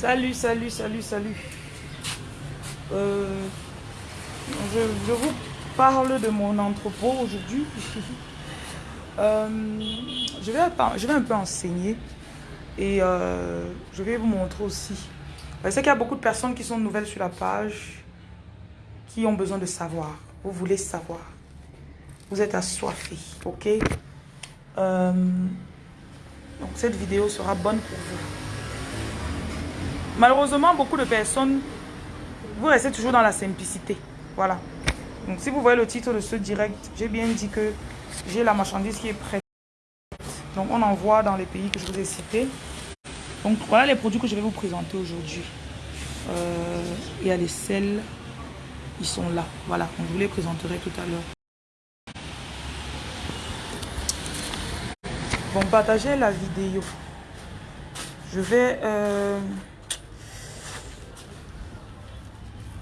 Salut, salut, salut, salut. Euh, je, vous parle de mon entrepôt aujourd'hui. Euh, je, vais, un peu enseigner et euh, je vais vous montrer aussi. Je sais qu'il y a beaucoup de personnes qui sont nouvelles sur la page, qui ont besoin de savoir. Vous voulez savoir. Vous êtes assoiffés, ok? Donc cette vidéo sera bonne pour vous. Malheureusement, beaucoup de personnes, vous restez toujours dans la simplicité. Voilà. Donc, si vous voyez le titre de ce direct, j'ai bien dit que j'ai la marchandise qui est prête. Donc, on envoie dans les pays que je vous ai cités. Donc, voilà les produits que je vais vous présenter aujourd'hui. Euh, il y a les sels. Ils sont là. Voilà. On vous les présenterai tout à l'heure. Bon, partagez la vidéo. Je vais... Euh,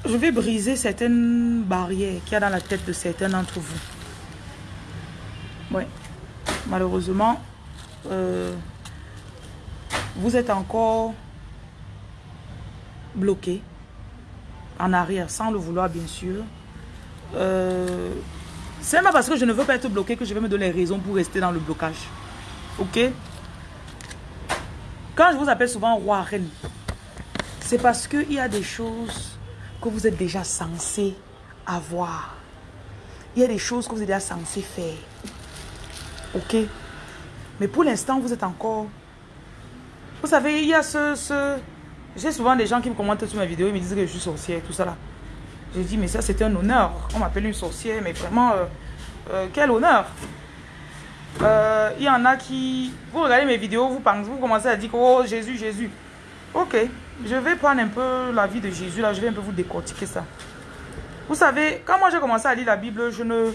je vais briser certaines barrières qu'il y a dans la tête de certains d'entre vous. Oui, malheureusement, euh, vous êtes encore bloqué en arrière, sans le vouloir bien sûr. Euh, c'est pas parce que je ne veux pas être bloqué que je vais me donner raison pour rester dans le blocage. Ok? Quand je vous appelle souvent roi reine, c'est parce qu'il y a des choses que vous êtes déjà censé avoir. Il y a des choses que vous êtes déjà censé faire. Ok? Mais pour l'instant, vous êtes encore... Vous savez, il y a ce... J'ai souvent des gens qui me commentent sur ma vidéo, ils me disent que je suis sorcière, tout ça là. Je dis, mais ça c'est un honneur. On m'appelle une sorcière, mais vraiment, euh, euh, quel honneur. Euh, il y en a qui... Vous regardez mes vidéos, vous pensez, vous commencez à dire, oh Jésus, Jésus. Ok. Je vais prendre un peu la vie de Jésus, là, je vais un peu vous décortiquer ça. Vous savez, quand moi j'ai commencé à lire la Bible, je ne,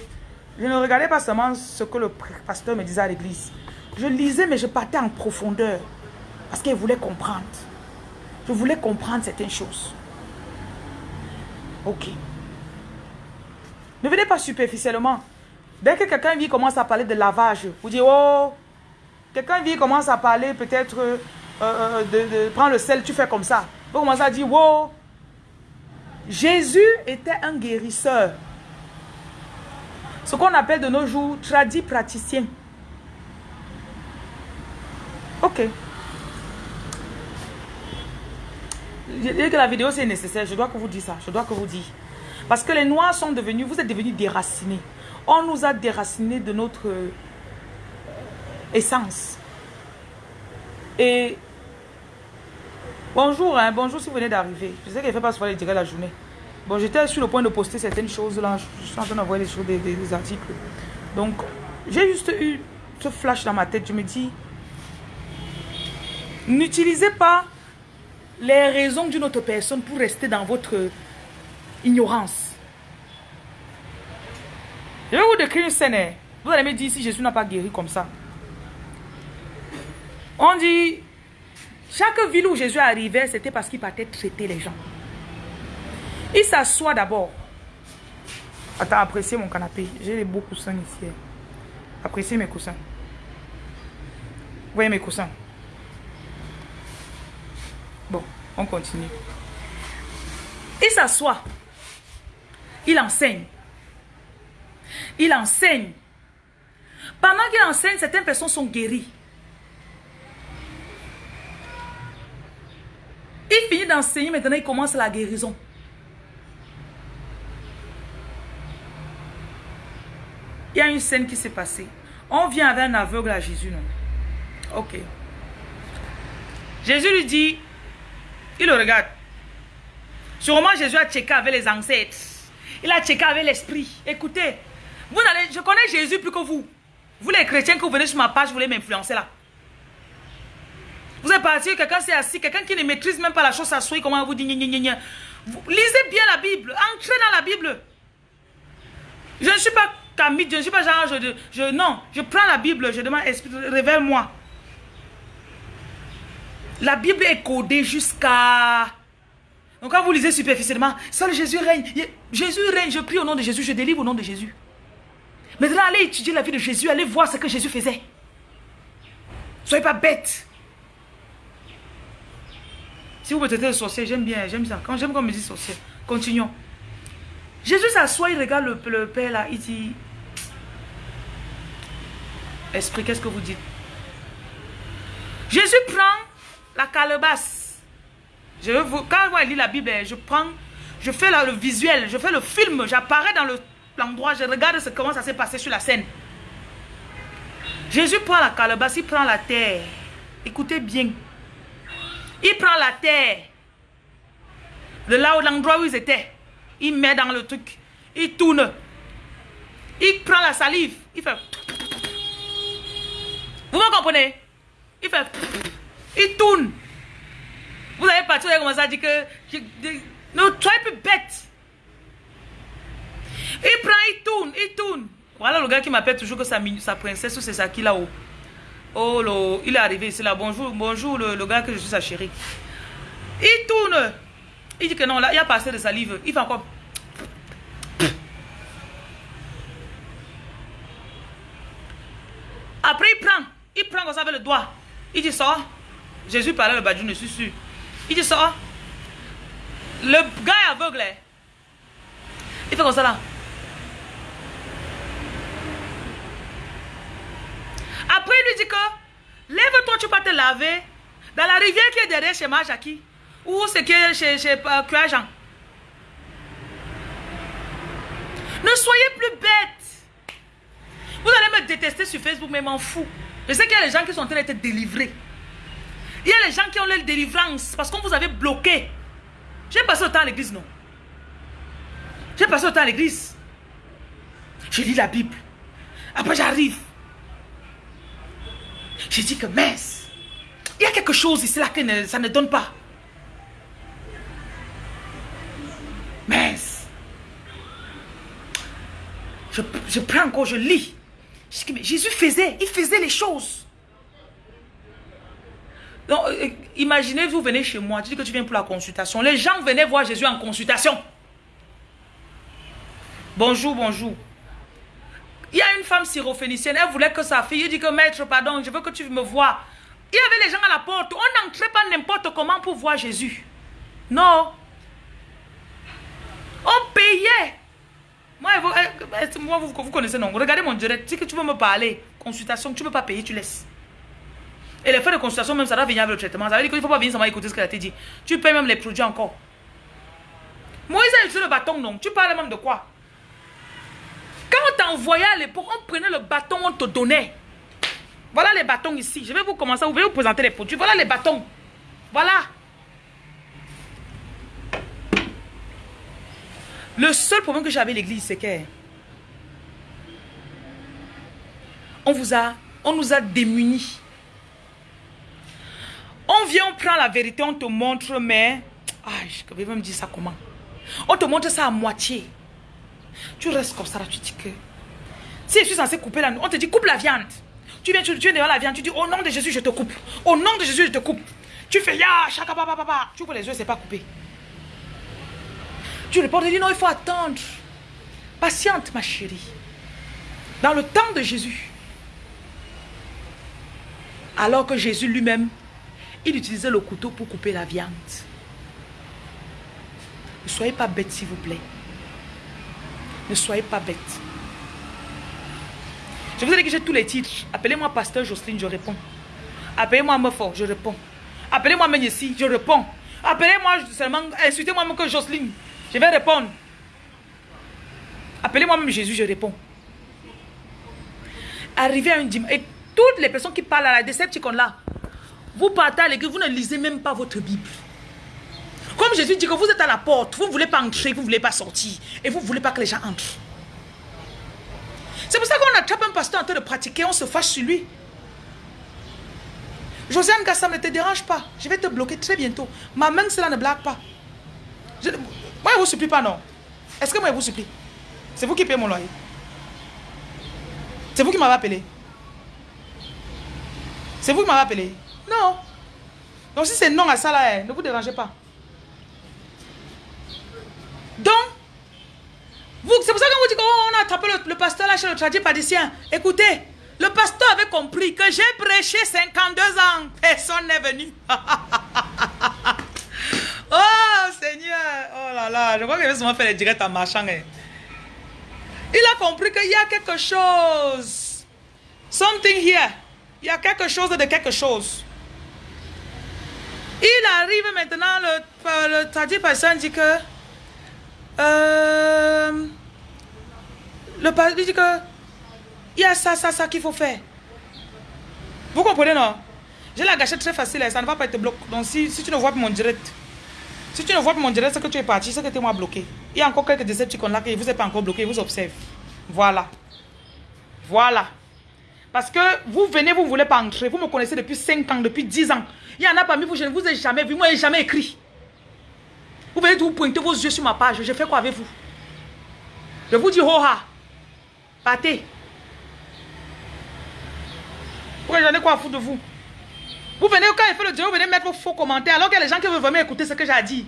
je ne regardais pas seulement ce que le pasteur me disait à l'église. Je lisais, mais je partais en profondeur. Parce qu'il voulait comprendre. Je voulais comprendre certaines choses. Ok. Ne venez pas superficiellement. Dès que quelqu'un vient commence à parler de lavage, vous dites, oh, quelqu'un vient commence à parler peut-être euh, euh, de, prendre le sel, tu fais comme ça. Vous commencez à dire, wow. Jésus était un guérisseur. Ce qu'on appelle de nos jours tradit praticien. Ok. Je dis que la vidéo c'est nécessaire. Je dois que vous dire ça. Je dois que vous dire. Parce que les noirs sont devenus, vous êtes devenus déracinés. On nous a déracinés de notre euh, essence. Et bonjour, hein, bonjour si vous venez d'arriver. Je sais qu'il ne fait pas souvent les de la journée. Bon, j'étais sur le point de poster certaines choses là. Je suis en train d'envoyer des, des, des, articles. Donc, j'ai juste eu ce flash dans ma tête. Je me dis, n'utilisez pas les raisons d'une autre personne pour rester dans votre ignorance. Je vais vous décrire une scène. Hein. Vous allez me dire si Jésus n'a pas guéri comme ça. On dit, chaque ville où Jésus arrivait, c'était parce qu'il partait traiter les gens. Il s'assoit d'abord. Attends, appréciez mon canapé. J'ai les beaux coussins ici. Appréciez mes coussins. Voyez mes coussins. Bon, on continue. Il s'assoit. Il enseigne. Il enseigne. Pendant qu'il enseigne, certaines personnes sont guéries. Il finit d'enseigner, maintenant il commence la guérison. Il y a une scène qui s'est passée. On vient avec un aveugle à Jésus, non? Ok. Jésus lui dit, il le regarde. Sûrement Jésus a checké avec les ancêtres. Il a checké avec l'esprit. Écoutez, vous allez, je connais Jésus plus que vous. Vous les chrétiens que vous venez sur ma page, vous voulez m'influencer là. Vous êtes parti, quelqu'un s'est assis, quelqu'un qui ne maîtrise même pas la chose s'assoit, comment vous dit Lisez bien la Bible, entrez dans la Bible. Je ne suis pas Camille, je ne suis pas genre, je, non, je prends la Bible, je demande, révèle-moi. La Bible est codée jusqu'à... Donc quand vous lisez superficiellement, seul Jésus règne. Jésus règne, je prie au nom de Jésus, je délivre au nom de Jésus. Maintenant, allez étudier la vie de Jésus, allez voir ce que Jésus faisait. Soyez pas bêtes. Si vous me traitez de sorcier, j'aime bien, j'aime ça. Quand j'aime qu'on me dit sorcier. Continuons. Jésus s'assoit, il regarde le, père là, il dit Esprit, qu'est-ce que vous dites? Jésus prend la calebasse. Je vous, quand je lis la Bible, je prends, je fais le visuel, je fais le film, j'apparais dans l'endroit, je regarde ce, comment ça s'est passé sur la scène. Jésus prend la calebasse, il prend la terre. Écoutez bien. Il prend la terre. De là où l'endroit où ils étaient. Il met dans le truc. Il tourne. Il prend la salive. Il fait... Vous me comprenez? Il fait... Il tourne. Vous avez pas, vous avez commencé à dire que... Ne soyez plus bête. Il prend, il tourne, il tourne. Voilà le gars qui m'appelle toujours que sa, sa princesse ou c'est ça qui là-haut. Oh, il est arrivé ici là. Bonjour, bonjour le, gars que je suis sa chérie. Il tourne. Il dit que non, là, il a passé de salive. Il fait encore... Après, il prend. Il prend comme ça avec le doigt. Il dit ça. Jésus parlait le badjou, je suis sûr. Il dit ça. Le gars est aveugle. Hein. Il fait comme ça là. Après, il lui dit que lève-toi, tu vas te laver dans la rivière qui est derrière chez Majaki. Ou c'est qui est chez, chez euh, Jean. Ne soyez plus bêtes. Vous allez me détester sur Facebook, mais m'en fous. Je sais qu'il y a des gens qui sont en train d'être délivrés. Il y a des gens qui ont leur délivrance parce qu'on vous avait bloqué. J'ai passé temps à l'église, non? J'ai passé temps à l'église. Je lis la Bible. Après, j'arrive. J'ai dit que mince, il y a quelque chose ici là que ça ne donne pas. Mince. Je, je prends encore, je lis. Jésus faisait, il faisait les choses. Donc, euh, imaginez, vous venez chez moi, tu dis que tu viens pour la consultation. Les gens venaient voir Jésus en consultation. Bonjour, bonjour. Il y a une femme syrophénicienne, elle voulait que sa fille, dit que maître, pardon, je veux que tu me vois. Il y avait les gens à la porte, on n'entrait pas n'importe comment pour voir Jésus. Non. On payait. Moi, vous, eh, vous, connaissez, non. Regardez mon direct. Si tu veux me parler, consultation, tu ne peux pas payer, tu laisses. Et les frais de consultation, même, ça doit venir avec le traitement. Ça veut dire qu'il ne faut pas venir seulement écouter ce qu'elle a dit. Tu payes même les produits encore. Moïse a utilisé le bâton, non. Tu parles même de quoi? On t'envoyait à l'époque, on prenait le bâton, on te donnait. Voilà les bâtons ici. Je vais vous commencer, vous vais vous présenter les produits. Voilà les bâtons. Voilà. Le seul problème que j'avais à l'église, c'est que on vous a, on nous a démunis. On vient, on prend la vérité, on te montre, mais... Ah, je vais me dire ça comment? On te montre ça à moitié. Tu restes comme ça là, tu dis que... Si je suis censé couper la... On te dit coupe la viande. Tu viens, tu, es devant la viande, tu dis au nom de Jésus, je te coupe. Au nom de Jésus, je te coupe. Tu fais ya, chaka, papa, papa. Tu ouvres les yeux, c'est pas coupé. Tu réponds, tu dis non, il faut attendre. Patiente, ma chérie. Dans le temps de Jésus. Alors que Jésus lui-même, il utilisait le couteau pour couper la viande. Ne soyez pas bête, s'il vous plaît. Ne soyez pas bête. Je vous ai dit que j'ai tous les titres. Appelez-moi pasteur Jocelyne, je réponds. Appelez-moi Meufort, je réponds. Appelez-moi Menessi, je réponds. Appelez-moi seulement, insultez-moi même que Jocelyne, je vais répondre. Appelez-moi même Jésus, je réponds. Arrivez à une dimanche. Et toutes les personnes qui parlent à la déception là, vous partez à l'église, vous ne lisez même pas votre Bible. Comme Jésus dit que vous êtes à la porte, vous ne voulez pas entrer, vous ne voulez pas sortir. Et vous ne voulez pas que les gens entrent. C'est pour ça qu'on attrape un pasteur en train de pratiquer, on se fâche sur lui. Josiane Gassam, ne te dérange pas. Je vais te bloquer très bientôt. Ma main, cela ne blague pas. Moi, je ne vous supplie pas, non. Est-ce que moi, je vous supplie? C'est vous qui payez mon loyer. C'est vous qui m'avez appelé. C'est vous qui m'avez appelé. Non. Donc si c'est non à ça là, eh, ne vous dérangez pas. Donc, c'est pour ça qu'on vous dit qu'on a attrapé le, pasteur là chez le tradipraticien. Écoutez, le pasteur avait compris que j'ai prêché 52 ans. Personne n'est venu. là. Je vois qu'il veut souvent faire les directs en marchant. hein. Il a compris qu'il y a quelque chose. Something here. Il y a quelque chose de quelque chose. Il arrive maintenant, le, le traduit personne dit que. Euh, le pasteur dit que. Il y a ça, ça, ça qu'il faut faire. Vous comprenez, non? J'ai la gâchette très facile, hein, ça ne va pas être bloqué. Donc, si, si tu ne vois pas mon direct, si tu ne vois pas mon direct, c'est que tu es parti, c'est que tu es moi bloqué. Il y a encore quelques décepticons là qui vous êtes pas encore bloqué, ils vous observent. Voilà. Voilà. Parce que vous venez, vous ne voulez pas entrer. Vous me connaissez depuis 5 ans, depuis 10 ans. Il y en a parmi vous, je ne vous ai jamais vu. Moi, je jamais écrit. Vous venez vous pointer vos yeux sur ma page. Je fais quoi avec vous? Je vous dis, ho ha. Partez. Pourquoi j'en ai quoi à foutre de vous? Vous venez, quand il fait le direct, vous venez mettre vos faux commentaires alors a des gens qui veulent vraiment écouter ce que j'ai dit.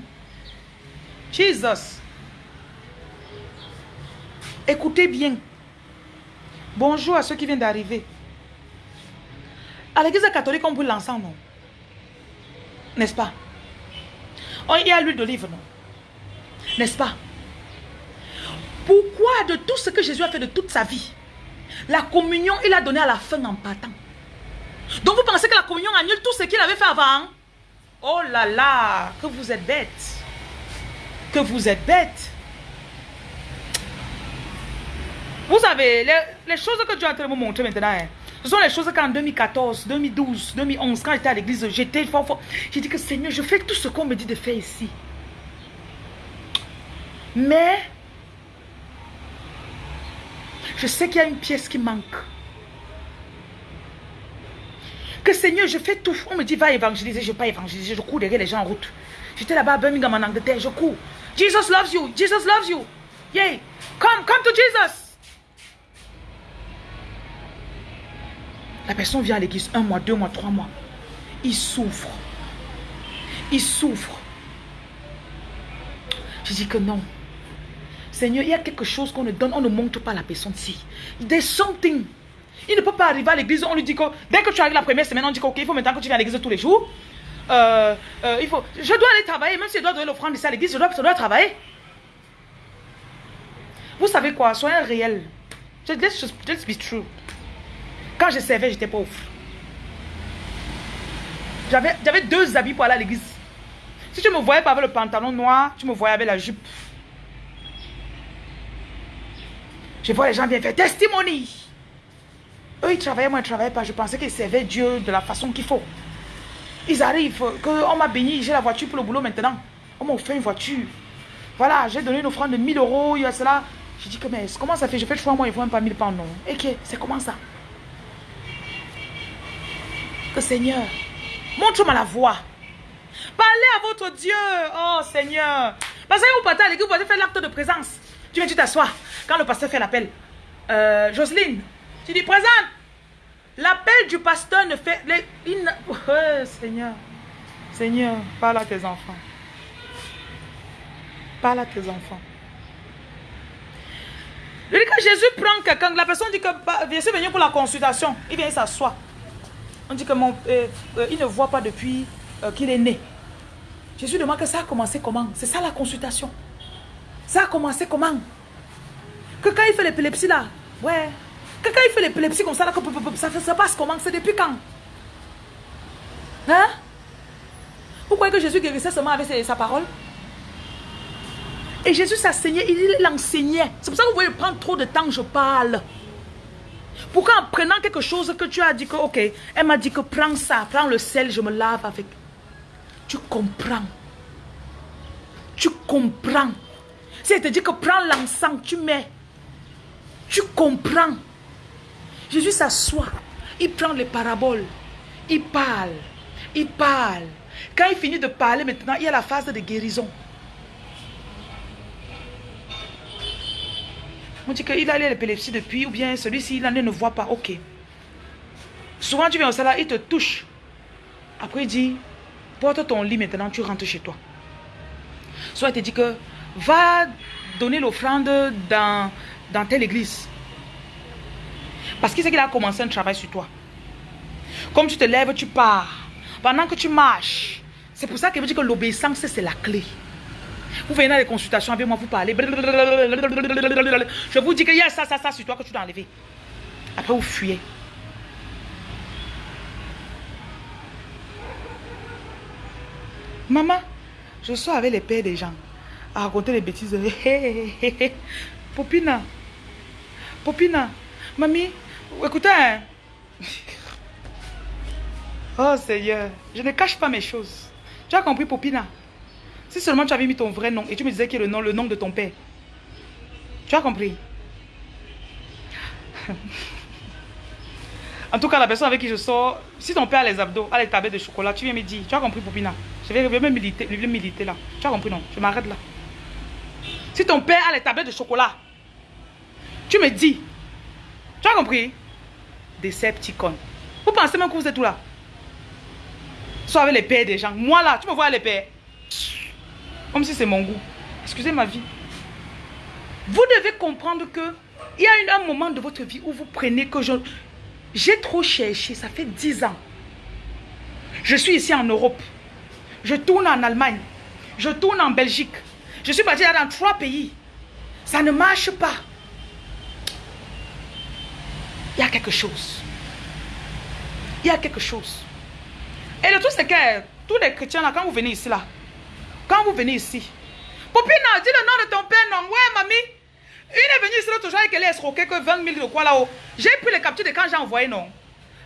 Jesus. Écoutez bien. Bonjour à ceux qui viennent d'arriver. À l'église catholique, on brûle l'encens, non? N'est-ce pas? On y a l'huile d'olive, non? N'est-ce pas? Pourquoi de tout ce que Jésus a fait de toute sa vie, la communion, il a donné à la fin en partant? Donc vous pensez que la communion annule tout ce qu'il avait fait avant Oh là là, que vous êtes bête. Que vous êtes bête. Vous savez, les, choses que Dieu est en train de me montrer maintenant, hein, ce sont les choses qu'en 2014, 2012, 2011, quand j'étais à l'église, j'étais fort, fort. J'ai dit que Seigneur, je fais tout ce qu'on me dit de faire ici. Mais, je sais qu'il y a une pièce qui manque. Que Seigneur, je fais tout. On me dit, va évangéliser. Je ne vais pas évangéliser. Je cours derrière les gens en route. J'étais là-bas à Birmingham en Angleterre. Je cours. Jesus loves you. Jesus loves you. Yay. Come, come to Jesus. La personne vient à l'église un mois, deux mois, trois mois. Il souffre. Il souffre. Je dis que non. Seigneur, il y a quelque chose qu'on ne donne, on ne montre pas à la personne si. There's something. Il ne peut pas arriver à l'église, on lui dit que dès que tu arrives la première semaine, on dit qu'il faut maintenant que tu viens à l'église tous les jours. Euh, euh, il faut, je dois aller travailler, même si je dois donner l'offrande ici à l'église, je dois, je dois travailler. Vous savez quoi, soyez réel. Let's, just, let's be true. Quand je servais, j'étais pauvre. J'avais deux habits pour aller à l'église. Si tu me voyais pas avec le pantalon noir, tu me voyais avec la jupe. Je vois les gens viennent faire testimony. Eux, ils travaillaient, moi, je ne travaillais pas. Je pensais qu'ils servaient Dieu de la façon qu'il faut. Ils arrivent, qu'on m'a béni, j'ai la voiture pour le boulot maintenant. On m'a offert une voiture. Voilà, j'ai donné une offrande de 1000 euros, il y a cela. Je dis que, mais comment ça fait? Je fais trois mois, ils ne font même pas 1000 pounds, non. Et que, c'est comment ça? Seigneur, montre-moi la voie. Parlez à votre Dieu. Oh Seigneur. Parce que vous partez à l'église, vous allez faire l'acte de présence. Tu viens, tu t'assois. Quand le pasteur fait l'appel, euh, Jocelyne, tu dis présente. L'appel du pasteur ne fait. Oh, Seigneur. Seigneur, parle à tes enfants. Parle à tes enfants. Que Jésus prend quelqu'un, la personne dit que bah, je suis venu pour la consultation. Il vient, il s'assoit. On dit que mon, euh, euh, il ne voit pas depuis euh, qu'il est né. Jésus demande que ça a commencé comment? C'est ça la consultation. Ça a commencé comment? Que quand il fait l'épilepsie là, ouais. Que quand il fait l'épilepsie comme ça là, ça, passe comment? C'est depuis quand? Hein? Vous croyez que Jésus guérissait seulement avec sa parole? Et Jésus s'enseignait, il l'enseignait. C'est pour ça que vous voyez prendre trop de temps, je parle. Pourquoi en prenant quelque chose que tu as dit que, ok, elle m'a dit que prends ça, prends le sel, je me lave avec. Tu comprends. Tu comprends. Si elle te dit que prends l'encens, tu mets. Tu comprends. Jésus s'assoit. Il prend les paraboles. Il parle. Il parle. Quand il finit de parler maintenant, il y a la phase de guérison. On dit qu'il a l'épilepsie depuis, ou bien celui-ci, il en ne voit pas. Ok. Souvent, tu viens au salon, il te touche. Après, il dit, porte ton lit maintenant, tu rentres chez toi. Soit il te dit que, va donner l'offrande dans, dans telle église. Parce qu'il sait qu'il a commencé un travail sur toi. Comme tu te lèves, tu pars. Pendant que tu marches. C'est pour ça qu'il veut dire que l'obéissance, c'est la clé. Vous venez dans les consultations avec moi, vous parlez. Je vous dis qu'il y a ça, ça, ça sur toi que tu dois enlever. Après, vous fuyez. Maman, je sors avec les pères des gens à raconter les bêtises. Popina, Popina, mamie, écoutez. Hein. Oh Seigneur, je ne cache pas mes choses. Tu as compris, Popina? Si seulement tu avais mis ton vrai nom et tu me disais que le nom, le nom de ton père. Tu as compris? En tout cas, la personne avec qui je sors, si ton père a les abdos, a les tablettes de chocolat, tu viens me dire, tu as compris, Popina Je vais, même militer, là. Tu as compris, non? Je m'arrête là. Si ton père a les tablettes de chocolat, tu me dis, tu as compris? Decepticon. Vous pensez même que vous êtes tout là? Soit avec les pères des gens. Moi là, tu me vois les pères. Comme si c'est mon goût. Excusez ma vie. Vous devez comprendre que il y a un moment de votre vie où vous prenez que. J'ai trop cherché, ça fait 10 ans. Je suis ici en Europe. Je tourne en Allemagne. Je tourne en Belgique. Je suis parti dans trois pays. Ça ne marche pas. Il y a quelque chose. Il y a quelque chose. Et le truc, c'est que tous les chrétiens, là, quand vous venez ici, là, quand vous venez ici, Popina, dis le nom de ton père, non. Ouais, mamie. Il est venu ici l'autre jour et qu'elle est escroquée que 20 000 de quoi là-haut. J'ai pris les captures de quand j'ai envoyé, non.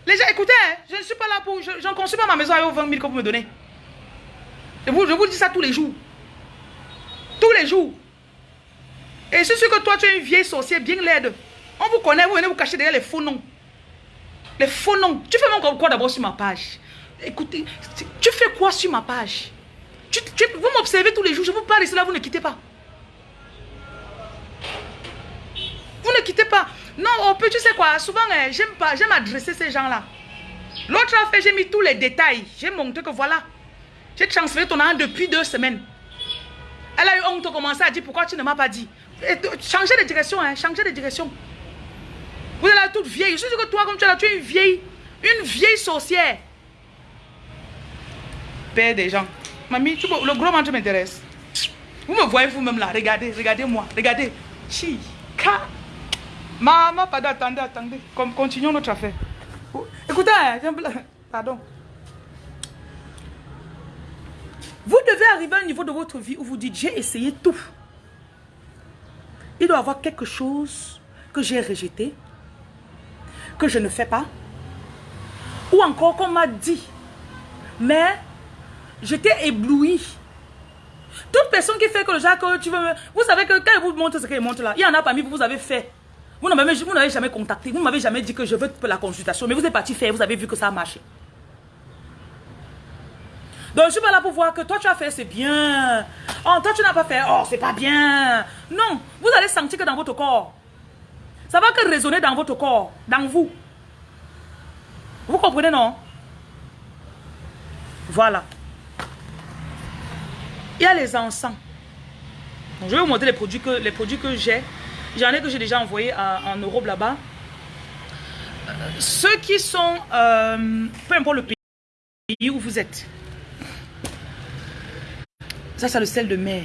Les gens, écoutez, hein, je ne suis pas là pour. Je ne construis pas ma maison avec 20 000 que vous me donnez. Je vous, je vous dis ça tous les jours. Tous les jours. Et c'est sûr que toi, tu es une vieille sorcière bien laide. On vous connaît, vous venez vous cacher derrière les faux noms. Les faux noms. Tu fais mon quoi d'abord sur ma page? Écoutez, tu fais quoi sur ma page? Vous m'observez tous les jours, je vous parle ici là, vous ne quittez pas. Vous ne quittez pas. Non, on peut, tu sais quoi, souvent, eh, j'aime pas, j'aime adresser ces gens-là. L'autre a fait, j'ai mis tous les détails. J'ai montré que voilà. J'ai transféré ton argent depuis deux semaines. Elle a eu honte de commencer à dire pourquoi tu ne m'as pas dit? changez de direction, hein, changez de direction. Vous êtes là toute vieille. Je suis que toi, comme tu es là, tu es une vieille, une vieille sorcière. Père des gens. Mamie, le gros ventre m'intéresse. Vous me voyez vous-même là. Regardez, regardez-moi. Regardez. Chika. Maman, pardon, attendez, attendez. continuons notre affaire. Écoutez, hein, pardon. Vous devez arriver à un niveau de votre vie où vous dites, j'ai essayé tout. Il doit y avoir quelque chose que j'ai rejeté, que je ne fais pas, ou encore qu'on m'a dit, mais j'étais ébloui. Toute personne qui fait que le genre que tu veux... Vous savez que quand il vous montre ce qu'il montre là, il y en a parmi vous, vous avez fait. Vous n'avez jamais contacté, vous m'avez jamais dit que je veux la consultation, mais vous êtes parti faire, vous avez vu que ça a marché. Donc je suis pas là pour voir que toi tu as fait, c'est bien. Oh, toi tu n'as pas fait, oh, c'est pas bien. Non, vous allez sentir que dans votre corps, ça va que résonner dans votre corps, dans vous. Vous comprenez, non? Voilà. Il y a les encens. je vais vous montrer les produits que, les produits que j'ai. J'en ai que j'ai déjà envoyé en Europe là-bas. Euh, ceux qui sont, euh, peu importe le pays où vous êtes. Ça, c'est le sel de mer.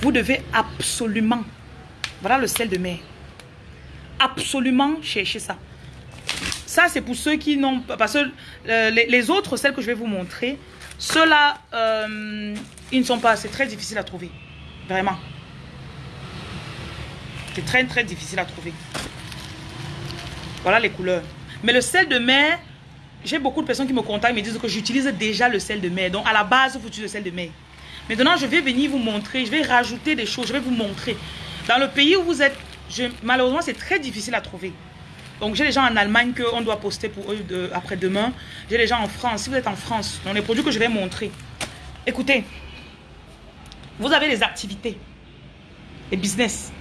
Vous devez absolument, voilà le sel de mer. Absolument chercher ça. Ça, c'est pour ceux qui n'ont pas... Parce que euh, les, autres, celles que je vais vous montrer, ceux-là, euh, ils ne sont pas... C'est très difficile à trouver. Vraiment. C'est très, très difficile à trouver. Voilà les couleurs. Mais le sel de mer, j'ai beaucoup de personnes qui me contactent et me disent que j'utilise déjà le sel de mer. Donc, à la base, vous utilisez le sel de mer. Maintenant, je vais venir vous montrer. Je vais rajouter des choses. Je vais vous montrer. Dans le pays où vous êtes, malheureusement, c'est très difficile à trouver. Donc, j'ai des gens en Allemagne qu'on doit poster pour eux après-demain. J'ai des gens en France. Si vous êtes en France, dans les produits que je vais montrer. Écoutez, vous avez des activités, des business.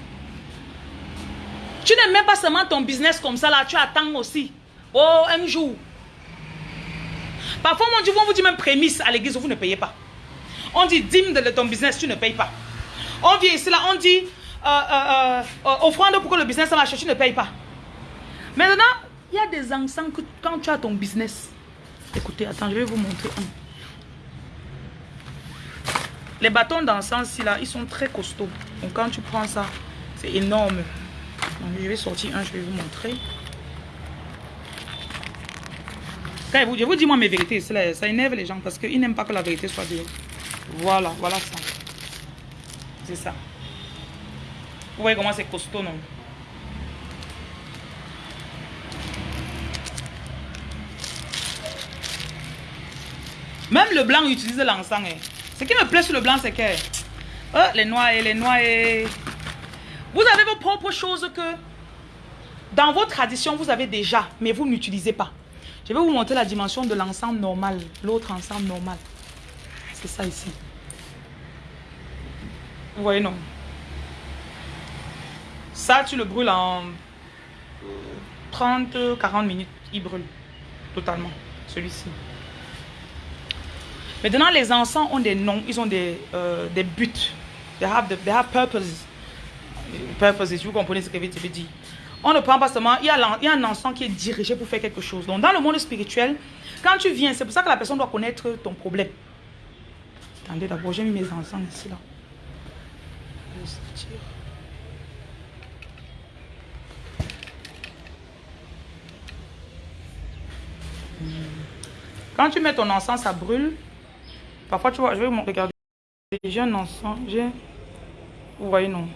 Tu n'aimes même pas seulement ton business comme ça, là. Tu attends aussi. Oh, un jour. Parfois, on dit, on vous dit même prémisse à l'église, vous ne payez pas. On dit dîme de ton business, tu ne payes pas. On vient ici, là, on dit euh, euh, euh, offrande pour que le business marche, tu ne payes pas. Maintenant, il y a des encens que quand tu as ton business. Écoutez, attends, je vais vous montrer Les bâtons d'encens, là, ils sont très costauds. Donc quand tu prends ça, c'est énorme. Donc, je vais sortir un, je vais vous montrer. je vous dis moi mes vérités, ça énerve les gens parce qu'ils n'aiment pas que la vérité soit dure. Voilà, voilà ça. C'est ça. Vous voyez comment c'est costaud, non? Même le blanc utilise l'encens. Hein. Ce qui me plaît sur le blanc, c'est que... Oh, les noix et les noix et... Vous avez vos propres choses que... Dans vos traditions, vous avez déjà, mais vous n'utilisez pas. Je vais vous montrer la dimension de l'encens normal. L'autre encens normal. C'est ça ici. Vous voyez, non? Ça, tu le brûles en 30, 40 minutes. Il brûle totalement. Celui-ci. Maintenant, les encens ont des noms, ils ont des, euh, des buts. They have, the, they have purposes. Purposes, vous comprenez ce que je veux dire. On ne prend pas seulement, il y, a, un encens qui est dirigé pour faire quelque chose. Donc, dans le monde spirituel, quand tu viens, c'est pour ça que la personne doit connaître ton problème. Attendez, d'abord, j'ai mis mes encens ici, là. Quand tu mets ton encens, ça brûle. Parfois, tu vois, je vais regarder. J'ai un j'ai... Vous voyez, non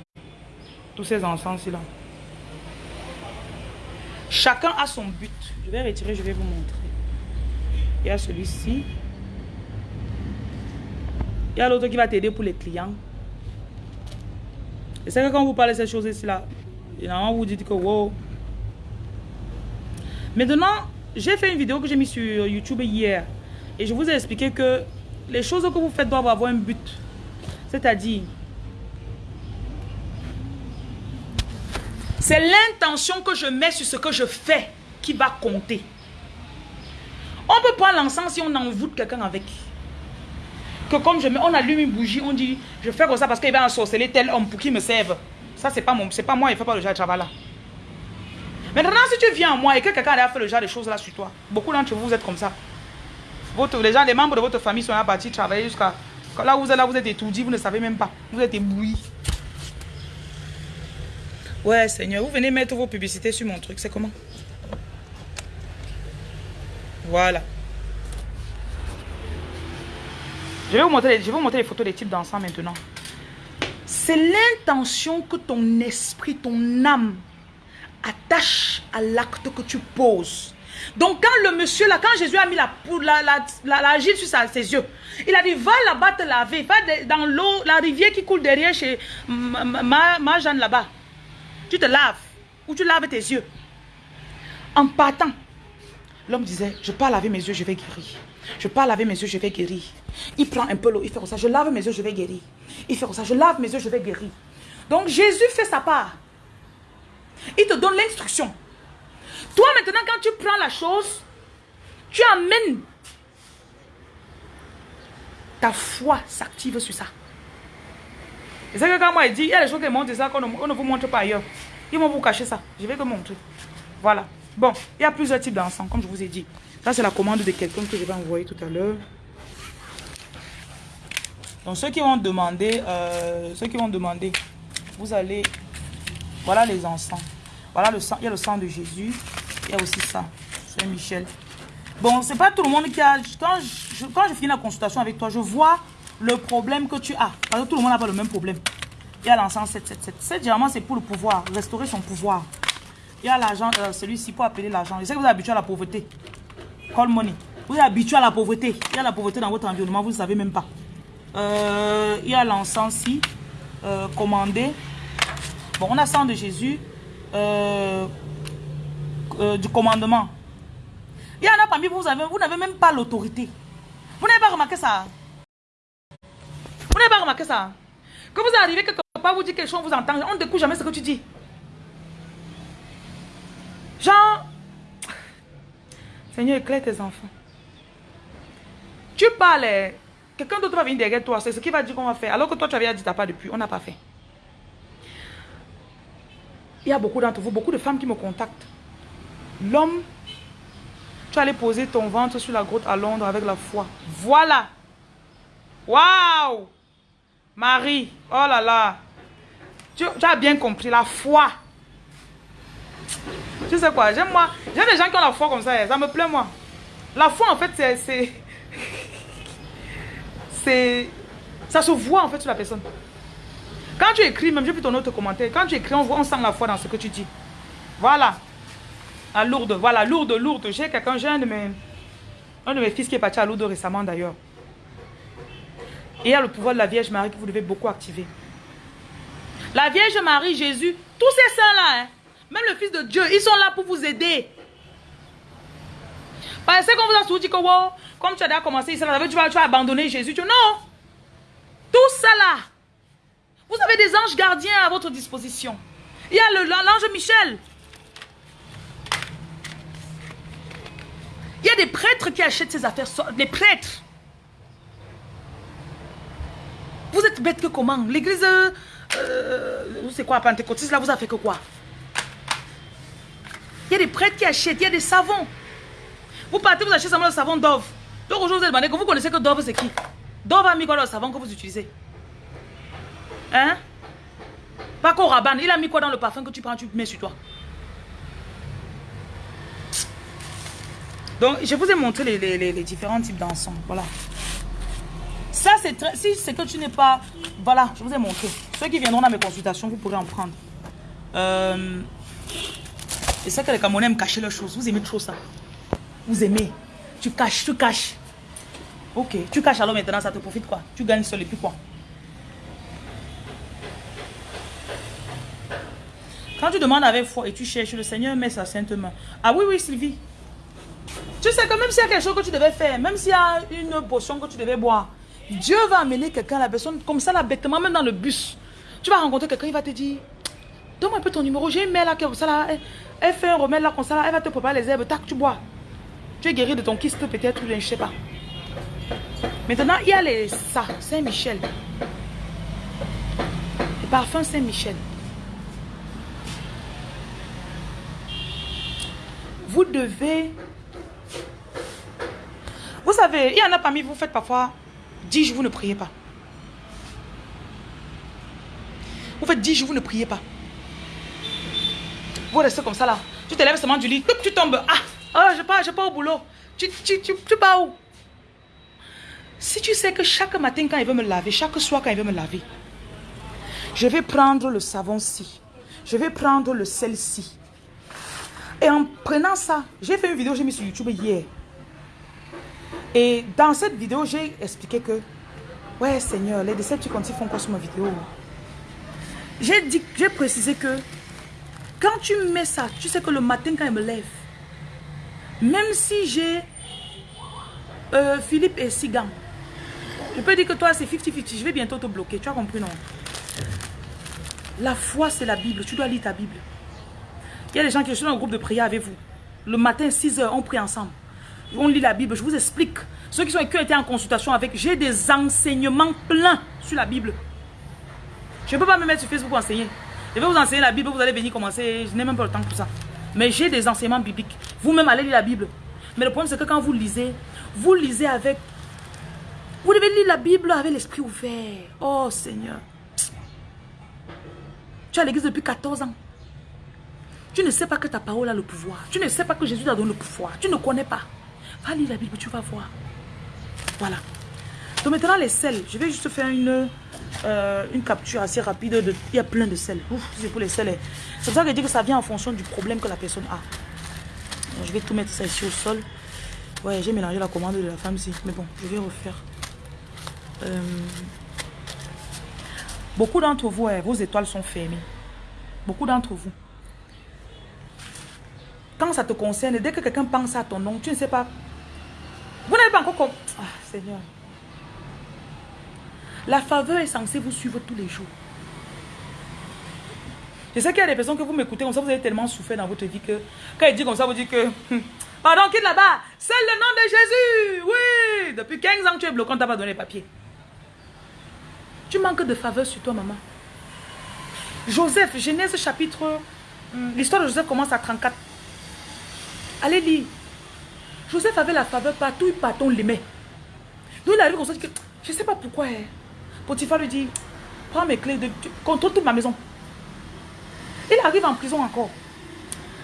Tous ces encens-ci, là. Chacun a son but. Je vais retirer, je vais vous montrer. Il y a celui-ci. Il y a l'autre qui va t'aider pour les clients. Et c'est que quand vous parlez de ces choses-ci, là, on vous dit que wow. Maintenant, j'ai fait une vidéo que j'ai mis sur YouTube hier. Et je vous ai expliqué que les choses que vous faites doivent avoir un but. C'est-à-dire, c'est l'intention que je mets sur ce que je fais qui va compter. On peut prendre l'encens si on envoûte quelqu'un avec. Que comme je mets, on allume une bougie, on dit, je fais comme ça parce qu'il va ensorceler tel homme pour qu'il me serve. Ça, c'est pas, mon, pas moi, il ne fait pas le genre de travail là. Maintenant, si tu viens à moi et que quelqu'un a fait le genre de choses là sur toi, beaucoup d'entre vous, vous êtes comme ça les gens, les membres de votre famille sont à partir travailler jusqu'à... Là vous êtes là, vous êtes étourdi, vous ne savez même pas. Vous êtes ébloui. Ouais, Seigneur, vous venez mettre vos publicités sur mon truc. C'est comment? Voilà. Je vais vous montrer, je vais vous montrer les photos des types d'encens maintenant. C'est l'intention que ton esprit, ton âme attache à l'acte que tu poses. Donc quand le monsieur quand Jésus a mis la, la, la, sur ses yeux, il a dit, va là-bas te laver, va dans l'eau, la rivière qui coule derrière chez ma, ma Jeanne là-bas. Tu te laves, ou tu laves tes yeux. En partant, l'homme disait, je pas laver mes yeux, je vais guérir. Je pas laver mes yeux, je vais guérir. Il prend un peu l'eau, il fait comme ça, je lave mes yeux, je vais guérir. Il fait comme ça, je lave mes yeux, je vais guérir. Donc Jésus fait sa part. Il te donne l'instruction. Toi, maintenant, quand tu prends la chose, tu amènes ta foi s'active sur ça. C'est que quand moi, il dit, il y a des choses qui montrent ça qu'on ne, vous montre pas ailleurs. Ils vont vous cacher ça. Je vais te montrer. Voilà. Bon, il y a plusieurs types d'encens, comme je vous ai dit. Ça, c'est la commande de quelqu'un que je vais envoyer tout à l'heure. Donc, ceux qui vont demander, euh, ceux qui vont demander, vous allez, voilà les encens. Voilà le sang, il y a le sang de Jésus. Il y a aussi ça. Saint-Michel. Bon, c'est pas tout le monde qui a... Quand je, quand je finis la consultation avec toi, je vois le problème que tu as. Parce que tout le monde n'a pas le même problème. Il y a l'encens 777. 7, généralement, c'est pour le pouvoir. Restaurer son pouvoir. Il y a l'argent, euh, celui-ci pour appeler l'argent. Je sais que vous êtes habitué à la pauvreté. Call money. Vous êtes habitué à la pauvreté. Il y a la pauvreté dans votre environnement, vous ne savez même pas. Euh, il y a l'encens-ci. Euh, commandé. Bon, on a sang de Jésus. Euh, du commandement. Il y en a parmi vous, vous n'avez même pas l'autorité. Vous n'avez pas remarqué ça? Vous n'avez pas remarqué ça? Que vous arrivez quelque part, vous dites quelque chose, on vous entend, on ne découvre jamais ce que tu dis. Genre, Seigneur, éclaire tes enfants. Tu parles, quelqu'un d'autre va venir derrière toi, c'est ce qui va dire qu'on va faire. Alors que toi, tu avais dit, t'as pas depuis, on n'a pas fait. Il y a beaucoup d'entre vous, beaucoup de femmes qui me contactent. L'homme, tu allais poser ton ventre sur la grotte à Londres avec la foi. Voilà. Waouh. Marie, oh là là. Tu, as bien compris, la foi. Tu sais quoi, j'aime moi. J'aime les gens qui ont la foi comme ça, ça me plaît moi. La foi en fait, c'est... C'est... Ça se voit en fait sur la personne. Quand tu écris, même j'ai vu ton autre commentaire, quand tu écris, on, voit, on sent la foi dans ce que tu dis. Voilà. La lourde, voilà, lourde, lourde. J'ai quelqu'un, j'ai un de mes... Un de mes fils qui est parti à Lourdes récemment d'ailleurs. Et il y a le pouvoir de la Vierge Marie que vous devez beaucoup activer. La Vierge Marie, Jésus, tous ces saints-là, hein, même le Fils de Dieu, ils sont là pour vous aider. Parce qu'on vous a souvent dit que wow, comme tu as déjà commencé, tu vas, tu vas abandonner Jésus. Tu, non. Tout ça. Vous avez des anges gardiens à votre disposition. Il y a l'ange Michel. Il y a des prêtres qui achètent ces affaires. Les prêtres. Vous êtes bête que comment? L'église, euh, c'est quoi, pentecôtiste, là, vous avez fait que quoi? Il y a des prêtres qui achètent, il y a des savons. Vous partez, vous achetez seulement le savon Dove. Donc aujourd'hui, vous demandé que vous connaissez que Dove, c'est qui? Dove a mis quoi dans le savon que vous utilisez? Hein? Pas qu'au rabanne, il a mis quoi dans le parfum que tu prends, tu mets sur toi? Donc, je vous ai montré les, différents types d'encens. Voilà. Ça, c'est très... Si c'est que tu n'es pas... Voilà, je vous ai montré. Ceux qui viendront dans mes consultations, vous pourrez en prendre. Euh... Et c'est que les Camerounais aiment cacher leurs choses. Vous aimez trop ça. Vous aimez. Tu caches, tu caches. Ok, tu caches alors maintenant, ça te profite quoi? Tu gagnes seul et puis quoi? Quand tu demandes avec foi et tu cherches, le Seigneur met sa sainte main. Ah oui, oui, Sylvie. Tu sais que même s'il y a quelque chose que tu devais faire, même s'il y a une potion que tu devais boire, Dieu va amener quelqu'un, la personne, comme ça, là, bêtement, même dans le bus. Tu vas rencontrer quelqu'un, il va te dire, donne-moi un peu ton numéro, j'ai une mère là, comme ça, là, elle, fait un remède là, comme ça, là, elle va te préparer les herbes, tac, tu bois. Tu es guéri de ton kyste peut-être, je ne sais pas. Maintenant, il y a les ça, Saint-Michel. Parfum Saint-Michel. Vous devez vous savez, il y en a parmi vous, faites parfois 10 jours, vous ne priez pas. Vous faites 10 jours, vous ne priez pas. Vous restez comme ça là. Tu te lèves seulement du lit, tu tombes. Ah, oh, je pars, je pars au boulot. Tu, tu, tu, tu où? Si tu sais que chaque matin quand il veut me laver, chaque soir quand il veut me laver, je vais prendre le savon-ci. Je vais prendre le sel-ci. Et en prenant ça, j'ai fait une vidéo, j'ai mis sur YouTube hier. Et dans cette vidéo, j'ai expliqué que, ouais Seigneur, les tu font quoi sur ma vidéo? J'ai précisé que, quand tu mets ça, tu sais que le matin quand il me lève, même si j'ai euh, Philippe et Sigan, je peux dire que toi c'est 50-50, je vais bientôt te bloquer, tu as compris non? La foi c'est la Bible, tu dois lire ta Bible. Il y a des gens qui sont dans un groupe de prière avec vous. Le matin, 6 heures, on prie ensemble on lit la Bible, je vous explique. Ceux qui, sont, qui ont été en consultation avec, j'ai des enseignements pleins sur la Bible. Je ne peux pas me mettre sur Facebook pour enseigner. Je vais vous enseigner la Bible, vous allez venir commencer. Je n'ai même pas le temps pour ça. Mais j'ai des enseignements bibliques. Vous-même allez lire la Bible. Mais le problème, c'est que quand vous lisez, vous lisez avec... Vous devez lire la Bible avec l'esprit ouvert. Oh Seigneur. Tu es à l'église depuis 14 ans. Tu ne sais pas que ta parole a le pouvoir. Tu ne sais pas que Jésus t'a donné le pouvoir. Tu ne connais pas. Va lire la Bible, tu vas voir. Voilà. Donc maintenant les sels, je vais juste faire une, euh, capture assez rapide. De, il y a plein de sels. C'est pour les sels. C'est pour ça que je dis que ça vient en fonction du problème que la personne a. je vais tout mettre ça ici au sol. Ouais, j'ai mélangé la commande de la femme ici. Mais bon, je vais refaire. Euh, beaucoup d'entre vous, vos étoiles sont fermées. Beaucoup d'entre vous. Quand ça te concerne, dès que quelqu'un pense à ton nom, tu ne sais pas vous n'avez pas encore comme... Ah, Seigneur. La faveur est censée vous suivre tous les jours. Je sais qu'il y a des personnes que vous m'écoutez comme ça, vous avez tellement souffert dans votre vie que quand il dit comme ça, vous dites que... Hmm, pardon, quitte là-bas. C'est le nom de Jésus. Oui. Depuis 15 ans, tu es bloqué, on t'a pas donné les papiers. Tu manques de faveur sur toi, maman. Joseph, Genèse chapitre... Hmm, l'histoire de Joseph commence à 34. Allez lire. Joseph avait la faveur partout, partout, on l'aimait. Donc il arrive comme ça, que, je ne sais pas pourquoi. Hein. Potiphar lui dit, prends mes clés, de, tu contrôles toute ma maison. Il arrive en prison encore.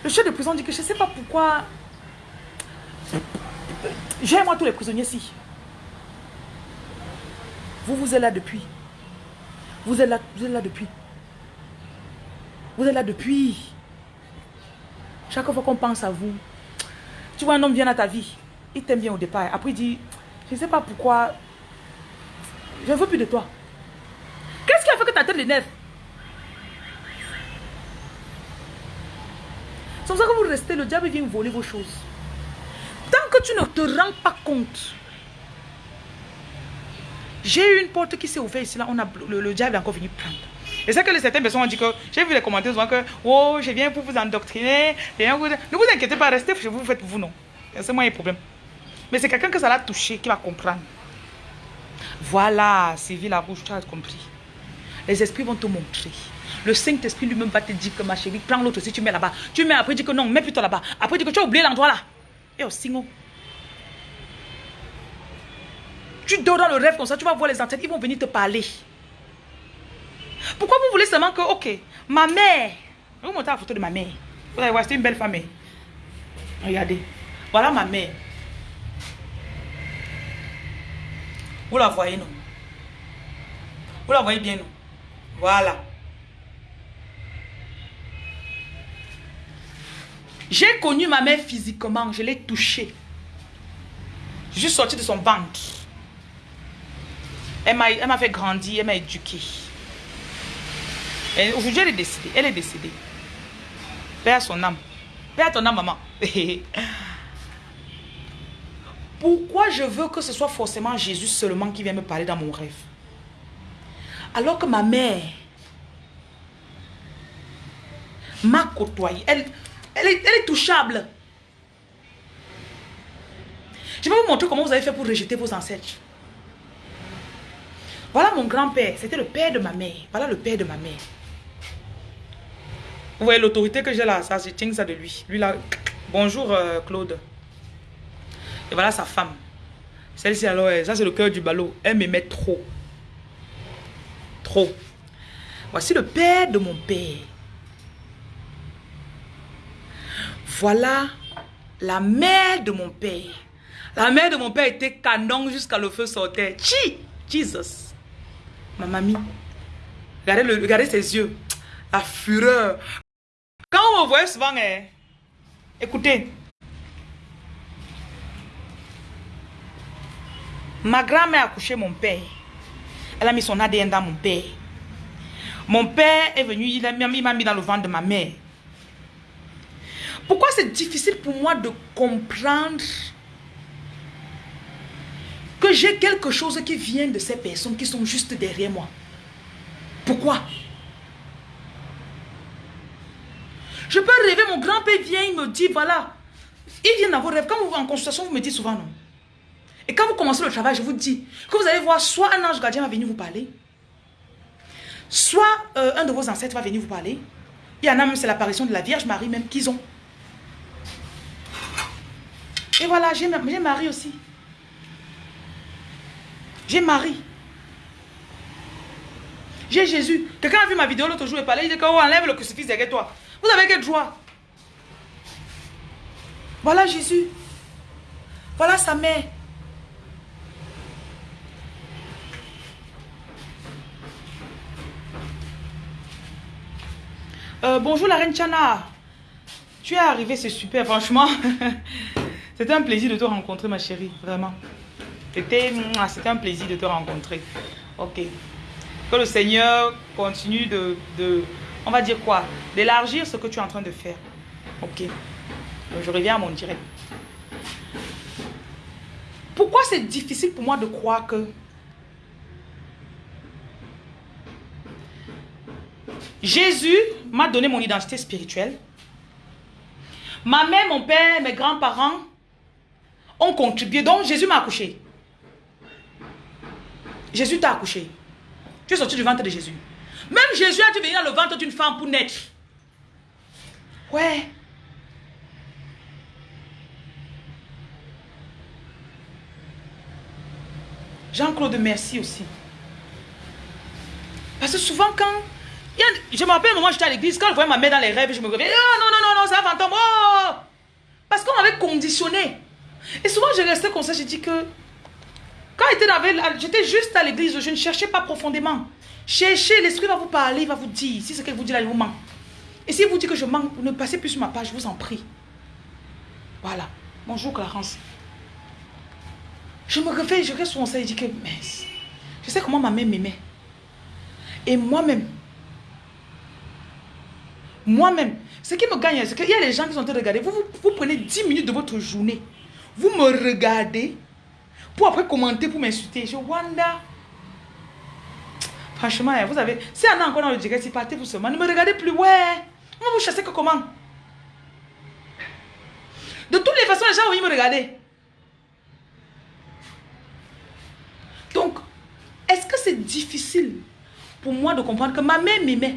Le chef de prison dit que je ne sais pas pourquoi. J'ai moi tous les prisonniers ici. Vous, vous êtes là depuis. Vous êtes là, vous êtes là depuis. Vous êtes là depuis. Chaque fois qu'on pense à vous, tu vois un homme vient à ta vie, il t'aime bien au départ. Après il dit, je ne sais pas pourquoi, je ne veux plus de toi. Qu'est-ce qui a fait que ta tête l'énerve? C'est pour ça que vous restez, le diable vient voler vos choses. Tant que tu ne te rends pas compte. J'ai eu une porte qui s'est ouverte ici, là, on a, le, diable est encore venu prendre. Et c'est que certaines personnes ont dit que, j'ai vu les commentaires souvent que, oh, je viens pour vous endoctriner. Ne vous inquiétez pas, restez chez vous, vous faites vous, non. C'est moi le problème. Mais c'est quelqu'un que ça l'a touché qui va comprendre. Voilà, Sylvie la rouge, tu as compris. Les esprits vont te montrer. Le Saint-Esprit lui-même va te dire que ma chérie, prends l'autre si tu mets là-bas. Tu mets après, dis que non, mets plutôt là-bas. Après, dis que tu as oublié l'endroit là. Et aussi, non. Tu dors dans le rêve comme ça, tu vas voir les ancêtres, ils vont venir te parler. Pourquoi vous voulez seulement que, ok, ma mère, vous montrez la photo de ma mère. Vous allez voir, c'est une belle famille. Regardez. Voilà ma mère. Vous la voyez, non? Vous la voyez bien, non? Voilà. J'ai connu ma mère physiquement, je l'ai touchée. Je suis sortie de son ventre. Elle m'a fait grandir, elle m'a éduquée. Aujourd'hui, elle est décédée. Elle est décédée. Père son âme. Père ton âme, maman. Pourquoi je veux que ce soit forcément Jésus seulement qui vient me parler dans mon rêve? Alors que ma mère m'a côtoyé. Elle, elle est touchable. Je vais vous montrer comment vous avez fait pour rejeter vos ancêtres. Voilà mon grand-père. C'était le père de ma mère. Voilà le père de ma mère. Vous voyez l'autorité que j'ai là, ça, je tiens ça de lui. Lui là, bonjour euh, Claude. Et voilà sa femme. Celle-ci alors, ça c'est le cœur du ballot. Elle m'aimait trop. Trop. Voici le père de mon père. Voilà la mère de mon père. La mère de mon père était canon jusqu'à le feu sortait. Chi! Jesus. Ma mamie. Regardez, le, regardez ses yeux. La fureur. Quand on me voit souvent, eh, écoutez. Ma grand-mère a couché mon père. Elle a mis son ADN dans mon père. Mon père est venu, il m'a mis dans le ventre de ma mère. Pourquoi c'est difficile pour moi de comprendre que j'ai quelque chose qui vient de ces personnes qui sont juste derrière moi? Pourquoi? Je peux rêver, mon grand-père vient, il me dit, voilà, il vient dans vos rêves. Quand vous en consultation, vous me dites souvent non. Et quand vous commencez le travail, je vous dis que vous allez voir, soit un ange gardien va venir vous parler, soit euh, un de vos ancêtres va venir vous parler. Il y en a même, c'est l'apparition de la Vierge Marie même qu'ils ont. Et voilà, j'ai Marie aussi. J'ai Marie. J'ai Jésus. Quelqu'un a vu ma vidéo l'autre jour et parlait, il dit qu'on enlève le crucifix derrière toi. Vous avez quel droit Voilà Jésus. Voilà sa mère. Euh, bonjour la reine Chana. Tu es arrivée, c'est super, franchement. C'était un plaisir de te rencontrer, ma chérie, vraiment. C'était un plaisir de te rencontrer. Ok. Que le Seigneur continue de, de on va dire quoi? D'élargir ce que tu es en train de faire. Ok. je reviens à mon direct. Pourquoi c'est difficile pour moi de croire que Jésus m'a donné mon identité spirituelle? Ma mère, mon père, mes grands-parents ont contribué. Donc Jésus m'a accouché. Jésus t'a accouché. Tu es sorti du ventre de Jésus. Même Jésus a dû venir dans le ventre d'une femme pour naître. Ouais. Jean-Claude, merci aussi. Parce que souvent, quand. je me rappelle un moment, j'étais à l'église, quand je voyais ma mère dans les rêves, je me réveillais. Oh non, non, non, non, c'est un fantôme. Oh! Parce qu'on m'avait conditionné. Et souvent, je restais comme ça, j'ai dit que. Quand j'étais juste à l'église, je ne cherchais pas profondément. Cherchez, l'esprit va vous parler, il va vous dire. Si ce qu'elle vous dit là, il vous ment. Et s'il vous dit que je manque, ne passez plus sur ma page, je vous en prie. Voilà. Bonjour Clarence. Je me réveille, je reste sur mon et je dis que, mais, je sais comment ma mère m'aimait. Et moi-même, moi-même, ce qui me gagne, c'est qu'il y a les gens qui sont en train de regarder. Vous, vous, prenez 10 minutes de votre journée. Vous me regardez pour après commenter, pour m'insulter. Je Wanda. Franchement, hein, vous avez. Si on a encore dans le direct, si partez vous seulement. Ne me regardez plus. Ouais. Va vous chasser que comment? De toutes les façons, les gens vont me regarder. Donc, est-ce que c'est difficile pour moi de comprendre que ma mère m'aimait?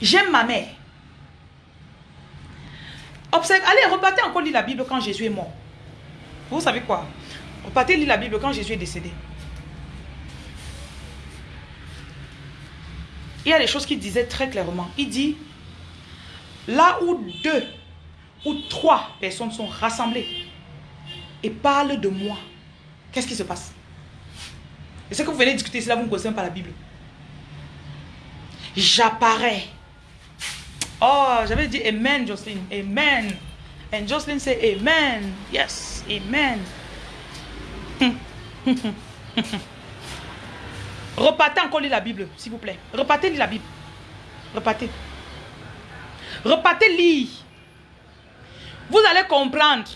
J'aime ma mère. Observe, allez, repartez encore lire la Bible quand Jésus est mort. Vous savez quoi? Repartez lire la Bible quand Jésus est décédé. Il y a des choses qu'il disait très clairement. Il dit, là où deux ou trois personnes sont rassemblées et parlent de moi, qu'est-ce qui se passe? Et ce que vous venez discuter, c'est là vous ne connaissez pas la Bible. J'apparais. Oh, j'avais dit Amen, Jocelyn. Amen. And Jocelyn say Amen. Yes, Amen. Repartez encore lire la Bible, s'il vous plaît. Repartez lire la Bible. Repartez. Repartez lire. Vous allez comprendre.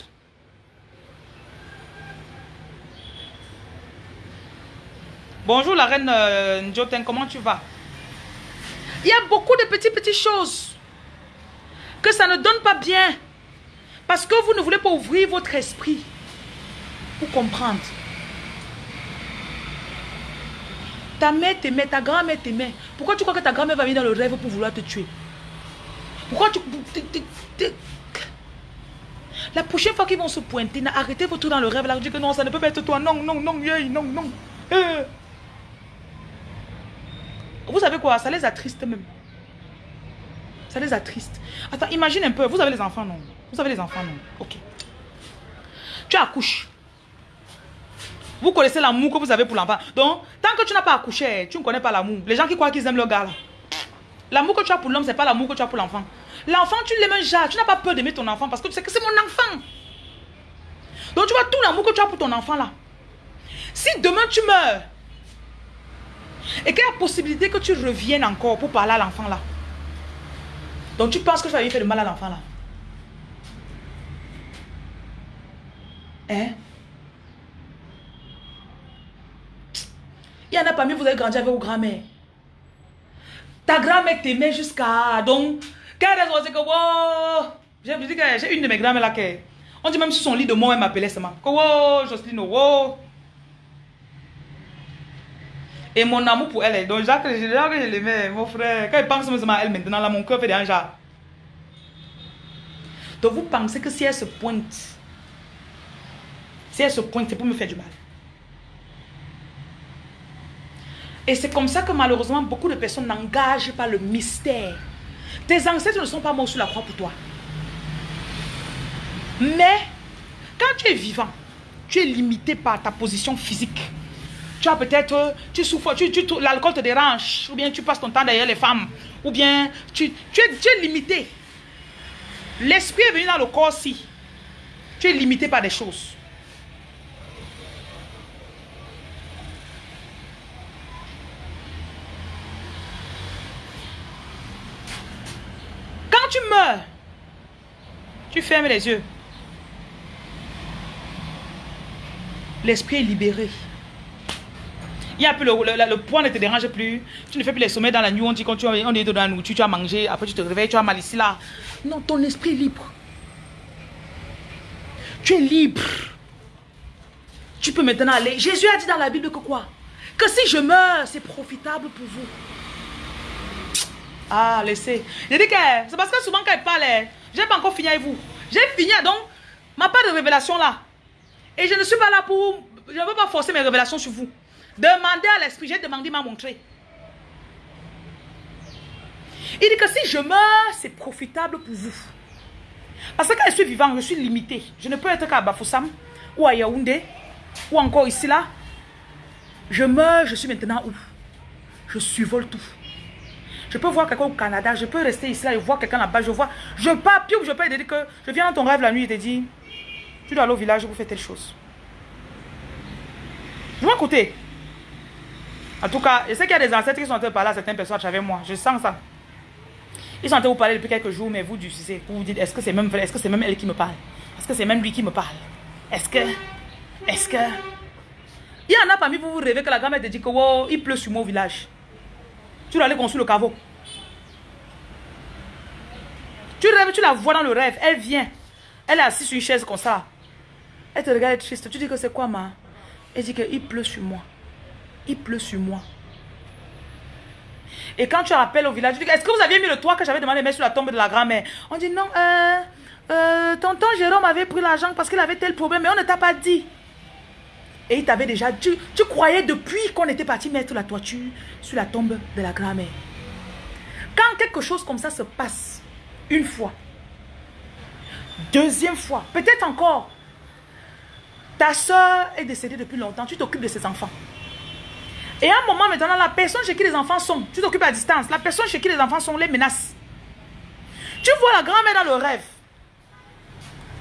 Bonjour la reine euh, comment tu vas? Il y a beaucoup de petites, petites choses que ça ne donne pas bien. Parce que vous ne voulez pas ouvrir votre esprit pour comprendre. Ta mère t'aimait, ta grand-mère t'aimait. Pourquoi tu crois que ta grand-mère va venir dans le rêve pour vouloir te tuer? Pourquoi tu... La prochaine fois qu'ils vont se pointer, arrêtez votre dans le rêve là, dites que non, ça ne peut pas être toi. Non, non, non, non, non. Euh. Vous savez quoi? Ça les attriste même. Ça les attriste. Attends, imagine un peu. Vous avez les enfants, non? Vous avez les enfants, non? Ok. Tu accouches. Vous connaissez l'amour que vous avez pour l'enfant. Donc, tant que tu n'as pas accouché, tu ne connais pas l'amour. Les gens qui croient qu'ils aiment le gars là. L'amour que tu as pour l'homme, ce n'est pas l'amour que tu as pour l'enfant. L'enfant, tu l'aimes déjà. Tu n'as pas peur d'aimer ton enfant parce que tu sais que c'est mon enfant. Donc, tu vois tout l'amour que tu as pour ton enfant là. Si demain tu meurs, et qu'il y a la possibilité que tu reviennes encore pour parler à l'enfant là. Donc, tu penses que tu vas lui faire de mal à l'enfant là. Hein? Il y en a parmi vous avez grandi avec vos grand-mères. Ta grand-mère t'aimait jusqu'à... Donc, quelle raison c'est que... J'ai une de mes grand-mères là qui... On dit même sur son lit de mort, elle m'appelait seulement. Wow, Jocelyne, wow. Et mon amour pour elle, donc Jacques, je, je l'aimais, mon frère. Quand il pense seulement à elle maintenant, là, mon cœur fait déjà. Donc vous pensez que si elle se pointe, si elle se pointe, c'est pour me faire du mal. Et c'est comme ça que malheureusement, beaucoup de personnes n'engagent pas le mystère. Tes ancêtres ne sont pas morts sur la croix pour toi. Mais, quand tu es vivant, tu es limité par ta position physique. Tu as peut-être, tu souffres, tu, l'alcool te dérange, ou bien tu passes ton temps derrière les femmes, ou bien tu, tu, es, tu es limité. L'esprit est venu dans le corps aussi. Tu es limité par des choses. tu tu fermes les yeux. L'esprit est libéré. Il y a plus le, le, poids ne te dérange plus. Tu ne fais plus les sommets dans la nuit. On dit quand tu, on est dans la nourriture, tu as mangé. Après tu te réveilles, tu as mal ici là. Non, ton esprit libre. Tu es libre. Tu peux maintenant aller. Jésus a dit dans la Bible que quoi? Que si je meurs, c'est profitable pour vous. Ah, laissez. J'ai dit que c'est parce que souvent quand il parle, j'ai pas encore fini avec vous. J'ai fini, donc, ma part de révélation là. Et je ne suis pas là pour... Je ne veux pas forcer mes révélations sur vous. Demandez à l'esprit, j'ai demandé, il m'a montré. Il dit que si je meurs, c'est profitable pour vous. Parce que quand je suis vivant, je suis limité. Je ne peux être qu'à Bafoussam, ou à Yaoundé, ou encore ici, là. Je meurs, je suis maintenant où? Je survole tout. Je peux voir quelqu'un au Canada, je peux rester ici, là, et voir quelqu'un là-bas, je vois, je pars, puis je peux te dire que je viens dans ton rêve la nuit et te dire, tu dois aller au village pour faire telle chose. Je vais écouter. En tout cas, je sais qu'il y a des ancêtres qui sont en train de parler à certaines personnes avec moi. Je sens ça. Ils sont en train de vous parler depuis quelques jours, mais vous, vous vous dites, est-ce que c'est même? Est-ce que c'est même elle qui me parle? Est-ce que c'est même lui qui me parle? Est-ce que... Est-ce que... Il y en a parmi vous, vous rêvez que la grand-mère te dit que oh, il pleut sur mon village. Tu dois aller construire le caveau. Tu rêves, tu la vois dans le rêve. Elle vient. Elle est assise sur une chaise comme ça. Elle te regarde triste. Tu dis que c'est quoi, ma? Elle dit qu'il pleut sur moi. Il pleut sur moi. Et quand tu appelles au village, tu dis, est-ce que vous aviez mis le toit que j'avais demandé de mettre sur la tombe de la grand-mère? On dit, non, euh, euh, tonton Jérôme avait pris l'argent parce qu'il avait tel problème, mais on ne t'a pas dit. Et il t'avait déjà dit, tu croyais depuis qu'on était parti mettre la toiture sur la tombe de la grand-mère. Quand quelque chose comme ça se passe, une fois, deuxième fois, peut-être encore, ta soeur est décédée depuis longtemps, tu t'occupes de ses enfants. Et à un moment maintenant, la personne chez qui les enfants sont, tu t'occupes à distance, la personne chez qui les enfants sont les menaces. Tu vois la grand-mère dans le rêve.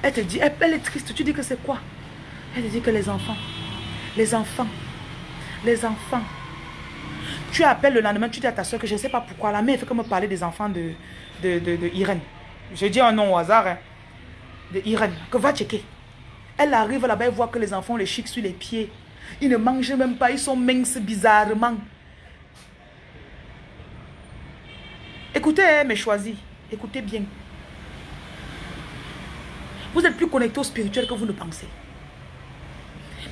Elle te dit, elle, est triste. Tu dis que c'est quoi? Elle te dit que les enfants, les enfants, les enfants. Tu appelles le lendemain, tu dis à ta soeur que je ne sais pas pourquoi. La mère fait comme me parler des enfants de, de, de, Irène. Je dis un nom au hasard. Hein, de Irène. Que va checker. Elle arrive là-bas et voit que les enfants les chic sur les pieds. Ils ne mangent même pas, ils sont minces bizarrement. Écoutez, hein, mes choisis, écoutez bien. Vous êtes plus connecté au spirituel que vous ne pensez.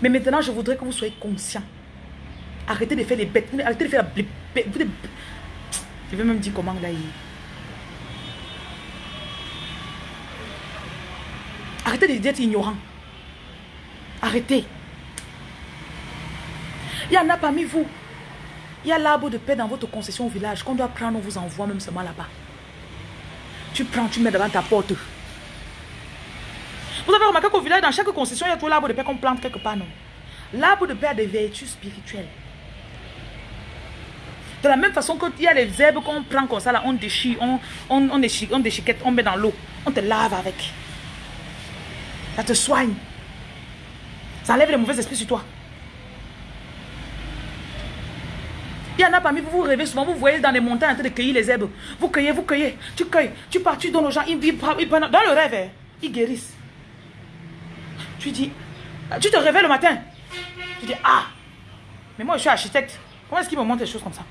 Mais maintenant, je voudrais que vous soyez conscient. Arrêtez de faire les bêtes. Arrêtez de faire la... Je vais même dire comment là. Arrêtez d'être ignorant. Arrêtez. Il y en a parmi vous. Il y a l'arbre de paix dans votre concession au village qu'on doit prendre, on vous envoie même seulement là-bas. Tu prends, tu mets devant ta porte. Vous avez remarqué qu'au village, dans chaque concession, il y a tout l'arbre de paix qu'on plante quelque part, non? L'arbre de paix a des vertus spirituelles. De la même façon qu'il y a les herbes qu'on prend comme ça, là, on déchire, on, on, on, déchiquette, on met dans l'eau. On te lave avec. Ça te soigne. Ça enlève les mauvais esprits sur toi. Il y en a parmi vous, vous rêvez souvent, vous voyez dans les montagnes en train de cueillir les herbes. Vous cueillez, vous cueillez, tu cueilles, tu pars, tu donnes aux gens, ils, dans le rêve, hein, ils guérissent. Tu dis, tu te réveilles le matin. Tu dis, ah, mais moi je suis architecte. Comment est-ce qu'ils me montrent des choses comme ça?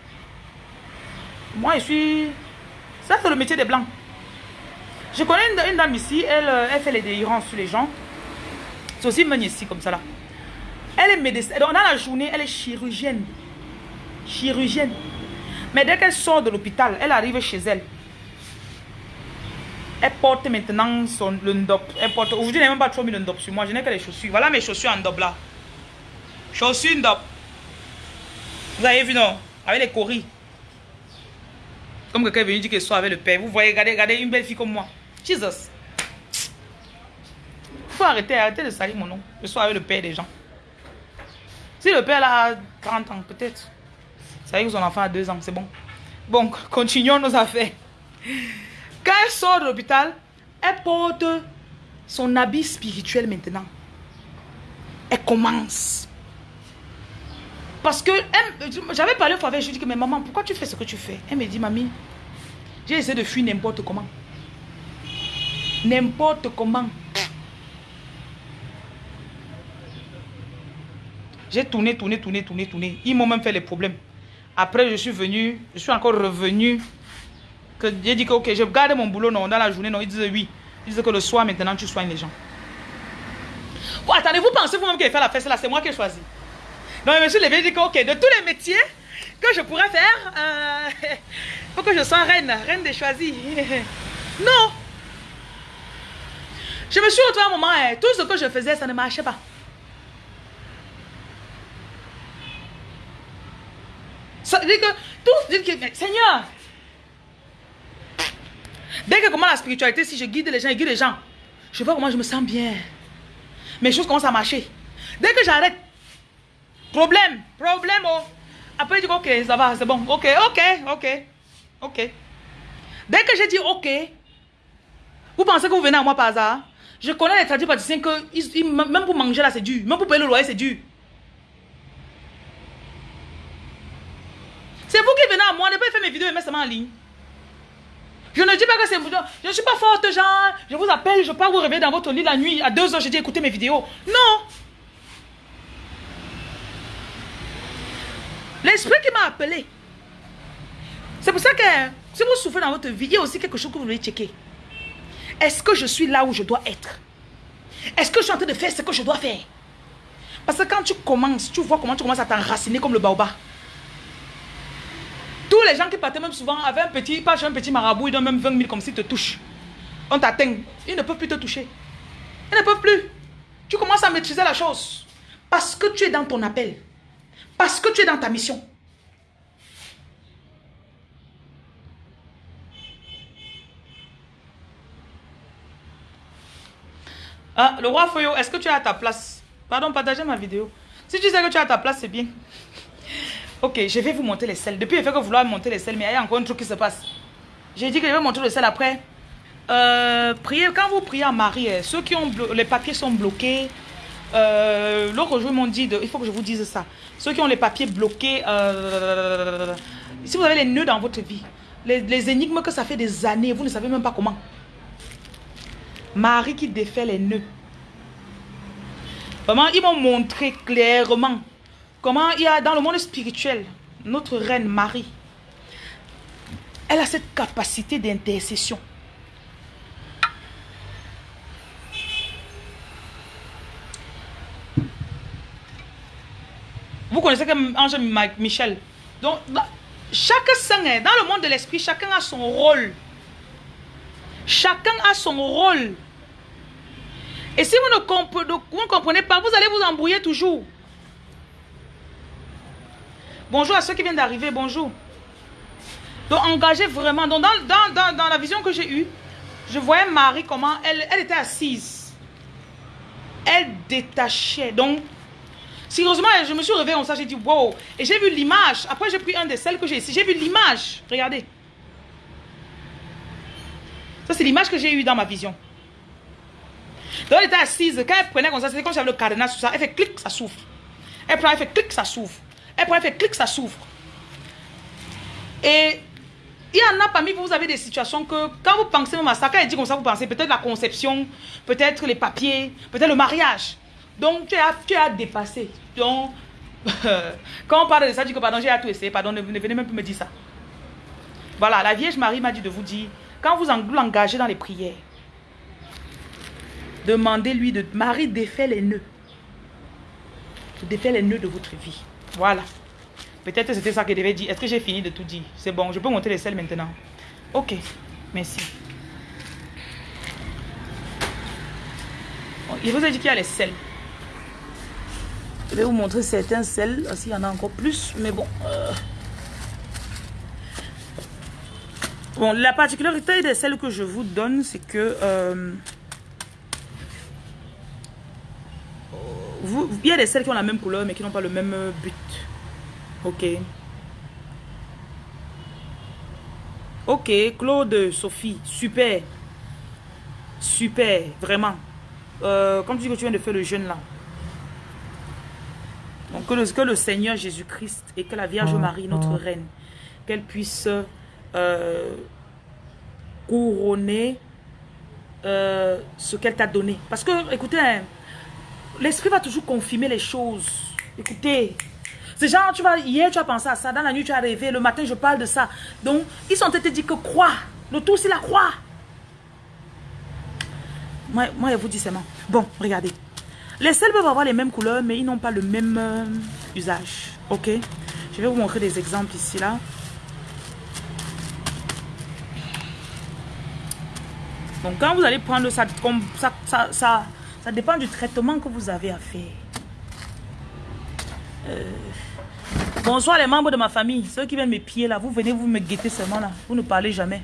Moi je suis... Ça c'est le métier des blancs. Je connais une, dame ici, elle, euh, elle fait les délirances sur les gens. C'est aussi une ici comme ça là. Elle est médecin. Dans la journée, elle est chirurgienne chirurgienne. Mais dès qu'elle sort de l'hôpital, elle arrive chez elle. Elle porte maintenant son, le ndop. Elle porte. Aujourd'hui, je n'ai même pas trop mis le ndop sur moi. Je n'ai que les chaussures. Voilà mes chaussures en ndop là. Chaussures ndop. Vous avez vu, non? Avec les coris. Comme quelqu'un est venu dire qu'elle soit avec le père. Vous voyez, regardez, regardez une belle fille comme moi. Jesus. Il faut arrêter, arrêter de salir mon nom. Je sois avec le père des gens. Si le père a 30 ans, peut-être. Ça veut que son enfant a deux ans, c'est bon. Bon, continuons nos affaires. Quand elle sort de l'hôpital, elle porte son habit spirituel maintenant. Elle commence. Parce que j'avais parlé fois avec je lui ai dit que, mais maman, pourquoi tu fais ce que tu fais? Elle me dit, mamie, j'ai essayé de fuir n'importe comment. N'importe comment. J'ai tourné, tourné, tourné, tourné, tourné. Ils m'ont même fait les problèmes. Après, je suis venu, je suis encore revenu. J'ai dit que, ok, je garde mon boulot non, dans la journée. Non, ils disaient oui. Ils disaient que le soir, maintenant, tu soignes les gens. attendez, vous pensez vous-même qu'il fait la fête là, c'est moi qui ai choisi. Non, mais monsieur Lévé dit que, ok, de tous les métiers que je pourrais faire, il euh, faut que je sois reine, reine des choisis. non. Je me suis retrouvée à un moment, hein, tout ce que je faisais, ça ne marchait pas. Ça que, tout dit que, Seigneur, dès que comment la spiritualité, si je guide les gens, je guide les gens, je vois comment je me sens bien. Mes choses commencent à marcher. Dès que j'arrête, problème, problème, oh. Après, je dis, ok, ça va, c'est bon, ok, ok, ok, ok. Dès que j'ai dit ok, vous pensez que vous venez à moi par hasard? Je connais les tradis praticiens que même pour manger là, c'est dur. Même pour payer le loyer, c'est dur. C'est vous qui venez à moi, ne pas faire mes vidéos et mettre ça en ligne. Je ne dis pas que c'est... Je ne suis pas forte, genre, je vous appelle, je pars vous réveiller dans votre lit la nuit, à 2 heures, je dis écoutez mes vidéos. Non L'esprit qui m'a appelé. C'est pour ça que si vous souffrez dans votre vie, il y a aussi quelque chose que vous devez checker. Est-ce que je suis là où je dois être? Est-ce que je suis en train de faire ce que je dois faire? Parce que quand tu commences, tu vois comment tu commences à t'enraciner comme le baobab. Tous les gens qui partaient même souvent avaient un petit, pas un petit marabout, ils donnent même 20 000 comme s'ils te touchent. On t'atteint. Ils ne peuvent plus te toucher. Ils ne peuvent plus. Tu commences à maîtriser la chose. Parce que tu es dans ton appel. Parce que tu es dans ta mission. Ah, le roi Foyo, est-ce que tu es à ta place? Pardon, partagez ma vidéo. Si tu sais que tu es à ta place, c'est bien. Ok, je vais vous montrer les selles. Depuis, il fait que vouloir monter les selles, mais il y a encore un truc qui se passe. J'ai dit que je vais montrer les selles après. Euh, priez, quand vous priez à Marie, eh, ceux qui ont les papiers sont bloqués. Euh, L'autre jour, ils m'ont dit, il faut que je vous dise ça. Ceux qui ont les papiers bloqués, euh, si vous avez les nœuds dans votre vie, les, les énigmes que ça fait des années, vous ne savez même pas comment. Marie qui défait les nœuds. Vraiment, ils m'ont montré clairement comment il y a dans le monde spirituel, notre reine Marie, elle a cette capacité d'intercession. Vous connaissez que Ange Michel. Donc, chaque saint, dans le monde de l'esprit, chacun a son rôle. Chacun a son rôle. Et si vous ne, comprenez pas, vous allez vous embrouiller toujours. Bonjour à ceux qui viennent d'arriver, bonjour. Donc engagez vraiment. Donc dans, la vision que j'ai eue, je voyais Marie comment elle, elle était assise. Elle détachait. Donc, sérieusement, je me suis réveillée en ça, j'ai dit wow. Et j'ai vu l'image. Après, j'ai pris un de celles que j'ai ici. J'ai vu l'image. Regardez. Ça, c'est l'image que j'ai eue dans ma vision. Donc, elle était assise. Quand elle prenait comme ça, c'était comme si j'avais le cadenas sur ça. Elle fait clic, ça souffre. Elle prend, elle fait clic, ça s'ouvre. Elle elle fait clic, ça s'ouvre. Et il y en a parmi vous, vous avez des situations que quand vous pensez même à ça, quand elle dit comme ça, vous pensez peut-être la conception, peut-être les papiers, peut-être le mariage. Donc, tu as, tu as dépassé. Donc, quand on parle de ça, je dis que pardon, j'ai à tout essayé, pardon, ne, venez même plus me dire ça. Voilà, la Vierge Marie m'a dit de vous dire quand vous vous engagez dans les prières, demandez-lui de... Marie défait les nœuds. Défait les nœuds de votre vie. Voilà. Peut-être c'était ça que devait dire. Est-ce que j'ai fini de tout dire? C'est bon, je peux monter les selles maintenant. Ok, merci. Il vous a dit qu'il y a les selles. Je vais vous montrer certains selles. S'il y en a encore plus, mais bon. Euh. Bon, la particularité de celles que je vous donne, c'est que... Euh, vous, il y a des celles qui ont la même couleur, mais qui n'ont pas le même but. Ok. Ok, Claude, Sophie, super. Super, vraiment. Euh, comme tu dis que tu viens de faire le jeûne là. Donc que le, que le Seigneur Jésus-Christ et que la Vierge mm, Marie, notre mm. reine, qu'elle puisse euh, couronner euh, ce qu'elle t'a donné. Parce que, écoutez, hein, l'esprit va toujours confirmer les choses. Écoutez, c'est genre, tu vas, hier tu as pensé à ça, dans la nuit tu as rêvé, le matin je parle de ça. Donc, ils sont été dit que croix. Le tout c'est la croix. Moi, moi, je vous dis seulement. Bon, regardez. Les sels peuvent avoir les mêmes couleurs, mais ils n'ont pas le même euh, usage. Ok? Je vais vous montrer des exemples ici, là. Donc quand vous allez prendre ça, ça, ça, ça, ça dépend du traitement que vous avez à faire. Euh, Bonsoir les membres de ma famille. Ceux qui viennent me piller là, vous venez, vous me guettez seulement là. Vous ne parlez jamais.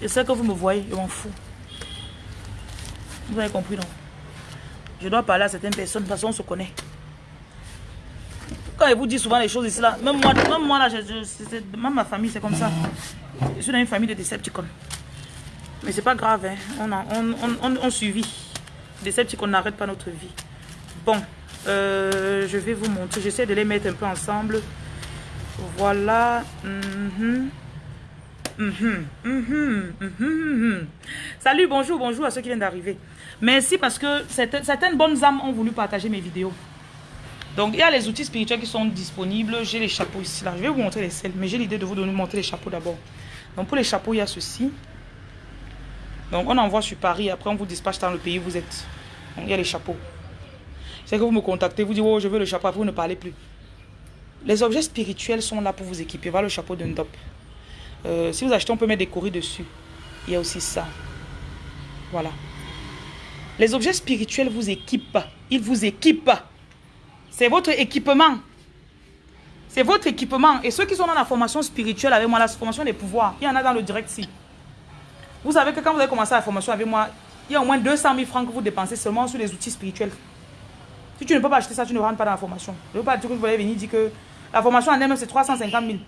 Et c'est que vous me voyez, je m'en fous. Vous avez compris non? Je dois parler à certaines personnes parce qu'on se connaît. Quand je vous dis souvent les choses ici là, même moi, même moi là, même ma famille c'est comme ça. Je suis dans une famille de Decepticons. Mais c'est pas grave, hein. on, on, on, on, suivi. Decepticons n'arrête pas notre vie. Bon, euh, je vais vous montrer. J'essaie de les mettre un peu ensemble. Voilà. Mhm. Mhm. Mhm. Salut, bonjour, bonjour à ceux qui viennent d'arriver. Merci parce que certaines bonnes âmes ont voulu partager mes vidéos. Donc, il y a les outils spirituels qui sont disponibles. J'ai les chapeaux ici. Là. Je vais vous montrer les selles, mais j'ai l'idée de vous donner montrer les chapeaux d'abord. Donc, pour les chapeaux, il y a ceci. Donc, on envoie sur Paris. Après, on vous dispatche dans le pays où vous êtes. Donc, il y a les chapeaux. C'est que vous me contactez, vous dites, oh, je veux le chapeau, après vous ne parlez plus. Les objets spirituels sont là pour vous équiper. Voilà le chapeau d'un dop. Euh, si vous achetez, on peut mettre des courriers dessus. Il y a aussi ça. Voilà. Les objets spirituels vous équipent. Ils vous équipent. C'est votre équipement. C'est votre équipement. Et ceux qui sont dans la formation spirituelle avec moi, la formation des pouvoirs, il y en a dans le direct ici. Vous savez que quand vous avez commencé la formation avec moi, il y a au moins 200 000 francs que vous dépensez seulement sur les outils spirituels. Si tu ne peux pas acheter ça, tu ne rentres pas dans la formation. Je ne veux pas dire que vous allez venir dire que la formation en elle-même, c'est 350 000.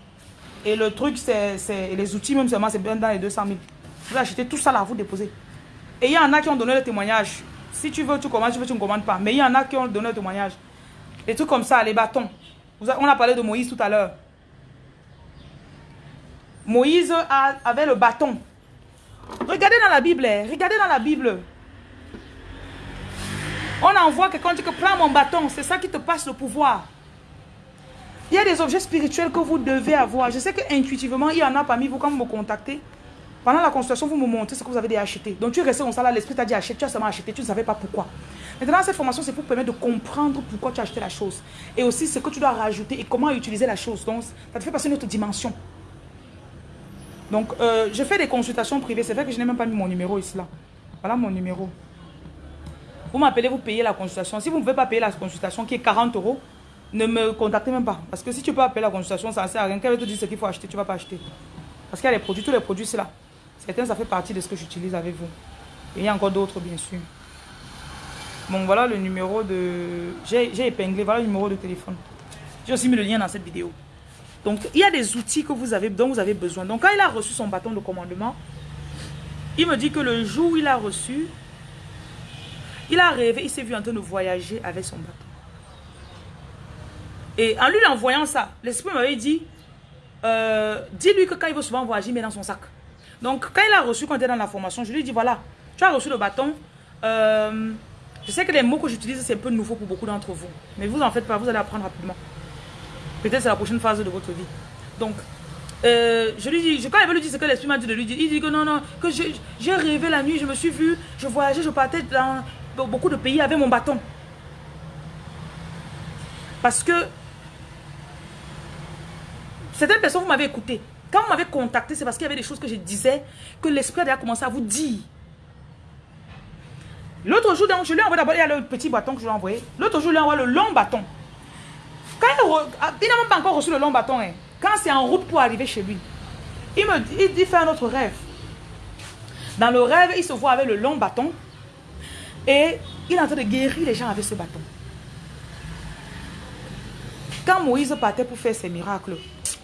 Et le truc, c'est les outils même seulement, c'est bien dans les 200 000. Vous achetez tout ça là, vous déposez. Et il y en a qui ont donné le témoignage. Si tu veux, tu commandes, tu veux, tu ne commandes pas. Mais il y en a qui ont donné le témoignage. Les trucs comme ça, les bâtons. On a parlé de Moïse tout à l'heure. Moïse avait le bâton. Regardez dans la Bible. Hein. Regardez dans la Bible. On envoie quelqu'un qui prend mon bâton. C'est ça qui te passe le pouvoir. Il y a des objets spirituels que vous devez avoir. Je sais que intuitivement, il y en a parmi vous quand vous me contactez. Pendant la consultation, vous me montrez ce que vous avez déjà acheté. Donc tu es resté comme ça là, l'esprit t'a dit acheter, tu as seulement acheté, tu ne savais pas pourquoi. Maintenant, cette formation, c'est pour permettre de comprendre pourquoi tu as acheté la chose. Et aussi ce que tu dois rajouter et comment utiliser la chose. Donc, ça te fait passer une autre dimension. Donc, euh, je fais des consultations privées. C'est vrai que je n'ai même pas mis mon numéro ici là. Voilà mon numéro. Vous m'appelez, vous payez la consultation. Si vous ne pouvez pas payer la consultation qui est 40 euros, ne me contactez même pas. Parce que si tu peux appeler la consultation, ça ne sert à rien. Quand te dit ce qu'il faut acheter, tu ne vas pas acheter. Parce qu'il y a les produits, tous les produits, c'est là. Certains, ça fait partie de ce que j'utilise avec vous. Et il y a encore d'autres, bien sûr. Bon, voilà le numéro de... J'ai épinglé, voilà le numéro de téléphone. J'ai aussi mis le lien dans cette vidéo. Donc, il y a des outils que vous avez, dont vous avez besoin. Donc, quand il a reçu son bâton de commandement, il me dit que le jour où il a reçu, il a rêvé, il s'est vu en train de voyager avec son bâton. Et en lui envoyant ça, l'esprit m'avait dit, euh, dis-lui que quand il veut souvent voyager, il met dans son sac. Donc, quand il a reçu, quand il était dans la formation, je lui ai dit, voilà, tu as reçu le bâton. Euh, je sais que les mots que j'utilise, c'est un peu nouveau pour beaucoup d'entre vous. Mais vous en faites pas, vous allez apprendre rapidement. Peut-être c'est la prochaine phase de votre vie. Donc, euh, je lui dis, quand il veut lui dire ce que l'esprit m'a dit de lui dire, il dit que non, non, que j'ai rêvé la nuit, je me suis vu, je voyageais, je partais dans beaucoup de pays avec mon bâton. Parce que certaines personnes, vous m'avez écouté. Quand vous m'avez contacté, c'est parce qu'il y avait des choses que je disais que l'esprit a déjà commencé à vous dire. L'autre jour, donc, je lui ai envoyé d'abord, le petit bâton que je lui ai envoyé. L'autre jour, je lui ai envoyé le long bâton. Quand il, ah, n'a même pas encore reçu le long bâton. Hein. Quand c'est en route pour arriver chez lui, il me dit, il dit, fait un autre rêve. Dans le rêve, il se voit avec le long bâton. Et il est en train de guérir les gens avec ce bâton. Quand Moïse partait pour faire ses miracles,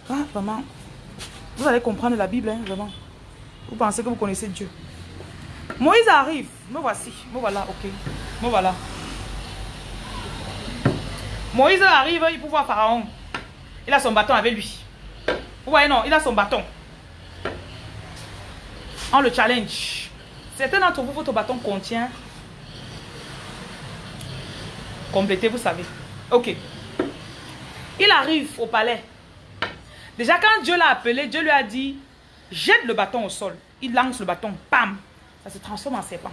ah, vraiment, vous allez comprendre la Bible, hein, vraiment. Vous pensez que vous connaissez Dieu. Moïse arrive. Me voici. Me voilà, ok. Me voilà. Moïse arrive, il peut voir Pharaon. Il a son bâton avec lui. Vous voyez, non, il a son bâton. On le challenge. Certains d'entre vous, votre bâton contient. Complétez, vous savez. Ok. Il arrive au palais. Déjà, quand Dieu l'a appelé, Dieu lui a dit, jette le bâton au sol. Il lance le bâton, pam, ça se transforme en serpent.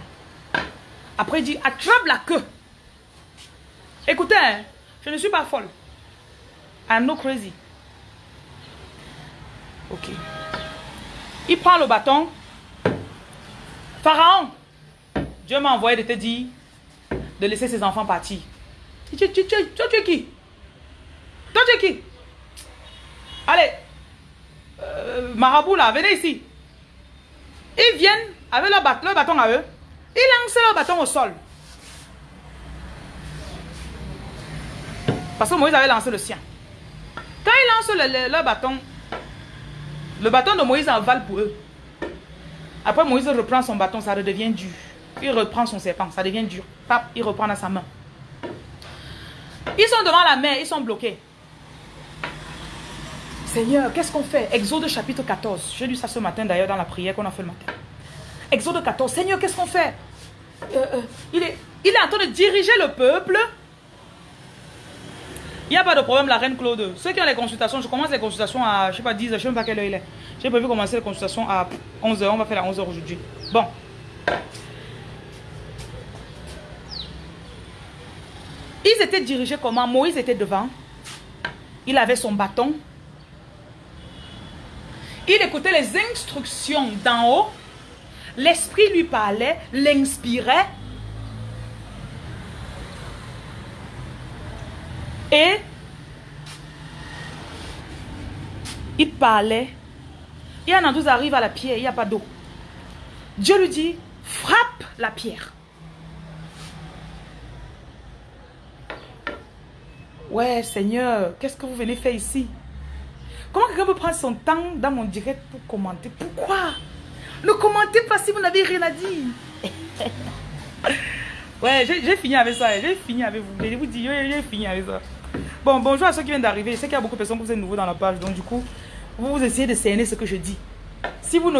Après, il dit, attrape la queue. Écoutez, hein, je ne suis pas folle. I'm no crazy. Ok. Il prend le bâton. Pharaon, Dieu m'a envoyé de te dire de laisser ses enfants partir. Tu, tu, tu, tu, es qui? Toi, tu es qui? Allez, euh, marabout là, venez ici. Ils viennent avec leur, bâton à eux. Ils lancent leur bâton au sol. Parce que Moïse avait lancé le sien. Quand ils lancent leur bâton, le bâton de Moïse avale pour eux. Après, Moïse reprend son bâton, ça redevient dur. Il reprend son serpent, ça devient dur. Il reprend dans sa main. Ils sont devant la mer, ils sont bloqués. Seigneur, qu'est-ce qu'on fait? Exode chapitre 14. J'ai lu ça ce matin d'ailleurs dans la prière qu'on a fait le matin. Exode 14. Seigneur, qu'est-ce qu'on fait? Euh, euh, il, est, il est en train de diriger le peuple. Il n'y a pas de problème, la reine Claude. Ceux qui ont les consultations, je commence les consultations à, je sais pas, 10 je ne sais même pas quelle heure il est. J'ai prévu commencer les consultations à 11h. On va faire à 11h aujourd'hui. Bon. Ils étaient dirigés comment? Moïse était devant. Il avait son bâton. Il écoutait les instructions d'en haut. L'esprit lui parlait, l'inspirait. Et il parlait. Et Anandous arrive à la pierre, il n'y a pas d'eau. Dieu lui dit, frappe la pierre. Ouais, Seigneur, qu'est-ce que vous venez faire ici? Comment quelqu'un peut prendre son temps dans mon direct pour commenter? Pourquoi? Ne commentez pas si vous n'avez rien à dire. ouais, j'ai fini avec ça. J'ai fini avec vous. Je vous dis, j'ai fini avec ça. Bon, bonjour à ceux qui viennent d'arriver. Je sais qu'il y a beaucoup de personnes qui sont nouveaux dans la page. Donc, du coup, vous, vous essayez de cerner ce que je dis. Si vous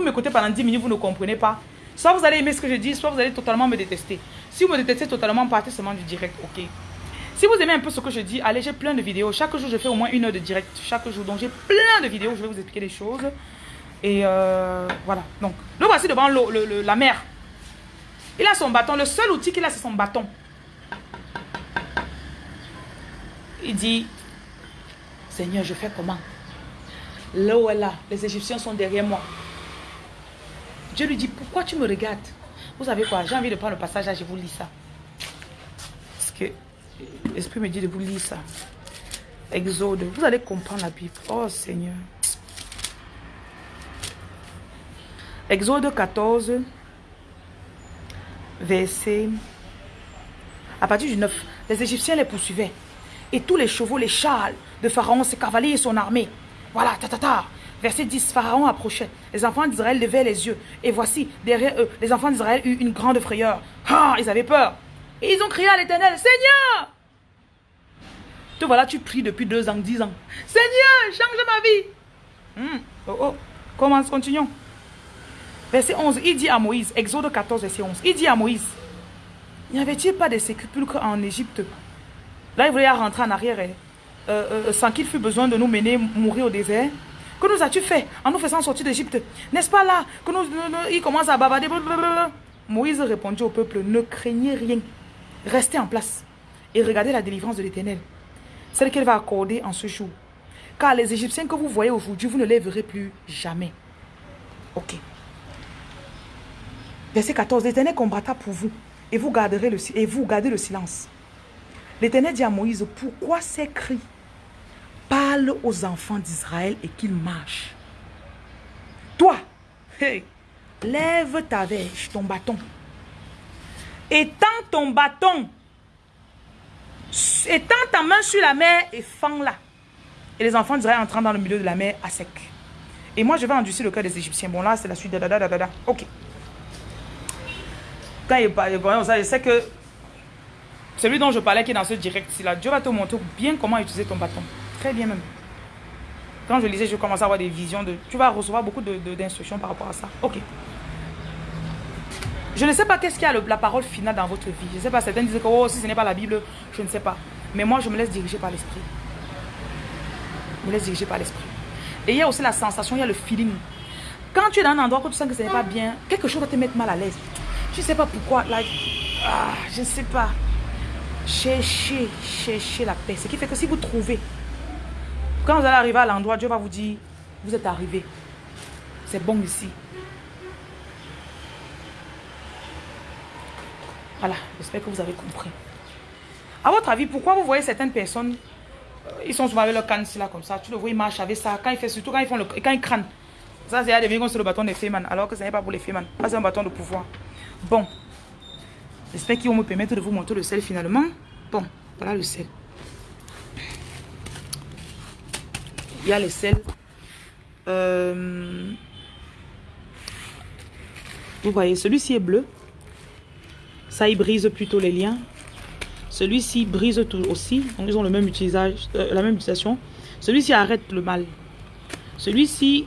m'écoutez pendant 10 minutes, vous ne comprenez pas. Soit vous allez aimer ce que je dis, soit vous allez totalement me détester. Si vous me détestez totalement, partez seulement du direct, ok si vous aimez un peu ce que je dis, allez, j'ai plein de vidéos. Chaque jour, je fais au moins une heure de direct. Chaque jour, donc j'ai plein de vidéos. Je vais vous expliquer des choses. Et euh, voilà. Donc, le voici devant la mer. Il a son bâton. Le seul outil qu'il a, c'est son bâton. Il dit, Seigneur, je fais comment? L'eau est là. Les Égyptiens sont derrière moi. Dieu lui dit, pourquoi tu me regardes? Vous savez quoi? J'ai envie de prendre le passage là, je vous lis ça. Parce que L'Esprit me dit de vous lire ça. Exode. Vous allez comprendre la Bible. Oh Seigneur. Exode 14, verset... À partir du 9, les Égyptiens les poursuivaient. Et tous les chevaux, les châles de Pharaon, ses cavaliers et son armée. Voilà, ta, ta, ta. Verset 10, Pharaon approchait. Les enfants d'Israël levaient les yeux. Et voici, derrière eux, les enfants d'Israël eurent une grande frayeur. Ah, ils avaient peur. Et ils ont crié à l'éternel, Seigneur, te voilà, tu pries depuis deux ans, dix ans. Seigneur, change ma vie. Hmm. Oh, oh. Commence, continuons. Verset 11, il dit à Moïse, Exode 14, verset 11, il dit à Moïse, n'y avait-il pas de sépulcres en Égypte? Là, il voulait rentrer en arrière, hein. euh, euh, sans qu'il fût besoin de nous mener mourir au désert. Que nous as-tu fait en nous faisant sortir d'Égypte? N'est-ce pas là que nous, il commence à bavarder Moïse répondit au peuple, ne craignez rien. Restez en place et regardez la délivrance de l'Éternel, celle qu'elle va accorder en ce jour. Car les Égyptiens que vous voyez aujourd'hui, vous ne les verrez plus jamais. Ok. Verset 14. L'Éternel combattra pour vous et vous, garderez le, et vous gardez le silence. L'Éternel dit à Moïse, pourquoi ces cris? Parle aux enfants d'Israël et qu'ils marchent. Toi, lève ta verge, ton bâton, Étends ton bâton. Étends ta main sur la mer et fends-la. Et les enfants d'Israël entrant dans le milieu de la mer à sec. Et moi, je vais endurcir le cœur des Égyptiens. Bon, là, c'est la suite. Da, da, ok. Quand il parle, je sais que celui dont je parlais qui est dans ce direct-ci là, Dieu va te montrer bien comment utiliser ton bâton. Très bien même. Quand je lisais, je commençais à avoir des visions. de. Tu vas recevoir beaucoup d'instructions par rapport à ça. Ok. Je ne sais pas qu'est-ce qu'il y a la parole finale dans votre vie. Je ne sais pas, certains disent que oh, si ce n'est pas la Bible, je ne sais pas. Mais moi, je me laisse diriger par l'esprit. Je me laisse diriger par l'esprit. Et il y a aussi la sensation, il y a le feeling. Quand tu es dans un endroit où tu sens que ce n'est pas bien, quelque chose va te mettre mal à l'aise. Tu ne sais pas pourquoi. ah, je ne sais pas. Cherchez, cherchez la paix. Ce qui fait que si vous trouvez, quand vous allez arriver à l'endroit, Dieu va vous dire, vous êtes arrivé. C'est bon ici. Voilà, j'espère que vous avez compris. À votre avis, pourquoi vous voyez certaines personnes ils sont souvent avec leur canne là comme ça? Tu le vois, ils marchent avec ça. Quand ils font, surtout quand ils font le, quand ils crânent. Ça, c'est à des comme sur le bâton des fémans. Alors que ce n'est pas pour les fémans. Ça, c'est un bâton de pouvoir. Bon. J'espère qu'ils vont me permettre de vous montrer le sel finalement. Bon, voilà le sel. Il y a le sel. Euh, vous voyez, celui-ci est bleu. Ça, il brise plutôt les liens. Celui-ci brise tout aussi. Donc, ils ont le même euh, la même utilisation. Celui-ci arrête le mal. Celui-ci,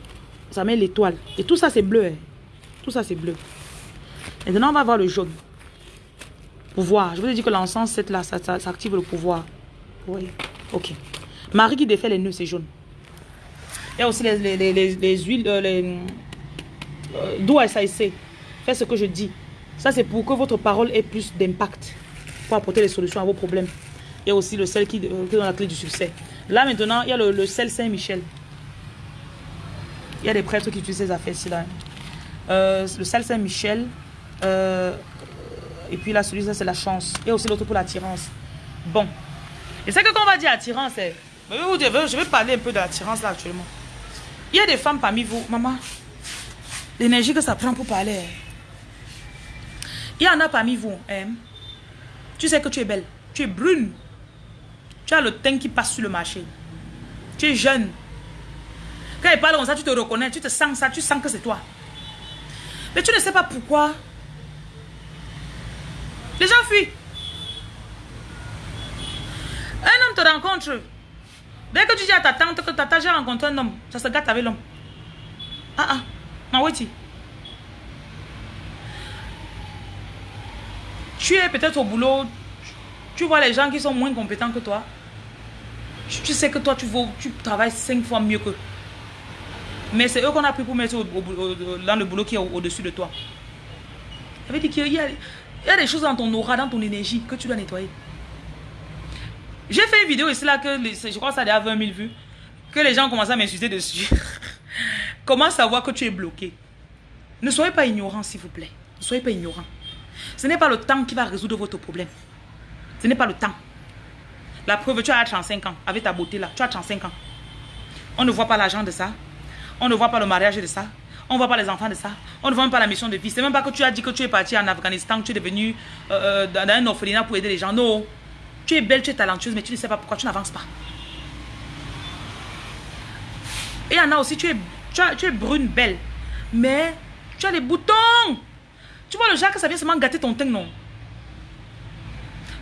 ça met l'étoile. Et tout ça, c'est bleu. Hein. Tout ça, c'est bleu. Maintenant, on va voir le jaune. Pouvoir. Je vous ai dit que l'encens, cette là, ça, ça, active le pouvoir. Oui. Ok. Marie qui défait les nœuds, c'est jaune. Il y a aussi les, les, les, les huiles, euh, les... Euh, d'où SAIC. Faites ce que je dis. Ça, c'est pour que votre parole ait plus d'impact. Pour apporter les solutions à vos problèmes. Il y a aussi le sel qui, euh, donne la clé du succès. Là, maintenant, il y a le, sel Saint-Michel. Il y a des prêtres qui utilisent ces affaires-ci. là. Euh, le sel Saint-Michel. Et puis là, celui-là, c'est la chance. A aussi l'autre pour l'attirance. Bon. Et c'est que quand on va dire attirance, eh, je vais parler un peu de l'attirance là actuellement. Il y a des femmes parmi vous, maman. L'énergie que ça prend pour parler. Eh. Il y en a parmi vous. Hein? Tu sais que tu es belle. Tu es brune. Tu as le teint qui passe sur le marché. Tu es jeune. Quand il parle comme ça, tu te reconnais. Tu te sens ça. Tu sens que c'est toi. Mais tu ne sais pas pourquoi. Les gens fuient. Un homme te rencontre. Dès que tu dis à ta tante que ta tante j'ai rencontré un homme, ça se gâte avec l'homme. Ah ah, ma Tu es peut-être au boulot, tu vois les gens qui sont moins compétents que toi. Tu, sais que toi, tu, tu travailles cinq fois mieux que. Mais c'est eux qu'on a pris pour mettre dans le boulot qui est au-dessus de toi. Ça veut dire qu'il y, a des choses dans ton aura, dans ton énergie que tu dois nettoyer. J'ai fait une vidéo ici là que je crois que ça a déjà 20 000 vues. Que les gens commencent à m'insulter dessus. Comment savoir que tu es bloqué? Ne soyez pas ignorant s'il vous plaît. Ne soyez pas ignorant. Ce n'est pas le temps qui va résoudre votre problème. Ce n'est pas le temps. La preuve, tu as 35 ans. Avec ta beauté là, tu as 35 ans. On ne voit pas l'argent de ça. On ne voit pas le mariage de ça. On ne voit pas les enfants de ça. On ne voit même pas la mission de vie. C'est même pas que tu as dit que tu es parti en Afghanistan, que tu es devenu euh, euh, dans un orphelinat pour aider les gens. Non. Tu es belle, tu es talentueuse, mais tu ne sais pas pourquoi tu n'avances pas. Et il y en a aussi, tu es, tu, es brune, belle. Mais tu as les boutons. Tu vois le genre que ça vient seulement gâter ton teint, non?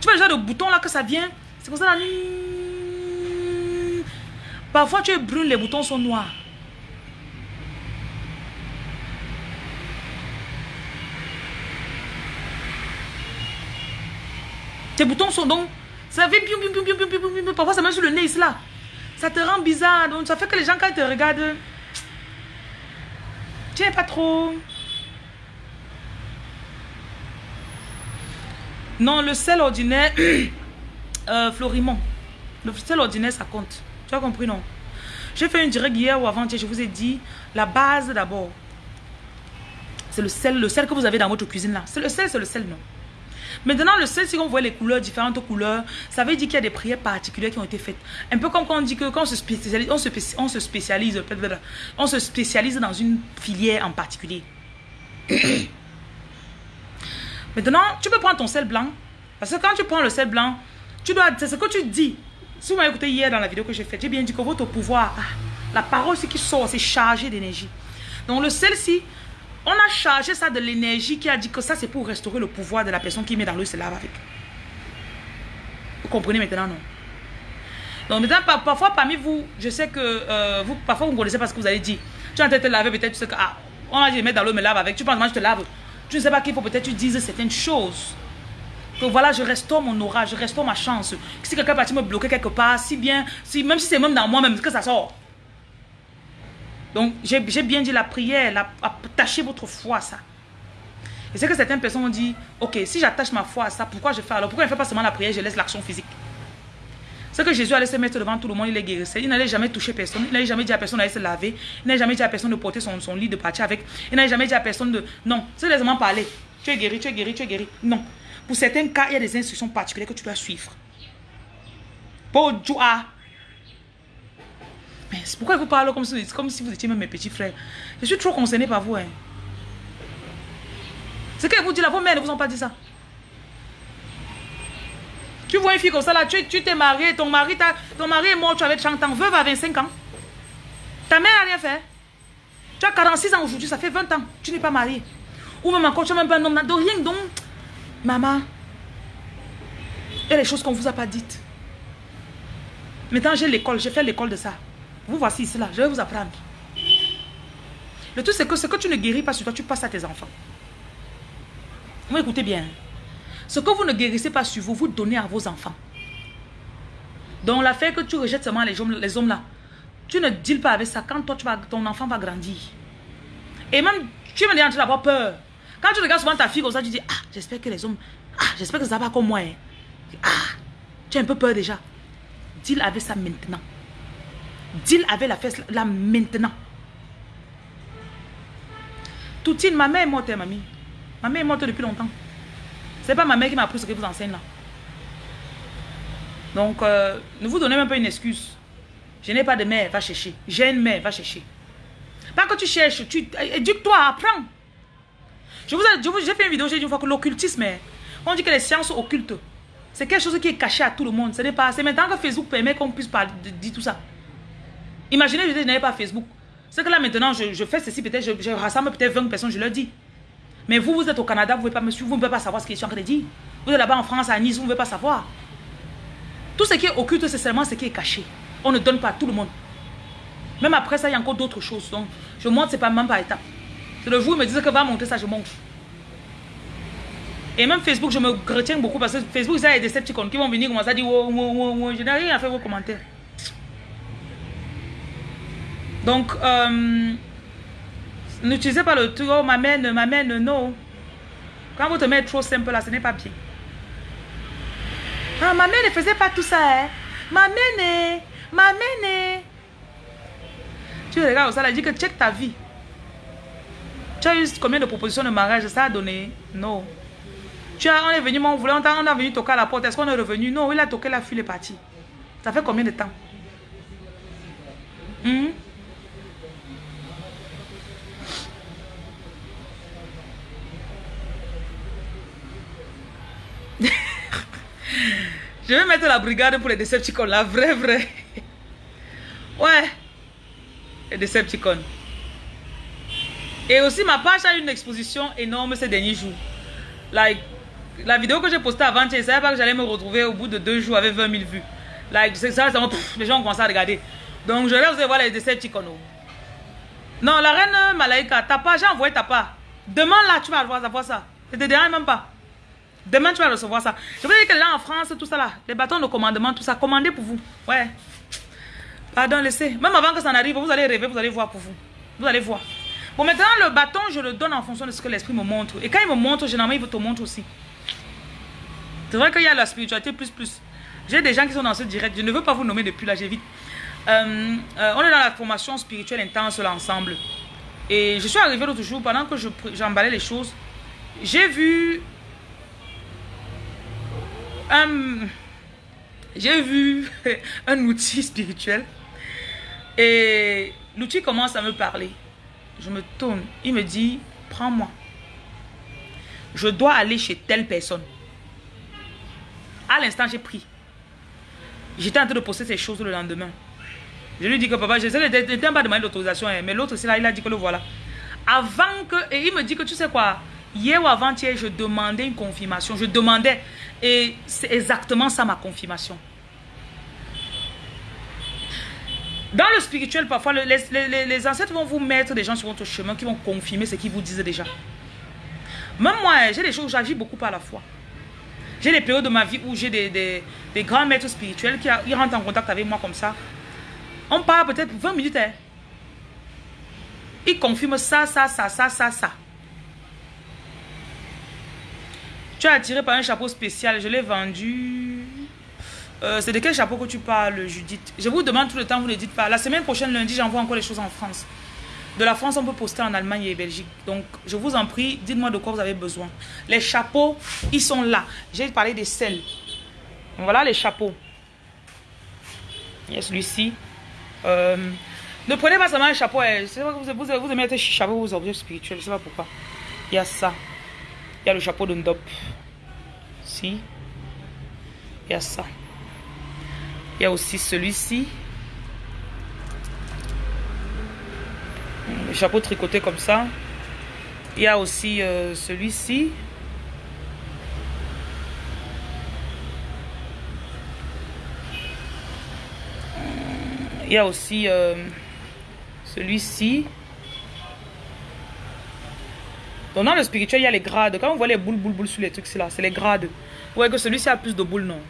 Tu vois le genre de bouton là que ça vient C'est comme ça là. Parfois tu es brune, les boutons sont noirs. Tes boutons sont donc... Ça vient... Parfois ça met sur le nez là. Ça te rend bizarre. Donc ça fait que les gens quand ils te regardent... Tu n'es pas trop... Non, le sel ordinaire, euh. Le sel ordinaire, ça compte. Tu as compris, non? J'ai fait une direct hier ou avant-hier, je vous ai dit, la base d'abord. C'est le sel, le sel que vous avez dans votre cuisine là. C'est le sel, c'est le sel, non? Maintenant, le sel, si on voit les couleurs, différentes couleurs, ça veut dire qu'il y a des prières particulières qui ont été faites. Un peu comme quand on dit que quand on se spécialise, on se, spécialise, on se spécialise dans une filière en particulier. Maintenant, tu peux prendre ton sel blanc. Parce que quand tu prends le sel blanc, tu dois, c'est ce que tu dis. Si vous m'avez écouté hier dans la vidéo que j'ai faite, j'ai bien dit que votre pouvoir, ah, la parole, ce qui sort, c'est chargé d'énergie. Donc le sel-ci, on a chargé ça de l'énergie qui a dit que ça, c'est pour restaurer le pouvoir de la personne qui met dans l'eau se lave avec. Vous comprenez maintenant, non? Donc maintenant, parfois parmi vous, je sais que euh, vous, parfois vous ne connaissez pas ce que vous allez dire. Tu es en train de te laver, peut-être tu sais que, ah, on a dit mettre dans l'eau, me lave avec. Tu penses, moi je te lave. Tu ne sais pas qu'il faut peut-être tu dises certaines choses. Que voilà, je restaure mon aura, je restaure ma chance. Si quelqu'un parti me bloquer quelque part, si bien, si, même si c'est même dans moi-même que ça sort. Donc, j'ai bien dit la prière, la, attacher votre foi à ça. Et c'est que certaines personnes ont dit, ok, si j'attache ma foi à ça, pourquoi je fais alors? Pourquoi je ne fais pas seulement la prière, je laisse l'action physique? C'est que Jésus allait se mettre devant tout le monde, il les guérissait. Il n'allait jamais toucher personne. Il n'allait jamais dit à personne d'aller se laver. Il n'allait jamais dit à personne de porter son, lit, de partir avec. Il n'allait jamais dit à personne de... Non, c'est laissement parler. Tu es guéri, tu es guéri, tu es guéri. Non. Pour certains cas, il y a des instructions particulières que tu dois suivre. Pour pourquoi vous parle comme si, vous étiez même mes petits frères. Je suis trop concernée par vous. Hein. C'est qu'elle vous dit là, vos mères ne vous ont pas dit ça. Tu vois une fille comme ça là, tu t'es marié, ton mari, est mort, tu avais 30 ans, veuve à 25 ans. Ta mère n'a rien fait. Tu as 46 ans aujourd'hui, ça fait 20 ans, tu n'es pas marié. Ou même encore, tu n'as même pas un homme, de rien donc. Maman, a des choses qu'on ne vous a pas dites. Maintenant, j'ai l'école, j'ai fait l'école de ça. Vous voici ici là, je vais vous apprendre. Le truc, c'est que ce que tu ne guéris pas sur toi, tu passes à tes enfants. Vous écoutez bien. Ce que vous ne guérissez pas sur vous, vous donnez à vos enfants. Donc, l'affaire que tu rejettes seulement les hommes, les hommes là, tu ne deals pas avec ça quand toi, tu vas, ton enfant va grandir. Et même, tu me dis d'avoir peur. Quand tu regardes souvent ta fille comme ça, tu dis, ah, j'espère que les hommes, ah, j'espère que ça va comme moi. Hein. Ah, tu as un peu peur déjà. Deal avec ça maintenant. Deal avec la fesse là maintenant. Toutine, ma mère est morte, hein, mamie. Ma mère est morte depuis longtemps. C'est pas ma mère qui m'a appris ce que vous enseigne là. Donc, euh, ne vous donnez même pas une excuse. Je n'ai pas de mère, va chercher. J'ai une mère, va chercher. Pas que tu cherches, tu éduque-toi, apprends. Je vous j'ai fait une vidéo, j'ai dit une fois que l'occultisme, on dit que les sciences occultes, c'est quelque chose qui est caché à tout le monde. Ce n'est pas, c'est maintenant que Facebook permet qu'on puisse pas dire tout ça. Imaginez, je n'avais pas Facebook. C'est que là maintenant, je, fais ceci, peut-être, je, rassemble peut-être 20 personnes, je leur dis. Mais vous, vous êtes au Canada, vous ne pouvez pas me suivre, vous ne pouvez pas savoir ce je suis en train de dire. Vous êtes là-bas en France, à Nice, vous ne pouvez pas savoir. Tout ce qui est occulte, c'est seulement ce qui est caché. On ne donne pas à tout le monde. Même après ça, il y a encore d'autres choses. Donc, je montre, c'est pas même par étape. C'est le jour où ils me disent que va monter ça, je monte. Et même Facebook, je me retiens beaucoup parce que Facebook, ça, il y a des sceptiques qui vont venir commencer à dire oh, oh, oh, Je n'ai rien à faire vos commentaires. Donc, euh, n'utilisez pas le truc, oh, m'amène, m'amène, non. Quand vous te mettez trop simple là, ce n'est pas bien. Ah, ma mère ne faisait pas tout ça, hein. Ma mère, ma mère. Tu regardes ça, elle dit que check ta vie. Tu as eu combien de propositions de mariage Ça a donné? Non. Tu as, on est venu, on voulait, on a, venu toquer à la porte. Est-ce qu'on est revenu? Non, il a toqué, la fille est partie. Ça fait combien de temps? Hmm? Je vais mettre la brigade pour les Decepticons, la vraie, vraie. Ouais. Les Decepticons. Et aussi, ma page a une exposition énorme ces derniers jours. Like, la vidéo que j'ai postée avant, je savais pas que j'allais me retrouver au bout de deux jours avec 20 000 vues. Like, ça, ça, les gens ont commencé à regarder. Donc, je vais vous voir les Decepticons. Non, la reine Malaika, t'as pas, j'ai envoyé ta part. Demain, là, tu vas voir ça. Ça te dérange même pas. Demain, tu vas recevoir ça. Je veux dire que là, en France, tout ça là, les bâtons de commandement, tout ça, commandez pour vous. Ouais. Pardon, laissez. Même avant que ça n'arrive, vous allez rêver, vous allez voir pour vous. Vous allez voir. Bon, maintenant, le bâton, je le donne en fonction de ce que l'esprit me montre. Et quand il me montre, généralement, il te montre aussi. C'est vrai qu'il y a la spiritualité plus plus. J'ai des gens qui sont dans ce direct. Je ne veux pas vous nommer depuis là, j'évite. Euh, euh, on est dans la formation spirituelle intense là ensemble. Et je suis arrivé l'autre jour, pendant que j'emballais les choses, j'ai vu un... J'ai vu un outil spirituel. Et l'outil commence à me parler. Je me tourne. Il me dit, prends-moi. Je dois aller chez telle personne. À l'instant, j'ai pris. J'étais en train de poster ces choses le lendemain. Je lui dis que papa, je n'étais pas demandé l'autorisation, hein, mais l'autre, c'est là, il a dit que le voilà. Avant que, et il me dit que tu sais quoi, hier ou avant-hier, je demandais une confirmation. Je demandais, et c'est exactement ça ma confirmation. Dans le spirituel, parfois, les, ancêtres vont vous mettre des gens sur votre chemin qui vont confirmer ce qu'ils vous disent déjà. Même moi, j'ai des choses où j'agis beaucoup par la foi. J'ai des périodes de ma vie où j'ai des, des, grands maîtres spirituels qui rentrent en contact avec moi comme ça. On parle peut-être 20 minutes. Hein. Ils confirment ça, ça, ça, ça, ça, ça. Tu as attiré par un chapeau spécial. Je l'ai vendu euh, c'est de quel chapeau que tu parles, Judith? Je vous demande tout le temps, vous ne dites pas. La semaine prochaine, lundi, j'envoie encore les choses en France. De la France, on peut poster en Allemagne et Belgique. Donc, je vous en prie, dites-moi de quoi vous avez besoin. Les chapeaux, ils sont là. J'ai parlé des selles. Voilà les chapeaux. Il y a celui-ci. Ne prenez pas seulement un chapeau. Hein. Vous, vous, vous aimez être chapeau vos objets spirituels. Je ne sais pas pourquoi. Il y a ça. Il y a le chapeau de Ndop. Il y a ça. Il y a aussi celui-ci. Le chapeau tricoté comme ça. Il y a aussi euh, celui-ci. Il y a aussi euh, celui-ci. Donc dans le spirituel, il y a les grades. Quand on voit les boules, boules, boules sur les trucs, c'est là, c'est les grades. Voyez que celui-ci a plus de boules, non.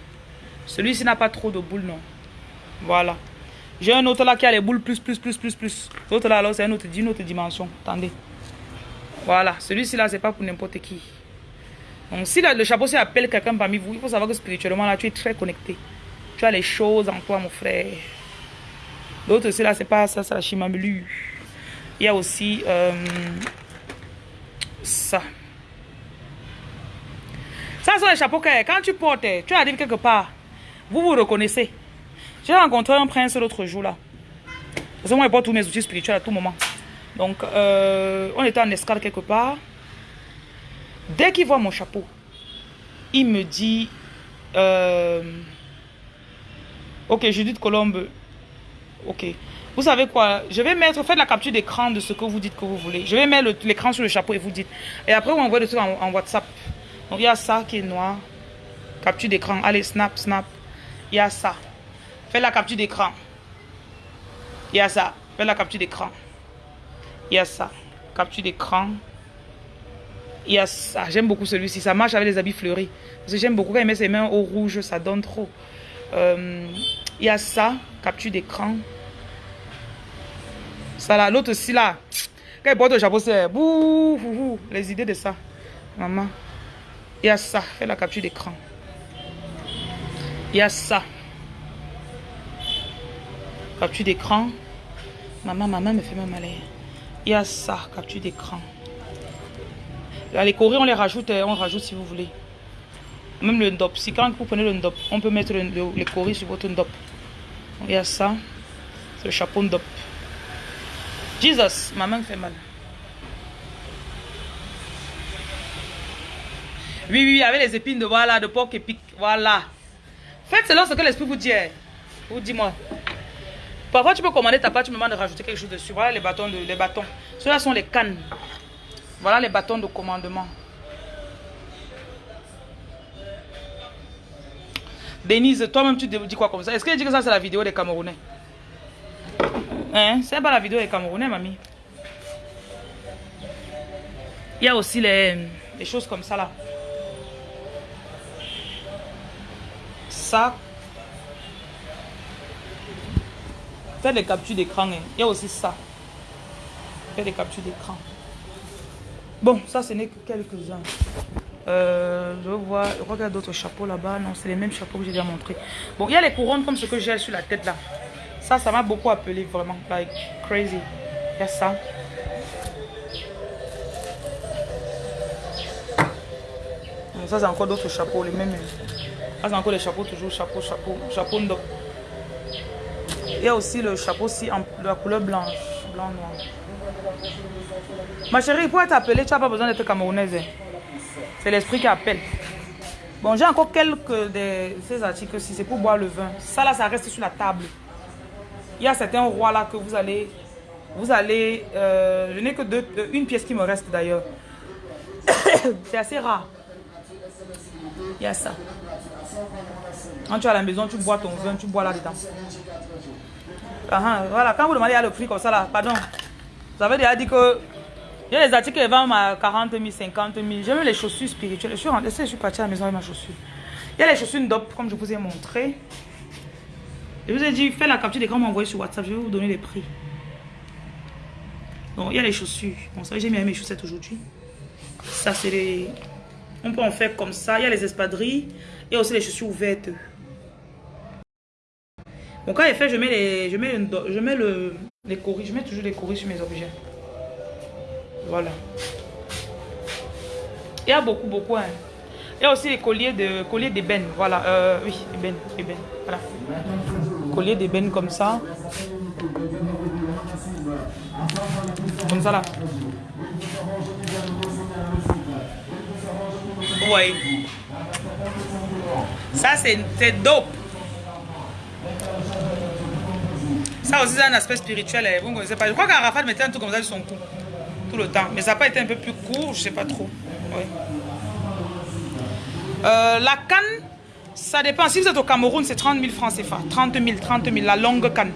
Celui-ci n'a pas trop de boules, non. Voilà. J'ai un autre là qui a les boules plus, plus, plus, plus, plus. L'autre là, alors, c'est une autre, une autre dimension. Attendez. Voilà. Celui-ci là, c'est pas pour n'importe qui. Donc, si le chapeau s'y appelle quelqu'un parmi vous, il faut savoir que spirituellement, là, tu es très connecté. Tu as les choses en toi, mon frère. L'autre, c'est là, c'est pas ça, c'est la chimamelu. Il y a aussi euh, ça. Ça, c'est les chapeaux que quand tu portes, tu arrives quelque part, vous vous reconnaissez. J'ai rencontré un prince l'autre jour là. Parce que moi, je porte tous mes outils spirituels à tout moment. Donc, euh, on était en escale quelque part. Dès qu'il voit mon chapeau, il me dit euh, Ok, Judith Colombe, ok. Vous savez quoi? Je vais mettre, faites la capture d'écran de ce que vous dites que vous voulez. Je vais mettre l'écran sur le chapeau et vous dites. Et après, vous envoyez le truc en WhatsApp. Donc, il y a ça qui est noir. Capture d'écran. Allez, snap, snap. Il y a ça. Faites la capture d'écran. Il y a ça. Faites la capture d'écran. Il y a ça. Capture d'écran. Il y a ça. J'aime beaucoup celui-ci. Ça marche avec les habits fleuris. Parce que j'aime beaucoup quand il met ses mains au rouge. Ça donne trop. Euh, il y a ça. Capture d'écran. Ça là. L'autre aussi là. Quand il porte le chapeau, c'est Les idées de ça. Maman. Il y a ça. Fais la capture d'écran. Il y a ça. Capture d'écran. Maman, maman me fait même mal. Il y a ça, capture d'écran. Les coris, on les rajoute, euh, on rajoute si vous voulez. Même le ndop. Si quand vous prenez le ndop, on peut mettre les coris sur votre ndop. Il y a ça. C'est le chapeau ndop. Jesus, ma main me fait mal. Oui, oui, avec les épines de voilà, de porc épic. Voilà. Faites selon ce que l'esprit vous dit. Hein. Vous dis-moi. Parfois, tu peux commander ta pâte, tu me demandes de rajouter quelque chose dessus. Voilà les bâtons. De, les bâtons. Ceux-là sont les cannes. Voilà les bâtons de commandement. Denise, toi-même, tu dis quoi comme ça? Est-ce que tu dis que ça, c'est la vidéo des Camerounais? Hein? C'est pas la vidéo des Camerounais, mamie. Il y a aussi les, les choses comme ça, là. Ça, Faites des captures d'écran. Hein. Il y a aussi ça. Faites des captures d'écran. Bon, ça, ce n'est que quelques-uns. Euh, je vois, je crois qu'il y a d'autres chapeaux là-bas. Non, c'est les mêmes chapeaux que j'ai déjà montré. Bon, il y a les couronnes comme ce que j'ai sur la tête là. Ça, ça m'a beaucoup appelé vraiment. Like crazy. Il y a ça. ça, c'est encore d'autres chapeaux, les mêmes. Encore les chapeaux, toujours chapeau, chapeau, chapeau d'eau. Il y a aussi le chapeau ci en, la couleur blanche, blanc noir. Ma chérie, pour être appelée, tu n'as pas besoin d'être camerounaise. Hein. C'est l'esprit qui appelle. Bon, j'ai encore quelques de ces articles si c'est pour boire le vin. Ça là, ça reste sur la table. Il y a certains rois là que vous allez... Vous allez... Euh, je n'ai que deux, une pièce qui me reste d'ailleurs. c'est assez rare. Il y a ça. Quand tu es à la maison, tu bois ton vin, tu bois là-dedans. Ah, ah, voilà, quand vous demandez à le prix comme ça là, pardon. Vous avez déjà dit que il y a des articles qui vendent à 40 000, 50 000. J'aime les chaussures spirituelles. Je suis, rentrée, je suis partie à la maison avec ma chaussure. Il y a les chaussures DOP, comme je vous ai montré. Je vous ai dit, faites la capture d'écran, m'envoyer sur WhatsApp. Je vais vous donner les prix. Donc, il y a les chaussures. Bon, ça, j'ai mis mes chaussettes aujourd'hui. Ça, c'est les... On peut en faire comme ça. Il y a les espadrilles. Il y a aussi les chaussures ouvertes. Bon, quand il fait, je mets les, je mets, je mets le, les. Je mets toujours les coris sur mes objets. Voilà. Il y a beaucoup, beaucoup. Hein. Il y a aussi les colliers de colliers d'ébène. Voilà. Euh, oui, ébène, ébène. Voilà. Collier d'ébène comme ça. ça là. Oui. Ça, c'est dope. Ça aussi, c'est un aspect spirituel. Hein. Vous ne connaissez pas. Je crois qu'Arafat mettait un truc comme ça sur son cou. Tout le temps. Mais ça n'a pas été un peu plus court, je ne sais pas trop. Oui. Euh, la canne, ça dépend. Si vous êtes au Cameroun, c'est 30 000 francs CFA. 30 000, 30 000, la longue canne.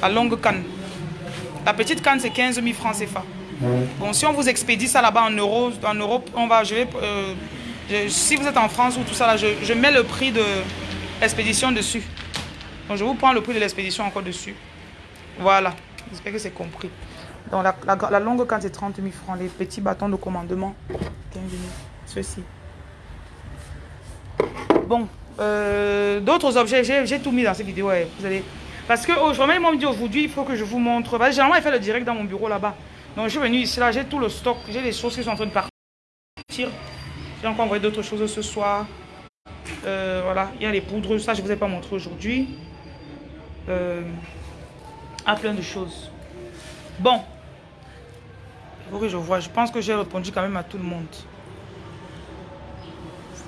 La longue canne. La petite canne, c'est 15 000 francs CFA. Bon, si on vous expédie ça là-bas en euros, en Europe, on va, je vais, euh, si vous êtes en France ou tout ça là, je, mets le prix de l'expédition dessus. Donc je vous prends le prix de l'expédition encore dessus. Voilà, j'espère que c'est compris. Donc la, longue canne c'est 30 000 francs, les petits bâtons de commandement 15 000, ceci. Bon, euh, d'autres objets, j'ai tout mis dans cette vidéo. vous allez... Parce que aujourd'hui, ils m'ont dit aujourd'hui, il faut que je vous montre. Bah, généralement, il fait le direct dans mon bureau là-bas. Donc, je suis venu ici, là, j'ai tout le stock. J'ai des choses qui sont en train de partir. J'ai encore envoyé d'autres choses ce soir. Euh, voilà, il y a les poudres. Ça, je ne vous ai pas montré aujourd'hui. Euh, à plein de choses. Bon. Faut que je vois. Je pense que j'ai répondu quand même à tout le monde.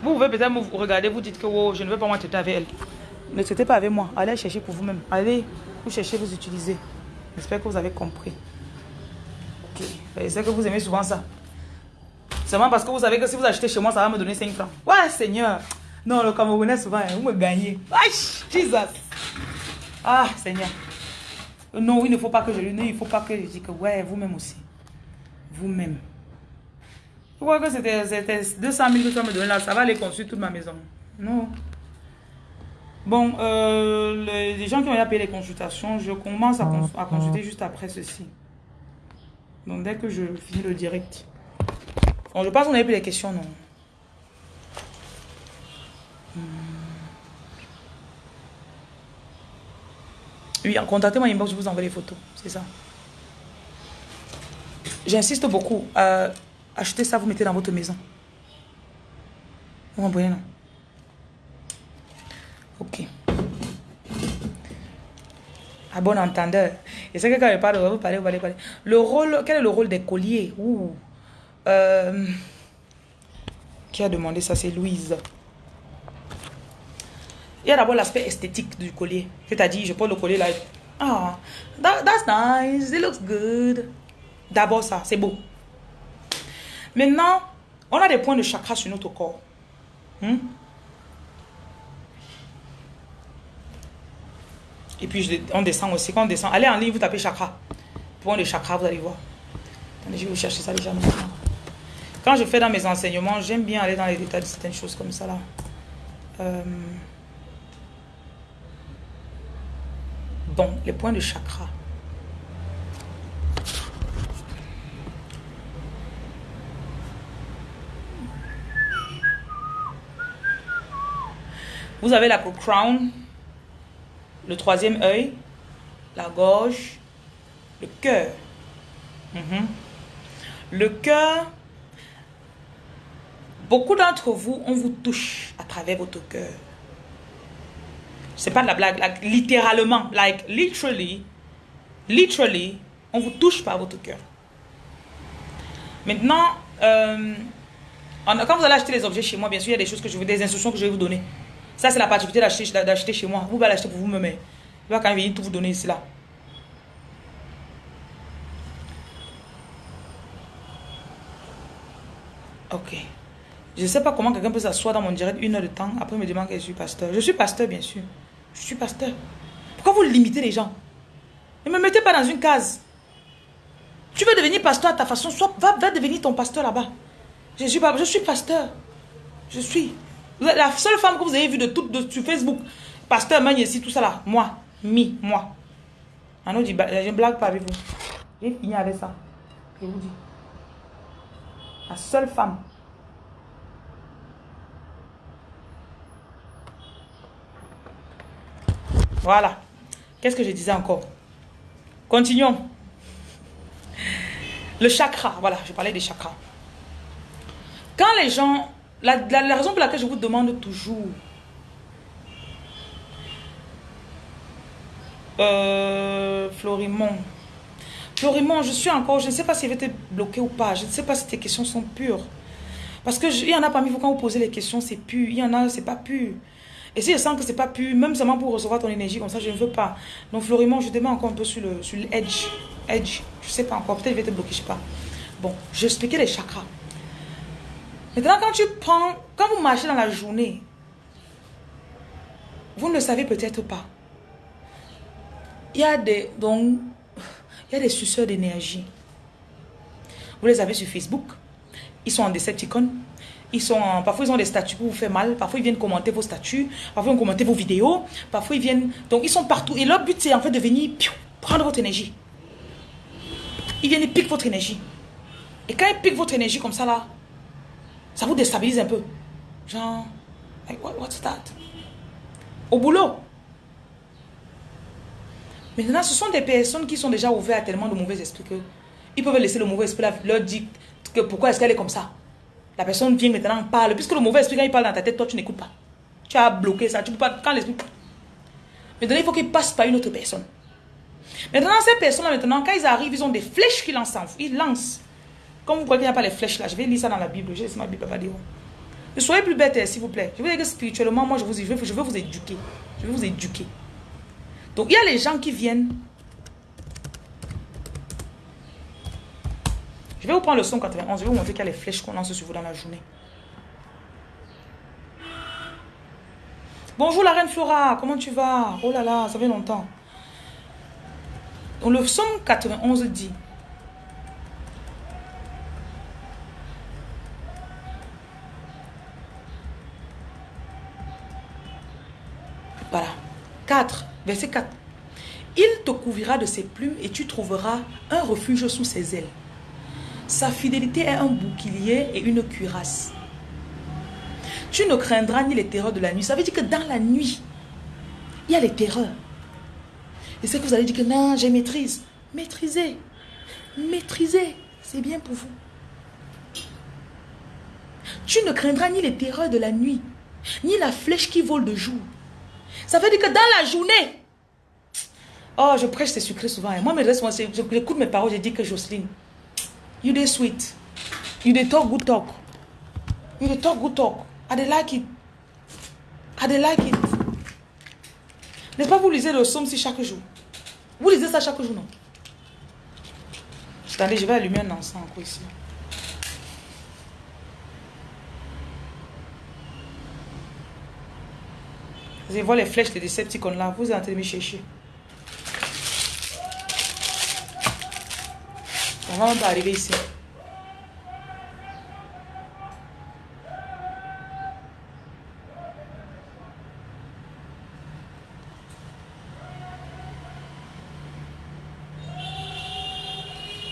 Vous pouvez peut-être vous regarder, vous dites que oh, je ne veux pas traiter avec elle. Ne traitez pas avec moi. Allez chercher pour vous-même. Allez, vous cherchez, vous utilisez. J'espère que vous avez compris. Ok. Je sais que vous aimez souvent ça. Seulement parce que vous savez que si vous achetez chez moi, ça va me donner 5 francs. Ouais, Seigneur. Non, le Camerounais, souvent, hein, vous me gagnez. Jesus. Ah, Seigneur. Non, il ne faut pas que je lui il faut pas que je dise que, ouais, vous-même aussi. Vous-même. Vous croyez que c'était 200 000 que ça me donnait là, ça va aller construire toute ma maison. Non. Bon, euh, les, gens qui ont payé les consultations, je commence à, consulter juste après ceci. Donc, dès que je finis le direct. Je pense qu'on avait plus les questions, non hmm. Oui, contactez-moi inbox, je vous envoie les photos. C'est ça. J'insiste beaucoup. Achetez ça, vous mettez dans votre maison. Vous comprenez, non? Ok. À bon entendeur. Et c'est que quand je parle, vous parlez, vous parlez, vous parlez. Le rôle, quel est le rôle des colliers? Euh, qui a demandé ça C'est Louise. Il y a d'abord l'aspect esthétique du collier. C'est-à-dire, je porte le collier là. Ah, that's nice. It looks good. D'abord ça, c'est beau. Maintenant, on a des points de chakra sur notre corps. Hmm? Et puis, on descend aussi. Quand on descend, allez en ligne, vous tapez chakra. Point de chakra, vous allez voir. Attendez, je vais vous chercher ça déjà maintenant. Quand je fais dans mes enseignements, j'aime bien aller dans les détails de certaines choses comme ça là. Euh, bon, les points de chakra. Vous avez la crown, le troisième œil, la gorge, le cœur. Mhm. Le cœur, beaucoup d'entre vous, on vous touche à travers votre cœur. C'est pas de la blague, littéralement, like literally, literally, on vous touche par votre cœur. Maintenant, euh, quand vous allez acheter les objets chez moi, bien sûr, il y a des choses que je veux, des instructions que je vais vous donner. Ça, c'est la particularité d'acheter chez moi. Vous pouvez l'acheter pour vous-même. Va quand même venir tout vous donner ici, là. Ok. Je ne sais pas comment quelqu'un peut s'asseoir dans mon direct une heure de temps. Après, me demande que je suis pasteur. Je suis pasteur, bien sûr. Je suis pasteur. Pourquoi vous limitez les gens? Ne me mettez pas dans une case. Tu veux devenir pasteur à ta façon, va, va devenir ton pasteur là-bas. Je suis, je suis pasteur. Je suis. La seule femme que vous avez vue de toute de, sur Facebook, pasteur Magne ici, tout ça là, moi, mi, moi. On dit, je ne blague pas avec vous. J'ai fini avec ça. Je vous dis. La seule femme. Voilà. Qu'est-ce que je disais encore? Continuons. Le chakra, voilà, je parlais des chakras. Quand les gens la, raison pour laquelle je vous demande toujours, euh, Florimond, Florimond, je suis encore, je ne sais pas si je vais te bloquer ou pas. Je ne sais pas si tes questions sont pures. Parce que il y en a parmi vous, quand vous posez les questions, c'est pur. Il y en a, c'est pas pur. Et si je sens que c'est pas pur, même seulement pour recevoir ton énergie comme ça, je ne veux pas. Donc Florimond, je te mets encore un peu sur le sur l'edge. Edge. Je sais pas encore. Peut-être je vais te bloquer, je sais pas. Bon, je expliqué les chakras. Maintenant, quand tu prends, quand vous marchez dans la journée, vous ne le savez peut-être pas. Il y a des, donc, il y a des suceurs d'énergie. Vous les avez sur Facebook. Ils sont en Decepticon. Ils sont parfois ils ont des statuts pour vous faire mal. Parfois ils viennent commenter vos statuts. Parfois ils viennent commenter vos vidéos. Parfois ils viennent... Donc ils sont partout. Et leur but c'est en fait de venir prendre votre énergie. Ils viennent et piquent votre énergie. Et quand ils piquent votre énergie comme ça là, ça vous déstabilise un peu. Genre, what's that? Au boulot. Maintenant, ce sont des personnes qui sont déjà ouvertes à tellement de mauvais esprits que ils peuvent laisser le mauvais esprit leur dire que pourquoi est-ce qu'elle est comme ça. La personne vient maintenant, parle. Puisque le mauvais esprit, quand il parle dans ta tête, toi, tu n'écoutes pas. Tu as bloqué ça. Tu peux pas. Quand l'esprit. Maintenant, il faut qu'il passe par une autre personne. Maintenant, ces personnes-là, maintenant, quand ils arrivent, ils ont des flèches qu'ils lancent. Ils lancent. Comme vous croyez qu'il n'y a pas les flèches là, je vais lire ça dans la Bible. Je laisse ma Bible va dire. Ne soyez plus bête, s'il vous plaît. Je veux dire que spirituellement, moi, je, vous, veux, je veux vous éduquer. Je veux vous éduquer. Donc, il y a les gens qui viennent. Je vais vous prendre le son 91. Je vais vous montrer qu'il y a les flèches qu'on lance sur vous dans la journée. Bonjour la reine Flora, comment tu vas? Oh là là, ça fait longtemps. Donc le son 91 dit Voilà. 4. Verset 4. Il te couvrira de ses plumes et tu trouveras un refuge sous ses ailes. Sa fidélité est un bouclier et une cuirasse. Tu ne craindras ni les terreurs de la nuit. Ça veut dire que dans la nuit, il y a les terreurs. Et c'est que vous allez dire que non, j'ai maîtrise. Maîtrisez. Maîtrisez. C'est bien pour vous. Tu ne craindras ni les terreurs de la nuit, ni la flèche qui vole de jour, ça veut dire que dans la journée, oh, je prêche c'est sucré souvent. Hein. Moi, mes j'écoute mes paroles, je dis que Jocelyne, you dey sweet. You dey talk good talk. You dey talk good talk. I dey like it. I dey like it. N'est-ce pas vous lisez le psaume si chaque jour Vous lisez ça chaque jour, non Attendez, je vais allumer un encens encore ici. Allez voir les flèches de Decepticons là. Vous êtes en train de me chercher. On pas arriver ici.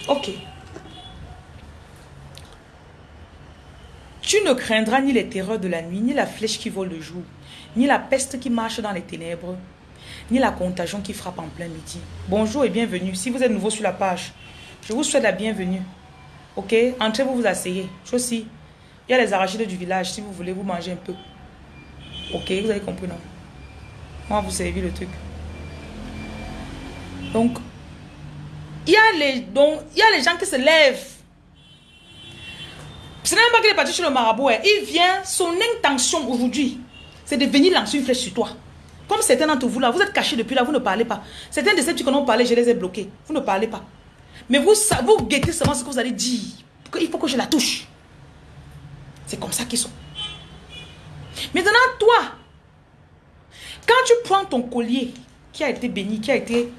Ok. Tu ne craindras ni les terreurs de la nuit, ni la flèche qui vole le jour, ni la peste qui marche dans les ténèbres, ni la contagion qui frappe en plein midi. Bonjour et bienvenue. Si vous êtes nouveau sur la page, je vous souhaite la bienvenue. Ok? Entrez, vous vous asseyez. Il y a les arachides du village si vous voulez vous manger un peu. Ok, vous avez compris, non? Moi, vous servir le truc. Donc, il y a les, donc, il gens qui se lèvent. Ce n'est même pas qu'il est parti chez le marabout. Hein. Il vient, son intention aujourd'hui, c'est de venir lancer une flèche sur toi. Comme certains d'entre vous là, vous êtes cachés depuis là, vous ne parlez pas. Certains de ces petits qu'on a parlé, je les ai bloqués. Vous ne parlez pas. Mais vous, vous guettez seulement ce que vous allez dire. Il faut que je la touche. C'est comme ça qu'ils sont. Maintenant, toi, quand tu prends ton collier qui a été béni, qui a été...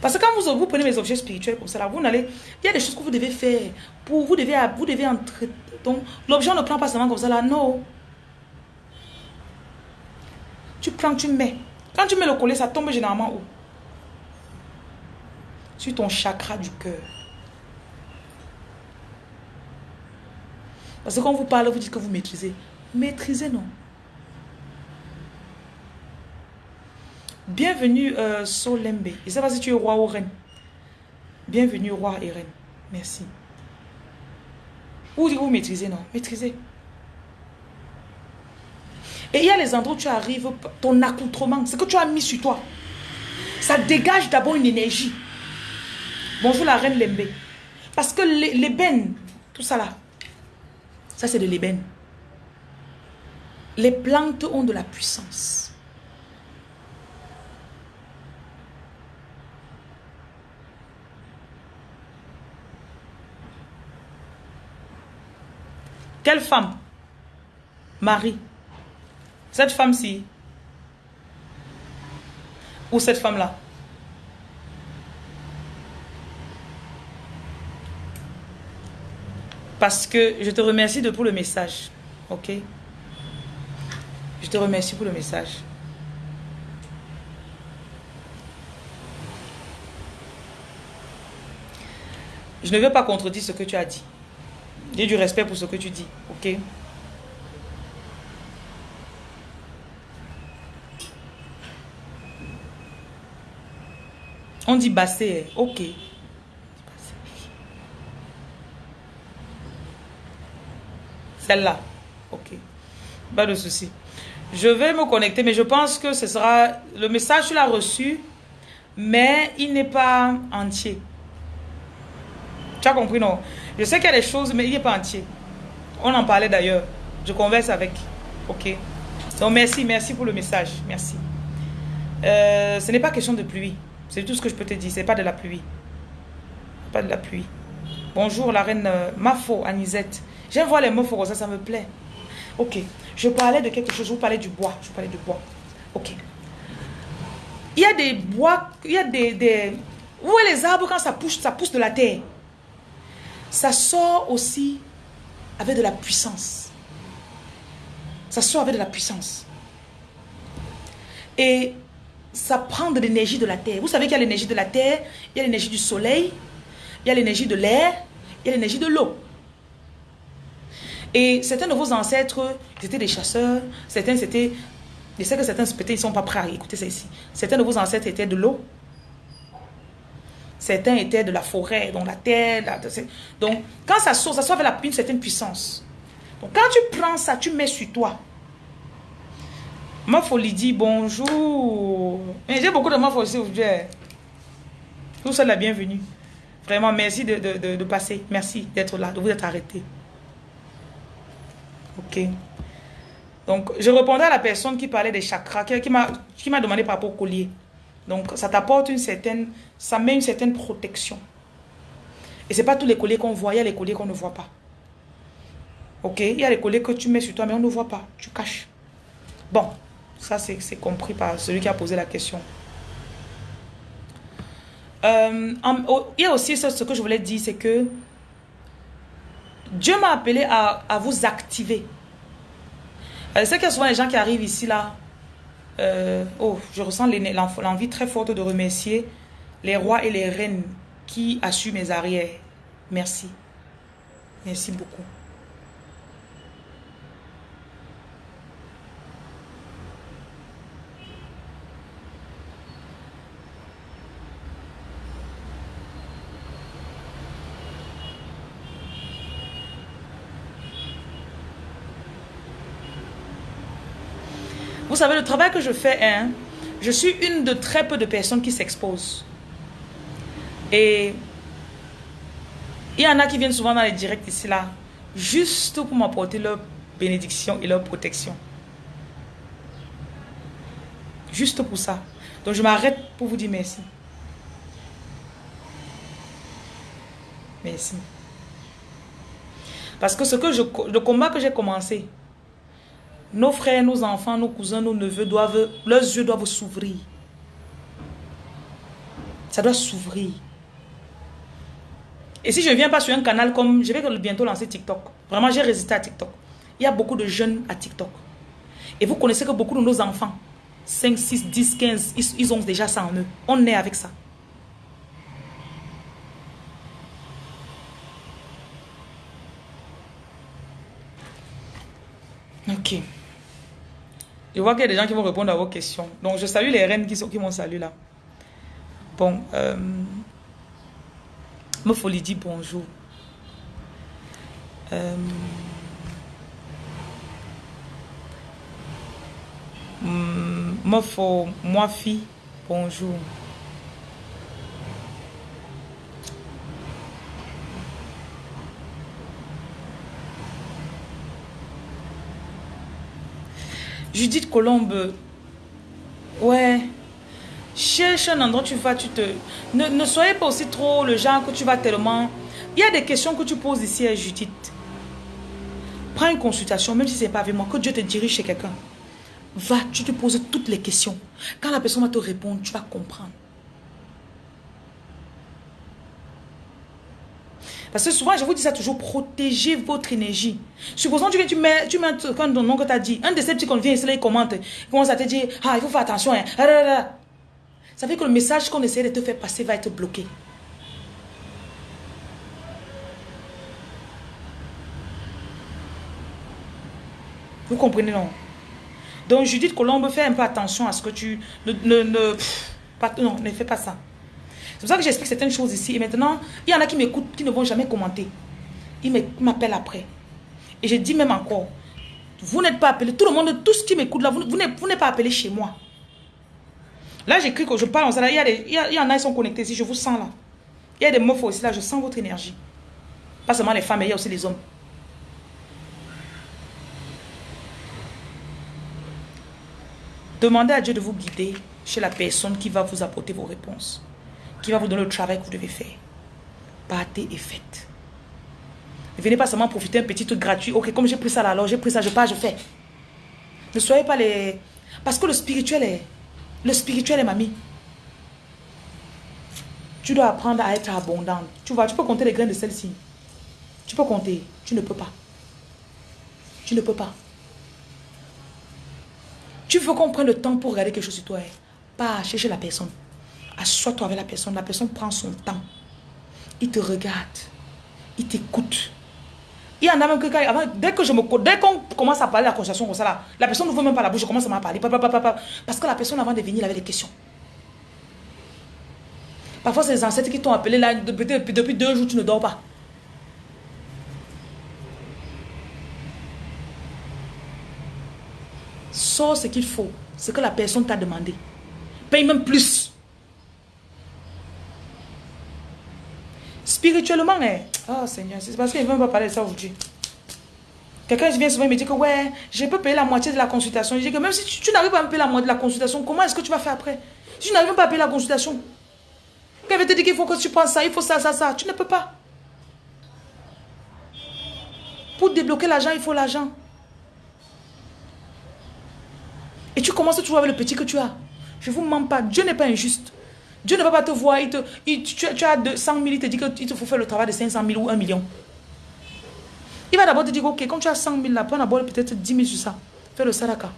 Parce que quand vous, vous prenez mes objets spirituels comme ça, vous n'allez... Il y a des choses que vous devez faire. Pour, vous devez, vous devez entrer... L'objet, ne prend pas seulement comme ça. Non. Tu prends, tu mets. Quand tu mets le collier, ça tombe généralement où? Sur ton chakra du cœur. Parce que quand vous parlez, vous dites que vous maîtrisez. Maîtrisez, non? Bienvenue, euh, Solembe. Je ne sais si tu es roi ou reine. Bienvenue, roi et reine. Merci. Vous dites que vous maîtrisez, non? Maîtrisez. Et il y a les endroits où tu arrives, ton accoutrement, ce que tu as mis sur toi, ça dégage d'abord une énergie. Bonjour la reine Lembe. Parce que l'ébène, tout ça là, ça c'est de l'ébène. Les plantes ont de la puissance. Quelle femme? Marie. Cette femme-ci. Ou cette femme-là? Parce que je te remercie de pour le message. Ok? Je te remercie pour le message. Je ne veux pas contredire ce que tu as dit. J'ai du respect pour ce que tu dis. Ok? On dit bassé. Ok. Celle-là. Ok. Pas de souci. Je vais me connecter, mais je pense que ce sera... Le message, tu l'as reçu, mais il n'est pas entier. Tu as compris, non? Je sais qu'il y a des choses, mais il n'est pas entier. On en parlait d'ailleurs. Je converse avec. Ok. Donc, merci, merci pour le message. Merci. Euh, ce n'est pas question de pluie. C'est tout ce que je peux te dire. Ce n'est pas de la pluie. Pas de la pluie. Bonjour, la reine euh, Mafo, Anisette. J'aime voir les mots ça, ça me plaît. Ok. Je parlais de quelque chose. Je vous parlais du bois. Je vous parlais du bois. Ok. Il y a des bois, il y a des, des... Où est les arbres quand ça pousse, ça pousse de la terre? Ça sort aussi avec de la puissance. Ça sort avec de la puissance. Et ça prend de l'énergie de la terre. Vous savez qu'il y a l'énergie de la terre, il y a l'énergie du soleil, il y a l'énergie de l'air, il y a l'énergie de l'eau. Et certains de vos ancêtres, étaient des chasseurs, certains c'était... Je sais que certains peut-être ils sont pas prêts à écouter ça ici. Certains de vos ancêtres étaient de l'eau. Certains étaient de la forêt, dans la terre. donc, quand ça sort, ça sort avec une certaine puissance. Donc, quand tu prends ça, tu mets sur toi. Ma folie dit bonjour. J'ai beaucoup de ma folie aujourd'hui. Vous êtes la bienvenue. Vraiment, merci de, de, de passer. Merci d'être là, de vous être arrêté. Ok. Donc, je répondais à la personne qui parlait des chakras, qui, m'a demandé par rapport au collier. Donc, ça t'apporte une certaine, ça met une certaine protection. Et c'est pas tous les colliers qu'on voit, il y a les colliers qu'on ne voit pas. Ok, il y a les colliers que tu mets sur toi, mais on ne voit pas, tu caches. Bon, ça c'est compris par celui qui a posé la question. Euh, il y a aussi ce, que je voulais dire, c'est que Dieu m'a appelé à, vous activer. Qu'il y a souvent des gens qui arrivent ici, là. Euh, oh, je ressens l'envie très forte de remercier les rois et les reines qui assument mes arrières. Merci. Merci beaucoup. Savez, le travail que je fais, hein, je suis une de très peu de personnes qui s'exposent. Et il y en a qui viennent souvent dans les directs ici, là, juste pour m'apporter leur bénédiction et leur protection. Juste pour ça. Donc je m'arrête pour vous dire merci. Merci. Parce que ce que je, le combat que j'ai commencé, nos frères, nos enfants, nos cousins, nos neveux doivent, leurs yeux doivent s'ouvrir. Ça doit s'ouvrir. Et si je ne viens pas sur un canal comme, je vais bientôt lancer TikTok. Vraiment, j'ai résisté à TikTok. Il y a beaucoup de jeunes à TikTok. Et vous connaissez que beaucoup de nos enfants, 5, 6, 10, 15, ils, ont déjà ça en eux. On est avec ça. Ok. Je vois qu'il y a des gens qui vont répondre à vos questions. Donc, je salue les reines qui, qui m'ont salué là. Bon, euh, folie dit bonjour. Euh, moi fille, bonjour. Judith Colombe. Ouais. Cherche un endroit tu vas, tu te... Ne, ne soyez pas aussi trop le genre que tu vas tellement... Il y a des questions que tu poses ici à Judith. Prends une consultation, même si ce n'est pas avec moi, que Dieu te dirige chez quelqu'un. Va, tu te poses toutes les questions. Quand la personne va te répondre, tu vas comprendre. Parce que souvent, je vous dis ça toujours, protégez votre énergie. Supposons que tu mets, tu mets quand ton oncle t'a dit, un de ces petits qu'on vient ici, il commente, il commence à te dire, ah, il faut faire attention. Hein. Ça fait que le message qu'on essaie de te faire passer va être bloqué. Vous comprenez, non? Donc, Judith Colombe, fais un peu attention à ce que tu... Ne, ne, ne pas, non, ne fais pas ça. C'est pour ça que j'explique certaines choses ici. Et maintenant, il y en a qui m'écoutent, qui ne vont jamais commenter. Ils m'appellent après. Et je dis même encore, vous n'êtes pas appelé, tout le monde, tout ce qui m'écoute là, vous, n'êtes pas appelé chez moi. Là, j'écris que je parle, il y, a il, y en a, qui sont connectés ici, je vous sens là. Il y a des meufs aussi là, je sens votre énergie. Pas seulement les femmes, mais il y a aussi les hommes. Demandez à Dieu de vous guider chez la personne qui va vous apporter vos réponses qui va vous donner le travail que vous devez faire. Partez et faites. Ne venez pas seulement profiter un petit truc gratuit. Ok, comme j'ai pris ça là, alors j'ai pris ça, je pars, je fais. Ne soyez pas les... Parce que le spirituel est... Le spirituel est mamie. Tu dois apprendre à être abondant. Tu vois, tu peux compter les graines de celle-ci. Tu peux compter. Tu ne peux pas. Tu ne peux pas. Tu veux qu'on prenne le temps pour regarder quelque chose sur toi. Hein. Pas chercher la personne. Assois-toi avec la personne. La personne prend son temps. Il te regarde. Il t'écoute. Il y en a même que dès que je me dès qu'on commence à parler de la conversation comme ça là, la personne ne veut même pas la bouche, je commence à m'en parler. Parce que la personne avant de venir, il avait des questions. Parfois, c'est les ancêtres qui t'ont appelé là, depuis, depuis deux jours, tu ne dors pas. Sors ce qu'il faut, ce que la personne t'a demandé. Paye même plus. Spirituellement, hein. oh Seigneur, c'est parce qu'il ne veut pas parler de ça aujourd'hui. Quelqu'un vient souvent et me dit que ouais, je peux payer la moitié de la consultation. Je dis que même si tu, n'arrives pas à me payer la moitié de la consultation, comment est-ce que tu vas faire après? Si tu n'arrives pas à payer la consultation, quelqu'un te dit qu'il faut que tu penses ça, il faut ça, ça, ça, tu ne peux pas. Pour débloquer l'argent, il faut l'argent. Et tu commences toujours avec le petit que tu as. Je ne vous mens pas, Dieu n'est pas injuste. Dieu ne va pas te voir, il te, tu, as 100 000, il te dit qu'il te faut faire le travail de 500 000 ou 1 million. Il va d'abord te dire, ok, comme tu as 100 000 là, prends d'abord peut-être 10 000 sur ça. Fais le saraka.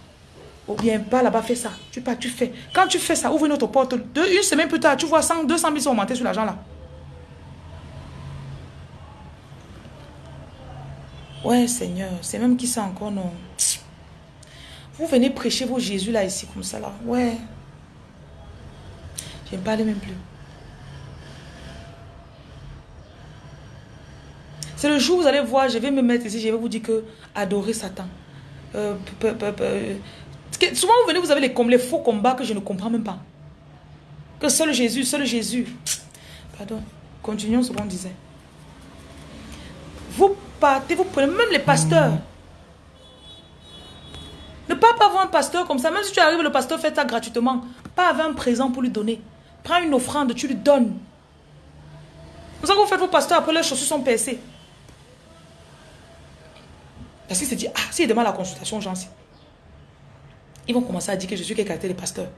Ou bien, pas là-bas, fais ça. Tu pars, tu fais. Quand tu fais ça, ouvre une autre porte. une semaine plus tard, tu vois 100, 200 000 sont augmentés sur l'argent là. Ouais, Seigneur, c'est même qui ça encore, non. Vous venez prêcher vos Jésus là, ici, comme ça là. Ouais. Je ne parle même plus. C'est le jour où vous allez voir, je vais me mettre ici, je vais vous dire que adorer Satan. Euh, souvent vous venez, vous avez les, les faux combats que je ne comprends même pas. Que seul Jésus, seul Jésus. Pardon, continuons ce qu'on disait. Vous partez, vous prenez même les pasteurs. Ne pas avoir un pasteur comme ça, même si tu arrives, le pasteur fait ça gratuitement. Pas avoir un présent pour lui donner. Prends une offrande, tu lui donnes. Vous savez que vous faites vos pasteurs après leurs chaussures sont percées. Parce qu'il se dit, ah, s'il demande la consultation, sais. Ils vont commencer à dire que je suis quelqu'un des pasteurs.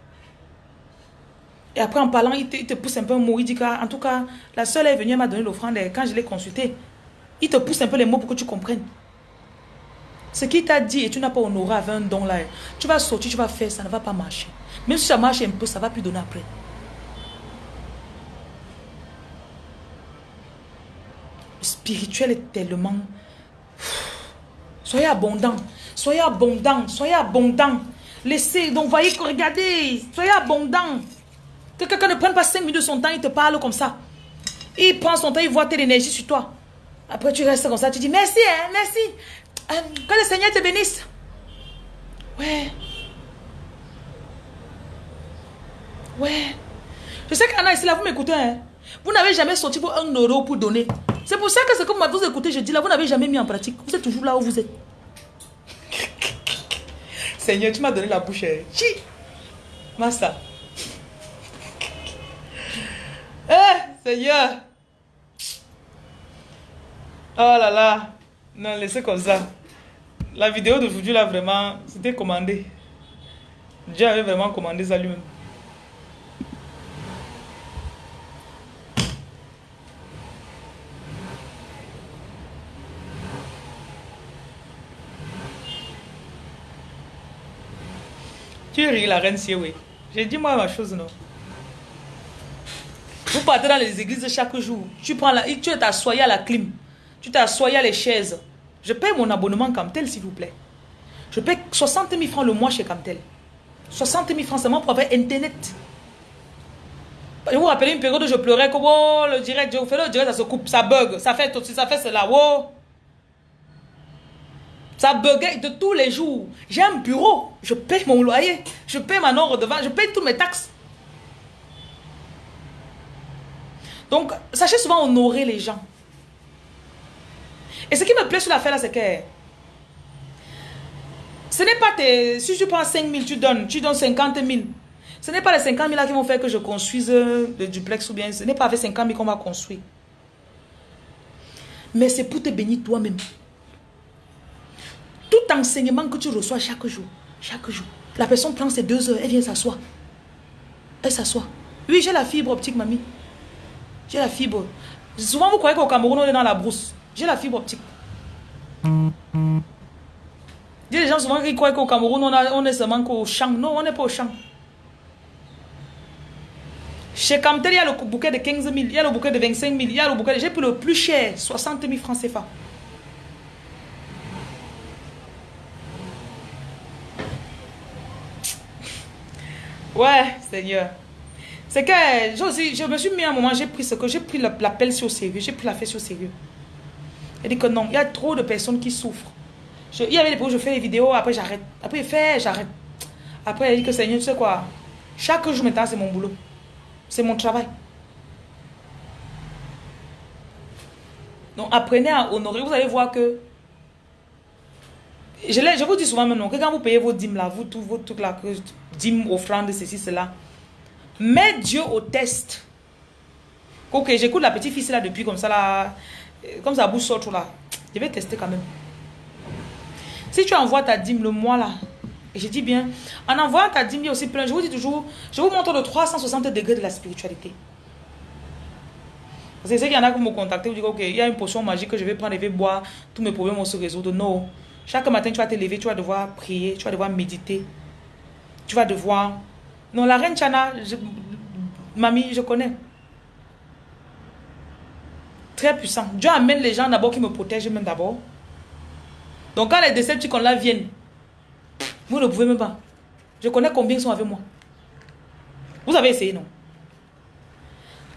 Et après, en parlant, il te, pousse un peu un mot. Il dit qu'en tout cas, la seule est venue, elle m'a donné l'offrande. Quand je l'ai consulté, il te pousse un peu les mots pour que tu comprennes. Ce qu'il t'a dit et tu n'as pas honoré avec un don là, tu vas sortir, tu vas faire, ça ne va pas marcher. Même si ça marche un peu, ça va plus donner après. Spirituel est tellement... Soyez abondant. Soyez abondant. Soyez abondant. Laissez. Donc, voyez, regardez. Soyez abondant. Que quelqu'un ne prenne pas 5 minutes de son temps, il te parle comme ça. Il prend son temps, il voit telle énergie sur toi. Après, tu restes comme ça, tu dis merci, hein, merci. Euh, que le Seigneur te bénisse. Ouais. Ouais. Je sais qu'Anna ici, là, vous m'écoutez, hein. Vous n'avez jamais sorti pour un euro pour donner. C'est pour ça que c'est comme vous écoutez, je dis là, vous n'avez jamais mis en pratique. Vous êtes toujours là où vous êtes. Seigneur, tu m'as donné la bouche. Hein. Chi. Massa. Eh, Seigneur. Oh là là. Non, laissez comme ça. La vidéo d'aujourd'hui, là, vraiment, c'était commandé. Dieu avait vraiment commandé ça lui-même. Tu ris, la reine oui. J'ai dit moi ma chose, non. Vous partez dans les églises chaque jour. Tu prends la, tu t'assois à la clim. Tu t'assois à les chaises. Je paye mon abonnement comme tel, s'il vous plaît. Je paye 60 000 francs le mois chez Camtel. 60 000 francs seulement pour avoir Internet. Je vous rappelle une période où je pleurais comme oh, le direct, je vous fais le direct, ça se coupe, ça bug, ça fait tout, ça fait cela, oh. Ça buguait de tous les jours. J'ai un bureau, je paye mon loyer, je paye ma non redevance, je paye toutes mes taxes. Donc, sachez souvent honorer les gens. Et ce qui me plaît sur l'affaire là, c'est que ce n'est pas tes... Si tu prends 5 000, tu donnes, tu donnes 50 000. Ce n'est pas les 50 000 là qui vont faire que je construise le duplex ou bien ce n'est pas avec 50 000 qu'on va construire. Mais c'est pour te bénir toi-même. Tout enseignement que tu reçois chaque jour, chaque jour, la personne prend ses deux heures, elle vient s'asseoir. Elle s'assoit. Oui, j'ai la fibre optique, mamie. J'ai la fibre. Souvent, vous croyez qu'au Cameroun, on est dans la brousse. J'ai la fibre optique. Il des gens souvent qui croient qu'au Cameroun, on, est seulement qu'au champ. Non, on n'est pas au champ. Chez Camtel, il y a le bouquet de 15 000, il y a le bouquet de 25 000, il y a le bouquet. J'ai pris le plus cher, 60 000 francs CFA. Ouais, Seigneur. C'est que je me suis mis à un moment, j'ai pris ce que j'ai pris l'appel sur sérieux, j'ai pris l'affaire sur sérieux. Elle dit que non, il y a trop de personnes qui souffrent. il y avait des où je fais des vidéos, après j'arrête. Après il fait, j'arrête. Après elle dit que Seigneur, tu sais quoi, chaque jour maintenant c'est mon boulot. C'est mon travail. Donc apprenez à honorer. Vous allez voir que je, vous dis souvent maintenant que quand vous payez vos dîmes là, vous tout, vos trucs là, que dîmes, offrandes, ceci, cela, mets Dieu au test. Ok, j'écoute la petite fille là depuis comme ça là, comme ça bouge sort là. Je vais tester quand même. Si tu envoies ta dîme le mois là, et je dis bien, en envoyant ta dîme, il y a aussi plein. Je vous dis toujours, je vous montre le 360 degrés de la spiritualité. Parce que qu'il y en a qui me contactent, vous disent, ok, il y a une potion magique que je vais prendre et vais boire, tous mes problèmes vont se résoudre. Non. Chaque matin, tu vas te lever, tu vas devoir prier, tu vas devoir méditer. Tu vas devoir... Non, la reine Chana, mamie, je connais. Très puissant. Dieu amène les gens d'abord qui me protègent même d'abord. Donc quand les Decepticons-là viennent, vous ne pouvez même pas. Je connais combien ils sont avec moi. Vous avez essayé, non?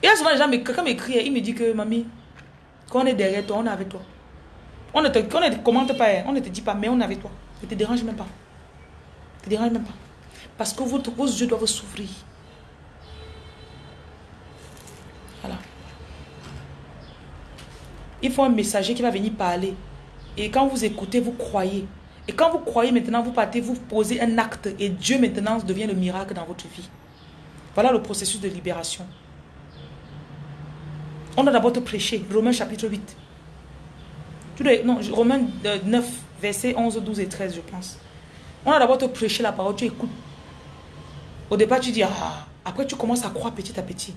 Il y a souvent des gens, quelqu'un m'écrit, il me dit que, mamie, quand on est derrière toi, on est avec toi. On ne te, commente pas, hein. on ne te dit pas, mais on est avec toi. Ne te dérange même pas. Ne te dérange même pas. Parce que vos, vos yeux doivent s'ouvrir. Voilà. Il faut un messager qui va venir parler. Et quand vous écoutez, vous croyez. Et quand vous croyez maintenant, vous partez, vous posez un acte. Et Dieu maintenant devient le miracle dans votre vie. Voilà le processus de libération. On a d'abord te prêcher. Romains chapitre 8. Non, Romains 9, versets 11, 12 et 13, je pense. On a d'abord te prêcher la parole, tu écoutes. Au départ, tu dis, ah, après tu commences à croire petit à petit.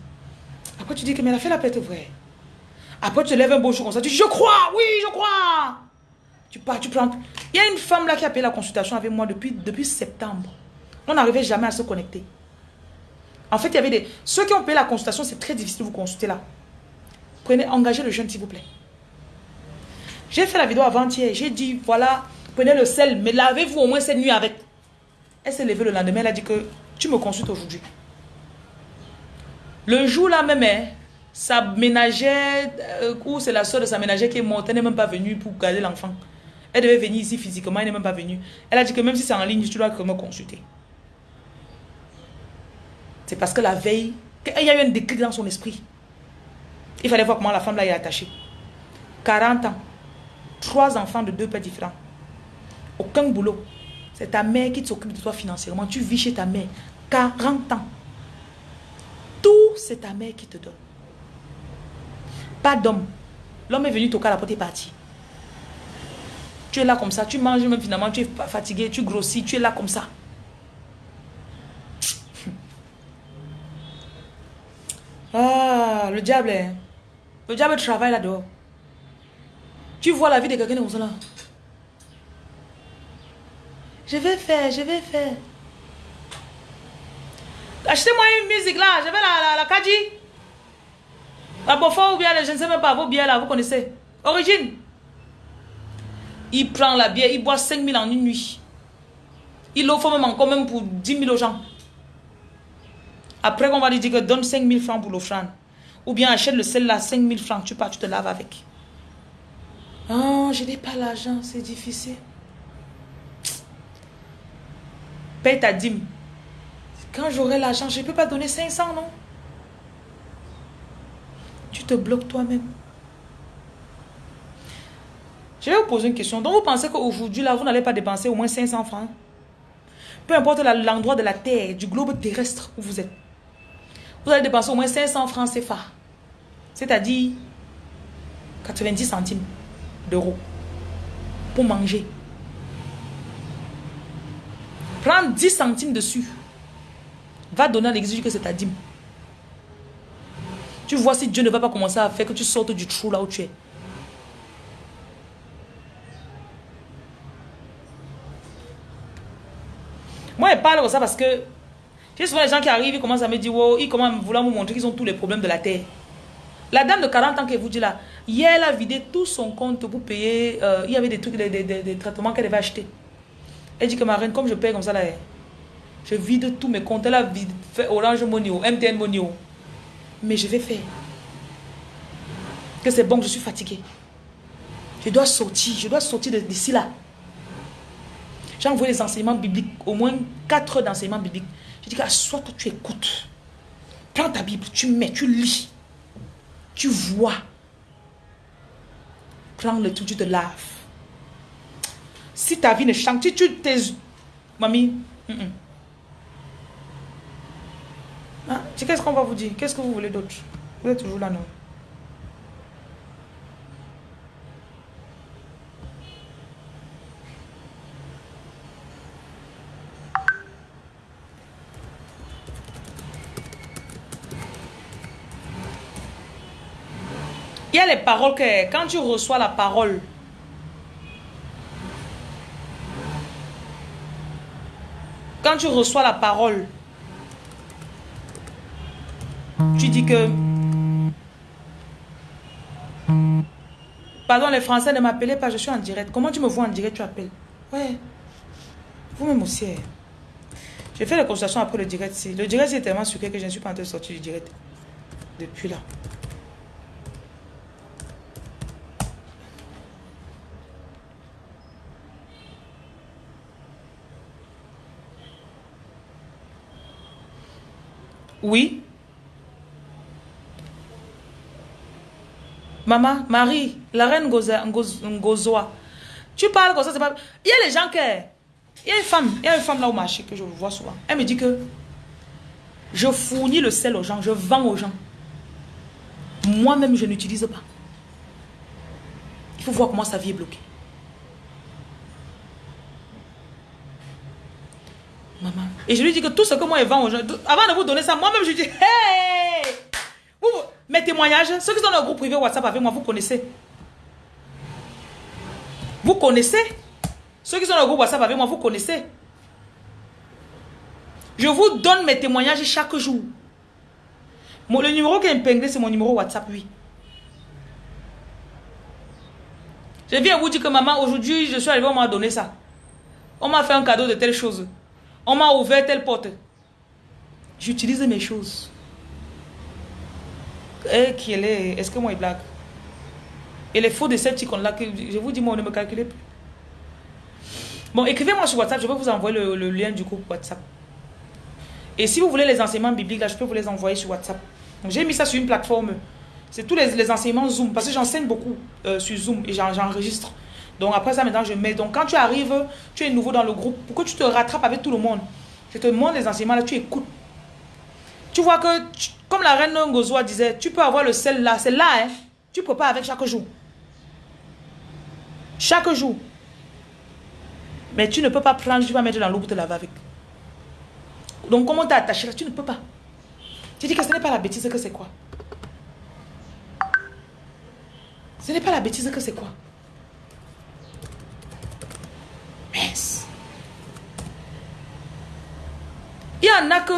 Après tu dis que mais la fait la paix est vraie. Après tu te lèves un beau jour comme ça, tu dis, je crois, oui, je crois. Tu pars, tu prends. Il y a une femme là qui a payé la consultation avec moi depuis, depuis septembre. On n'arrivait jamais à se connecter. En fait, il y avait des... Ceux qui ont payé la consultation, c'est très difficile de vous consulter là. Prenez, engagez le jeune, s'il vous plaît. J'ai fait la vidéo avant-hier. J'ai dit, voilà, prenez le sel, mais lavez-vous au moins cette nuit avec. Elle s'est levée le lendemain, elle a dit que tu me consultes aujourd'hui. Le jour là même, hein, sa ménagère, euh, ou c'est la soeur de sa ménagère qui est morte, elle n'est même pas venue pour garder l'enfant. Elle devait venir ici physiquement, elle n'est même pas venue. Elle a dit que même si c'est en ligne, tu dois me consulter. C'est parce que la veille, il y a eu un déclic dans son esprit. Il fallait voir comment la femme là est attachée. 40 ans. Trois enfants de deux pères différents. Aucun boulot. C'est ta mère qui s'occupe de toi financièrement. Tu vis chez ta mère 40 ans. Tout, c'est ta mère qui te donne. Pas d'homme. L'homme est venu toquer à la porte et parti. Tu es là comme ça, tu manges même finalement, tu es fatigué, tu grossis, tu es là comme ça. Ah, le diable, hein. le diable travaille là-dehors. Tu vois la vie de quelqu'un comme ça là. Je vais faire, je vais faire. Achetez-moi une musique là, je vais la, la, la Kaji. La ou bien, je ne sais même pas, vos bières là, vous connaissez. Origine. Il prend la bière, il boit 5 000 en une nuit. Il l'offre même encore même pour 10 000 aux gens. Après, on va lui dire que donne 5 000 francs pour l'offrande. Ou bien achète le sel là, 5 000 francs, tu pars, tu te laves avec. Oh, je n'ai pas l'argent, c'est difficile. Paye ta dîme. Quand j'aurai l'argent, je ne peux pas donner 500, non? Tu te bloques toi-même. Je vais vous poser une question. Donc, vous pensez qu'aujourd'hui, là, vous n'allez pas dépenser au moins 500 francs? Peu importe l'endroit de la terre, du globe terrestre où vous êtes. Vous allez dépenser au moins 500 francs CFA. C'est-à-dire 90 centimes d'euros pour manger. Prends 10 centimes dessus. Va donner à l'église que c'est ta dîme. Tu vois si Dieu ne va pas commencer à faire que tu sortes du trou là où tu es. Moi, je parle comme ça parce que j'ai souvent les gens qui arrivent, ils commencent à me dire, wow, ils commencent à vouloir me montrer qu'ils ont tous les problèmes de la terre. La dame de 40 ans qui vous dit là, hier, elle a vidé tout son compte pour payer. Euh, il y avait des trucs, des, traitements qu'elle devait acheter. Elle dit que ma reine, comme je paye comme ça là, je vide tous mes comptes. Elle a fait Orange Money, MTN Money. Mais je vais faire. Que c'est bon, je suis fatiguée. Je dois sortir, je dois sortir d'ici là. J'ai envoyé les enseignements bibliques, au moins 4 heures d'enseignements bibliques. Je dis que soit que tu écoutes. Prends ta Bible, tu mets, tu lis. Tu vois. Prends le tout, tu te laves. Si ta vie ne change, si tu t'es... Mamie, qu'est-ce qu'on va vous dire? Qu'est-ce que vous voulez d'autre? Vous êtes toujours là, non? Les paroles que quand tu reçois la parole, quand tu reçois la parole, tu dis que... Pardon, les Français ne m'appelaient pas, je suis en direct. Comment tu me vois en direct, tu appelles? Ouais. Vous-même aussi. J'ai fait la consultation après le direct. Le direct, c'est tellement sucré que je ne suis pas en train de sortir du direct. Depuis là. Oui. Maman, Marie, la reine Ngozoa. Tu parles comme ça, c'est pas... Il y a les gens qui... Il y a une femme, il y a une femme là au marché que je vois souvent. Elle me dit que je fournis le sel aux gens, je vends aux gens. Moi-même, je n'utilise pas. Il faut voir comment sa vie est bloquée. Et je lui dis que tout ce que moi je vends aux gens, avant de vous donner ça, moi-même je dis, hey! Vous, mes témoignages, ceux qui sont dans le groupe privé WhatsApp avec moi, vous connaissez. Vous connaissez? Ceux qui sont dans le groupe WhatsApp avec moi, vous connaissez? Je vous donne mes témoignages chaque jour. le numéro qui est épinglé, c'est mon numéro WhatsApp, oui. Je viens vous dire que maman, aujourd'hui, je suis arrivé, on m'a donné ça. On m'a fait un cadeau de telle chose. On m'a ouvert telle porte. J'utilise mes choses. Et eh, qui est, est-ce que moi il blague? Et les faux de cette là je vous dis, moi, ne me calculez plus. Bon, écrivez-moi sur WhatsApp, je vais vous envoyer le, lien du groupe WhatsApp. Et si vous voulez les enseignements bibliques, là, je peux vous les envoyer sur WhatsApp. J'ai mis ça sur une plateforme. C'est tous les, enseignements Zoom, parce que j'enseigne beaucoup euh, sur Zoom et j'enregistre. Donc après ça, maintenant, je mets. Donc quand tu arrives, tu es nouveau dans le groupe, pour que tu te rattrapes avec tout le monde, je te montre les enseignements là, tu écoutes. Tu vois que, comme la reine Ngozoa disait, tu peux avoir le sel là, c'est là, hein. Tu peux pas avec chaque jour. Chaque jour. Mais tu ne peux pas prendre, tu vas mettre dans l'eau pour te laver avec. Donc comment t'es attaché là? Tu ne peux pas. Tu dis que ce n'est pas la bêtise que c'est quoi? Ce n'est pas la bêtise que c'est quoi? Il y en a que...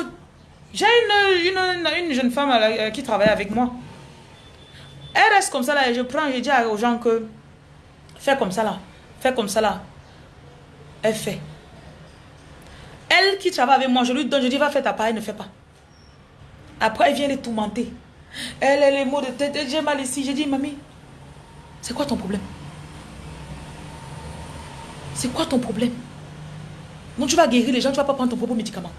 J'ai une, une, une, jeune femme euh, qui travaille avec moi. Elle reste comme ça là et je prends, je dis aux gens que... Fais comme ça là. Fais comme ça là. Elle fait. Elle qui travaille avec moi, je lui donne, je dis va faire ta part, elle ne fait pas. Après, elle vient les tourmenter. Elle a les mots de tête, j'ai mal ici. J'ai dit, mamie, c'est quoi ton problème? C'est quoi ton problème? Non, tu vas guérir les gens, tu vas pas prendre ton propre médicament.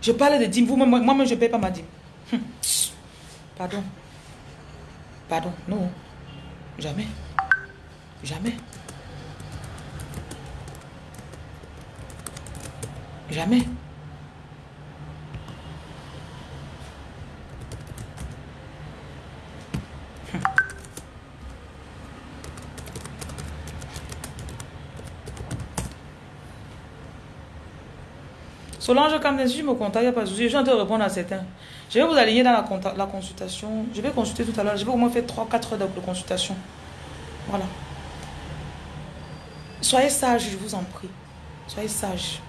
Je parle de dîme, vous, moi-même, je ne paye pas ma dîme. Hum. Pardon. Pardon, non. Jamais. Jamais. Jamais. Solange, quand je me contacte, il n'y a pas de souci. Je train de répondre à certains. Je vais vous aligner dans la, consultation. Je vais consulter tout à l'heure. Je vais au moins faire 3-4 heures de consultation. Voilà. Soyez sage, je vous en prie. Soyez sage.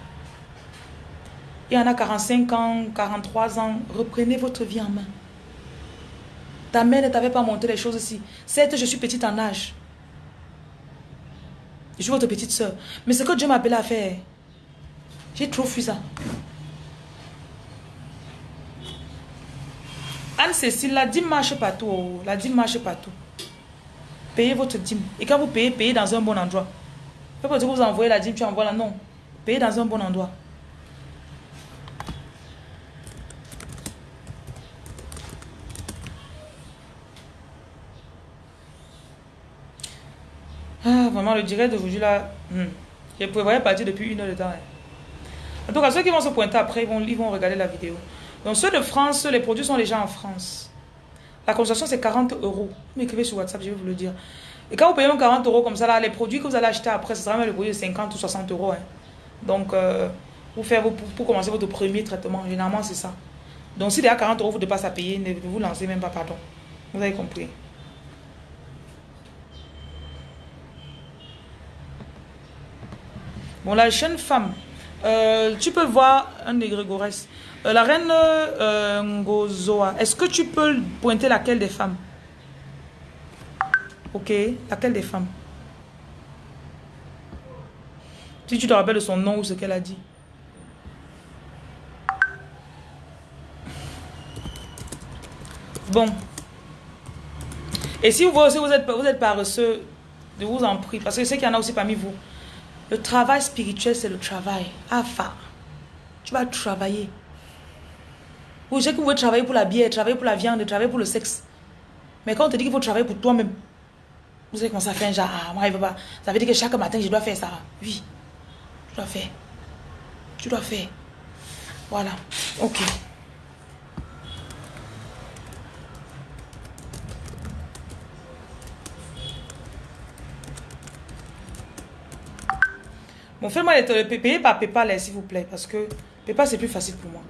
Il y en a 45 ans, 43 ans. Reprenez votre vie en main. Ta mère ne t'avait pas montré les choses ici. Certes, je suis petite en âge. Je suis votre petite soeur. Mais ce que Dieu m'a appelé à faire, j'ai trop fui ça. Anne-Cécile, la dîme marche partout. Oh. La dîme marche partout. Payez votre dîme. Et quand vous payez, payez dans un bon endroit. Pas que vous envoyez la dîme, tu envoies la. Non. Payez dans un bon endroit. Ah, vraiment, le direct d'aujourd'hui là. Hmm. Je prévoyais partir depuis une heure de temps. Hein. En tout cas, ceux qui vont se pointer après, ils vont, ils vont regarder la vidéo. Donc ceux de France, les produits sont déjà en France. La consultation, c'est 40 euros. Vous m'écrivez sur WhatsApp, je vais vous le dire. Et quand vous payez 40 euros comme ça, là, les produits que vous allez acheter après, ce sera même le produit de 50 ou 60 euros. Hein. Donc, euh, pour, faire, pour, commencer votre premier traitement, généralement, c'est ça. Donc, si déjà 40 euros vous dépassez à payer, ne vous lancez même pas, pardon. Vous avez compris. Bon, la jeune femme, euh, tu peux voir un des Grégorès. Euh, la reine euh, Ngozoa, est-ce que tu peux pointer laquelle des femmes? Ok, laquelle des femmes? Si tu te rappelles de son nom ou ce qu'elle a dit. Bon. Et si vous, aussi vous êtes, vous êtes paresseux, je vous en prie, parce que je sais qu'il y en a aussi parmi vous. Le travail spirituel, c'est le travail. Afa. Tu vas travailler. Vous savez que vous travailler pour la bière, travailler pour la viande, travailler pour le sexe. Mais quand on te dit qu'il faut travailler pour toi-même, vous savez comment ça fait un genre, ah, moi, il pas. Ça veut dire que chaque matin, je dois faire ça. Oui. Tu dois faire. Tu dois faire. Voilà. Ok. Bon, faites-moi payer par PayPal, s'il vous plaît, parce que PayPal, c'est plus facile pour moi.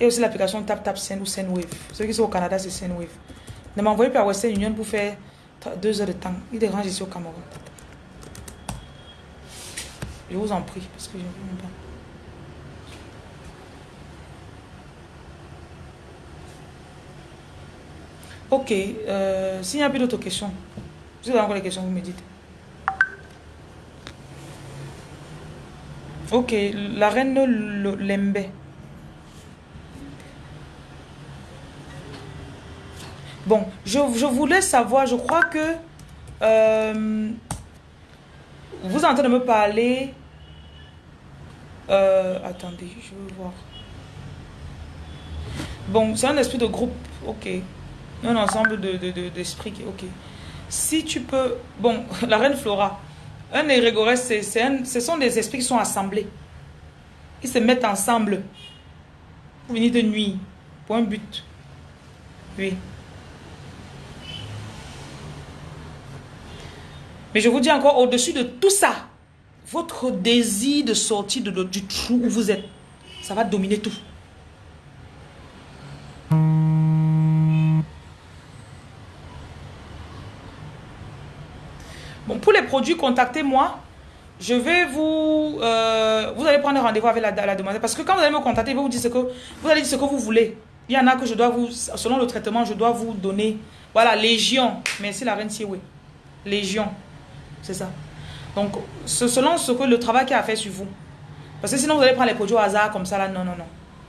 Et aussi l'application TapTapSend ou SendWave. Ceux qui sont au Canada, c'est SendWave. Ne m'envoyez pas à Western Union pour faire deux heures de temps. Il dérange ici au Cameroun. Je vous en prie, parce que je ne veux pas. Ok, euh, s'il n'y a plus d'autres questions, vous avez encore des questions, vous me dites. Ok, la reine Lembe. Bon, je, voulais savoir, je crois que euh, vous êtes en train de me parler. Euh, attendez, je veux voir. Bon, c'est un esprit de groupe, ok. Un ensemble d'esprits, de, de, ok. Si tu peux... Bon, la reine Flora, un égrégorès, ce sont des esprits qui sont assemblés. Ils se mettent ensemble pour venir de nuit, pour un but. Oui. Mais je vous dis encore, au-dessus de tout ça, votre désir de sortir du trou où vous êtes, ça va dominer tout. Bon, pour les contactez-moi. Je vais vous... Euh, vous allez prendre rendez-vous avec la, la demande. Parce que quand vous allez me contacter, je vais vous dire ce que... Vous allez dire ce que vous voulez. Il y en a que je dois vous... Selon le traitement, je dois vous donner... Voilà, Légion. Merci la reine Sioué. Légion. C'est ça. Donc, selon ce que le travail qui a fait sur vous. Parce que sinon, vous allez prendre les produits au hasard comme ça, là. Non, non, non.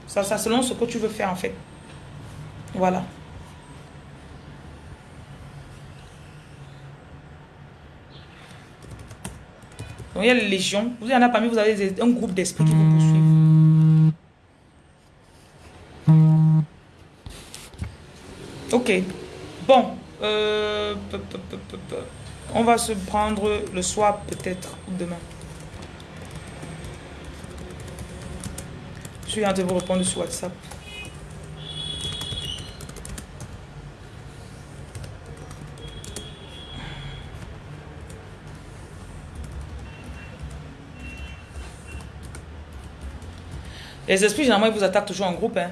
Ça, ça, selon ce que tu veux faire, en fait. Voilà. Donc, il y a les légions. Vous en a parmi vous avez un groupe d'esprits qui vous poursuivent. Ok. Bon. Euh, on va se prendre le soir peut-être demain. Je viens de vous répondre sur WhatsApp. Les esprits, généralement, ils vous attaquent toujours en groupe. Hein.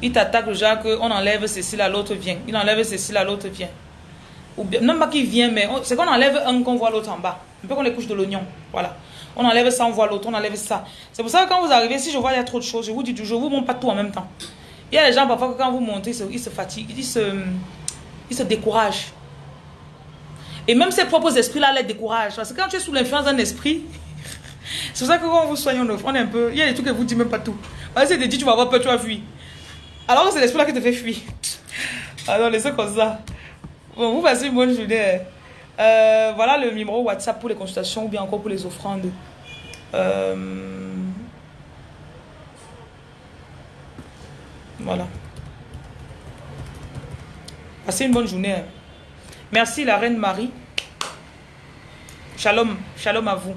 Ils t'attaquent genre qu'on enlève ceci, là, l'autre vient. Il enlève ceci, là, l'autre vient. Ou bien, non pas qu'il vient, mais c'est qu'on enlève un, qu'on voit l'autre en bas. Un peu comme les couches de l'oignon. Voilà. On enlève ça, on voit l'autre, on enlève ça. C'est pour ça que quand vous arrivez, si je vois il y a trop de choses, je vous dis toujours, je vous montre pas tout en même temps. Il y a des gens, parfois, quand vous montez, ils se, fatiguent, ils se, ils se découragent. Et même ses propres esprits-là les découragent. Parce que quand tu es sous l'influence d'un esprit, c'est pour ça que quand on vous soigne, on est un peu... Il y a des trucs que vous dites même pas tout. Vas-y, te dit, tu vas avoir peur, tu vas fuir. Alors c'est l'esprit là qui te fait fuir. Alors, laissez comme ça. Bon, vous passez une bonne journée. Euh, voilà le numéro WhatsApp pour les consultations ou bien encore pour les offrandes. Euh, voilà. Passez une bonne journée. Merci la reine Marie. Shalom, shalom à vous.